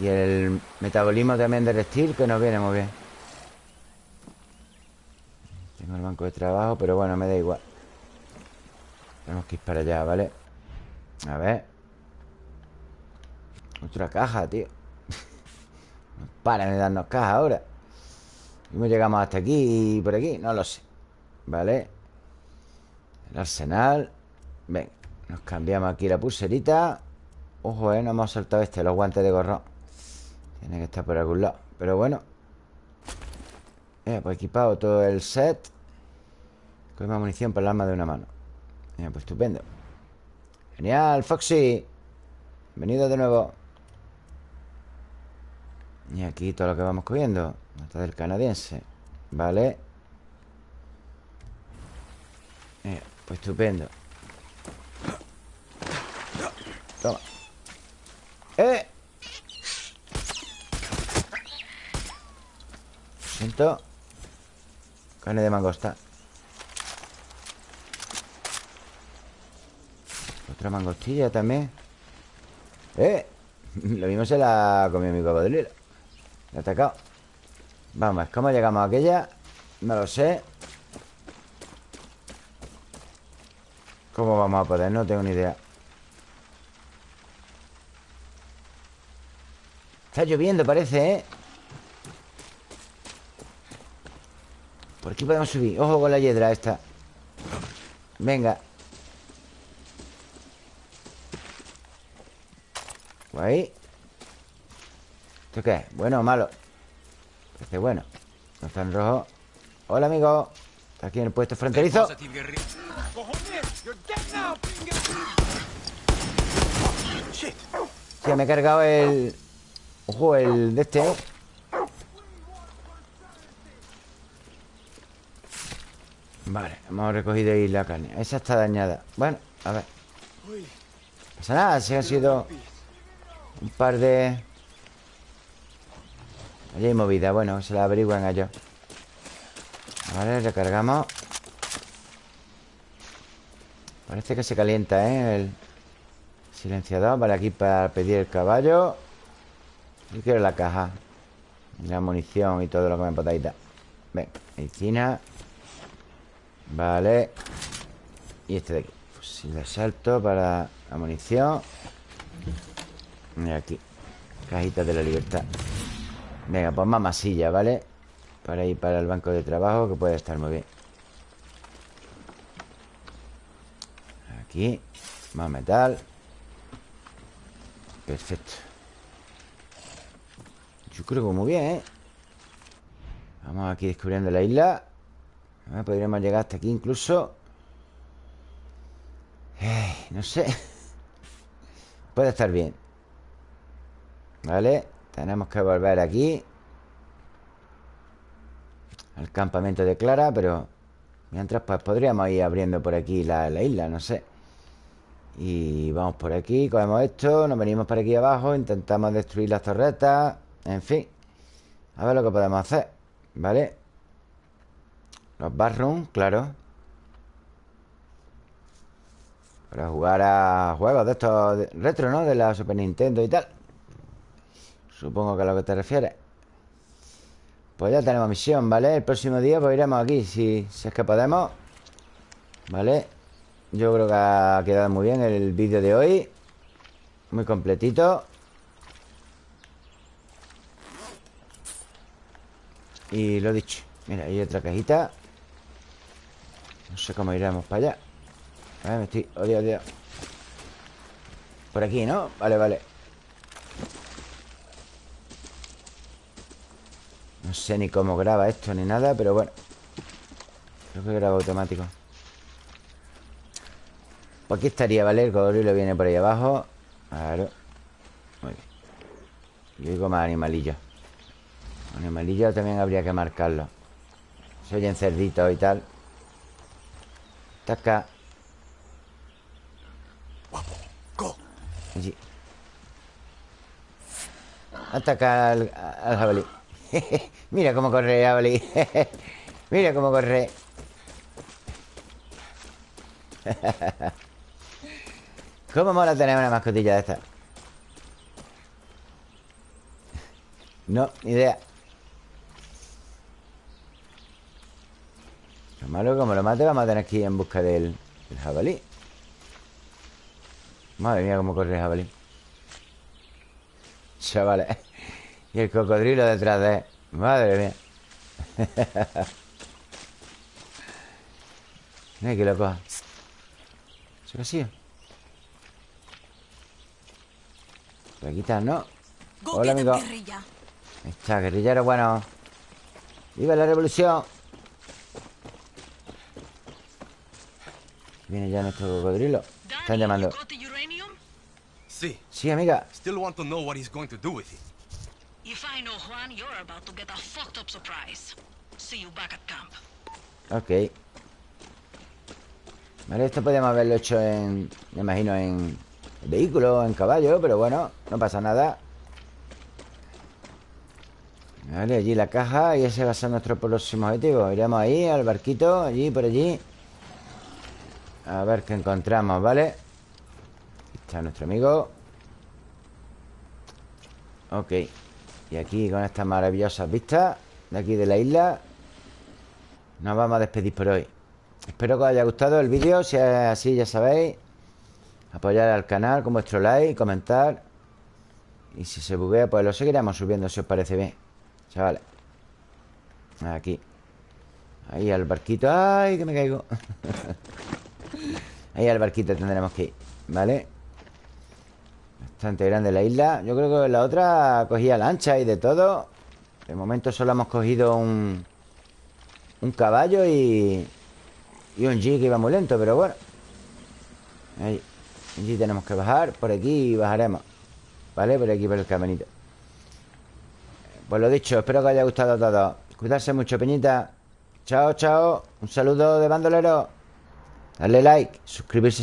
Y el metabolismo también de reptil Que nos viene muy bien. Tengo el banco de trabajo Pero bueno, me da igual. Tenemos que ir para allá, ¿vale? A ver. Otra caja, tío paran de darnos caja ahora. ¿Cómo llegamos hasta aquí y por aquí? No lo sé ¿Vale? El arsenal Venga, nos cambiamos aquí la pulserita. Ojo, eh, no hemos saltado este Los guantes de gorro. Tiene que estar por algún lado Pero bueno. Eh, pues equipado todo el set. Con más munición para el arma de una mano. Pues estupendo. Genial, Foxy. Bienvenido de nuevo Y aquí todo lo que vamos cogiendo Nota del canadiense Vale Pues estupendo. Toma. ¡Eh! siento. Carne de mangosta. Otra mangostilla también. ¡Eh! Lo mismo se la comió mi cocodrilo Ha atacado Vamos, ¿cómo llegamos a aquella? No lo sé. ¿Cómo vamos a poder? No tengo ni idea. Está lloviendo, parece, ¿eh? Por aquí podemos subir. Ojo con la hiedra esta. Venga. Ahí ¿Esto qué es? ¿Bueno o malo? Parece bueno No está en rojo. Hola, amigo. Está aquí en el puesto fronterizo. Ya me he cargado el... Ojo, el de este, ¿eh? Vale, hemos recogido ahí la carne. Esa está dañada. Bueno, a ver. No pasa nada, si han sido Un par de... Allí hay movida, bueno, se la averiguan a ellos Vale, recargamos. Parece que se calienta, ¿eh? El silenciador. Vale, aquí para pedir el caballo. Yo quiero la caja. La munición y todo lo que me podáis dar. Ven, medicina. Vale. Y este de aquí. Fusil de asalto para la munición. Y aquí. Cajita de la libertad Venga, pues más masilla, ¿vale? Para ir para el banco de trabajo Que puede estar muy bien. Aquí Más metal. Perfecto. Yo creo que muy bien, ¿eh? Vamos aquí descubriendo la isla. Podríamos llegar hasta aquí incluso. Eh, No sé. Puede estar bien. Vale Tenemos que volver aquí. Al campamento de Clara Pero mientras pues podríamos ir abriendo por aquí la, la isla No sé. Y vamos por aquí Cogemos esto Nos venimos por aquí abajo Intentamos destruir las torretas En fin. A ver lo que podemos hacer ¿Vale? Los barrooms, claro. Para jugar a juegos de estos retro, ¿no? De la Super Nintendo y tal Supongo que a lo que te refieres. Pues ya tenemos misión, ¿vale? El próximo día pues iremos aquí Si, es que podemos ¿Vale? Yo creo que ha quedado muy bien el vídeo de hoy. Muy completito. Y lo dicho Mira, hay otra cajita. No sé cómo iremos para allá. A ver, me estoy... Odio, odio. Por aquí, ¿no? Vale, vale No sé ni cómo graba esto ni nada Pero bueno. Creo que graba automático. Pues aquí estaría, ¿vale? El cocodrilo viene por ahí abajo. Claro. Muy bien. Y digo más animalillos. Animalillos también habría que marcarlos Se oyen cerditos y tal. Go. Allí. Ataca al, al jabalí. Mira cómo corre jabalí. Mira cómo corre. ¿Cómo mola tener una mascotilla de esta? No, ni idea. Lo malo como lo mate vamos a tener que ir en busca del, del jabalí Madre mía cómo corre el jabalí Chavales Y el cocodrilo detrás de él Madre mía Mira que lo coja ¿Se vacío? Por aquí está, ¿no? Hola, amigo Está, guerrillero bueno ¡Viva la revolución! Viene ya nuestro cocodrilo. Están llamando. Sí. Sí, amiga. Still want to know what he's going to do with it. If I know Juan, you're about to get a fucked up surprise. See you back at camp. Ok. Vale, esto podríamos haberlo hecho en... Me imagino en vehículo, en caballo, pero bueno, no pasa nada. Vale, allí la caja y ese va a ser nuestro próximo objetivo. Iremos ahí, al barquito, allí, por allí. A ver qué encontramos, ¿vale? está nuestro amigo Ok Y aquí con estas maravillosas vistas De aquí de la isla Nos vamos a despedir por hoy Espero que os haya gustado el vídeo Si es así ya sabéis Apoyar al canal con vuestro like, comentar Y si se buguea pues lo seguiremos subiendo si os parece bien Chavales Aquí Ahí al barquito ¡Ay, que me caigo! Ahí al barquito tendremos que ir ¿Vale? Bastante grande la isla. Yo creo que la otra cogía lancha y de todo. De momento solo hemos cogido un Un caballo y Y un jeep que iba muy lento, pero bueno. Ahí tenemos que bajar. Por aquí bajaremos ¿Vale? Por aquí por el caminito. Pues lo dicho, espero que os haya gustado a todos Cuidarse mucho, peñita. Chao, chao. Un saludo de bandolero. Darle like, suscribirse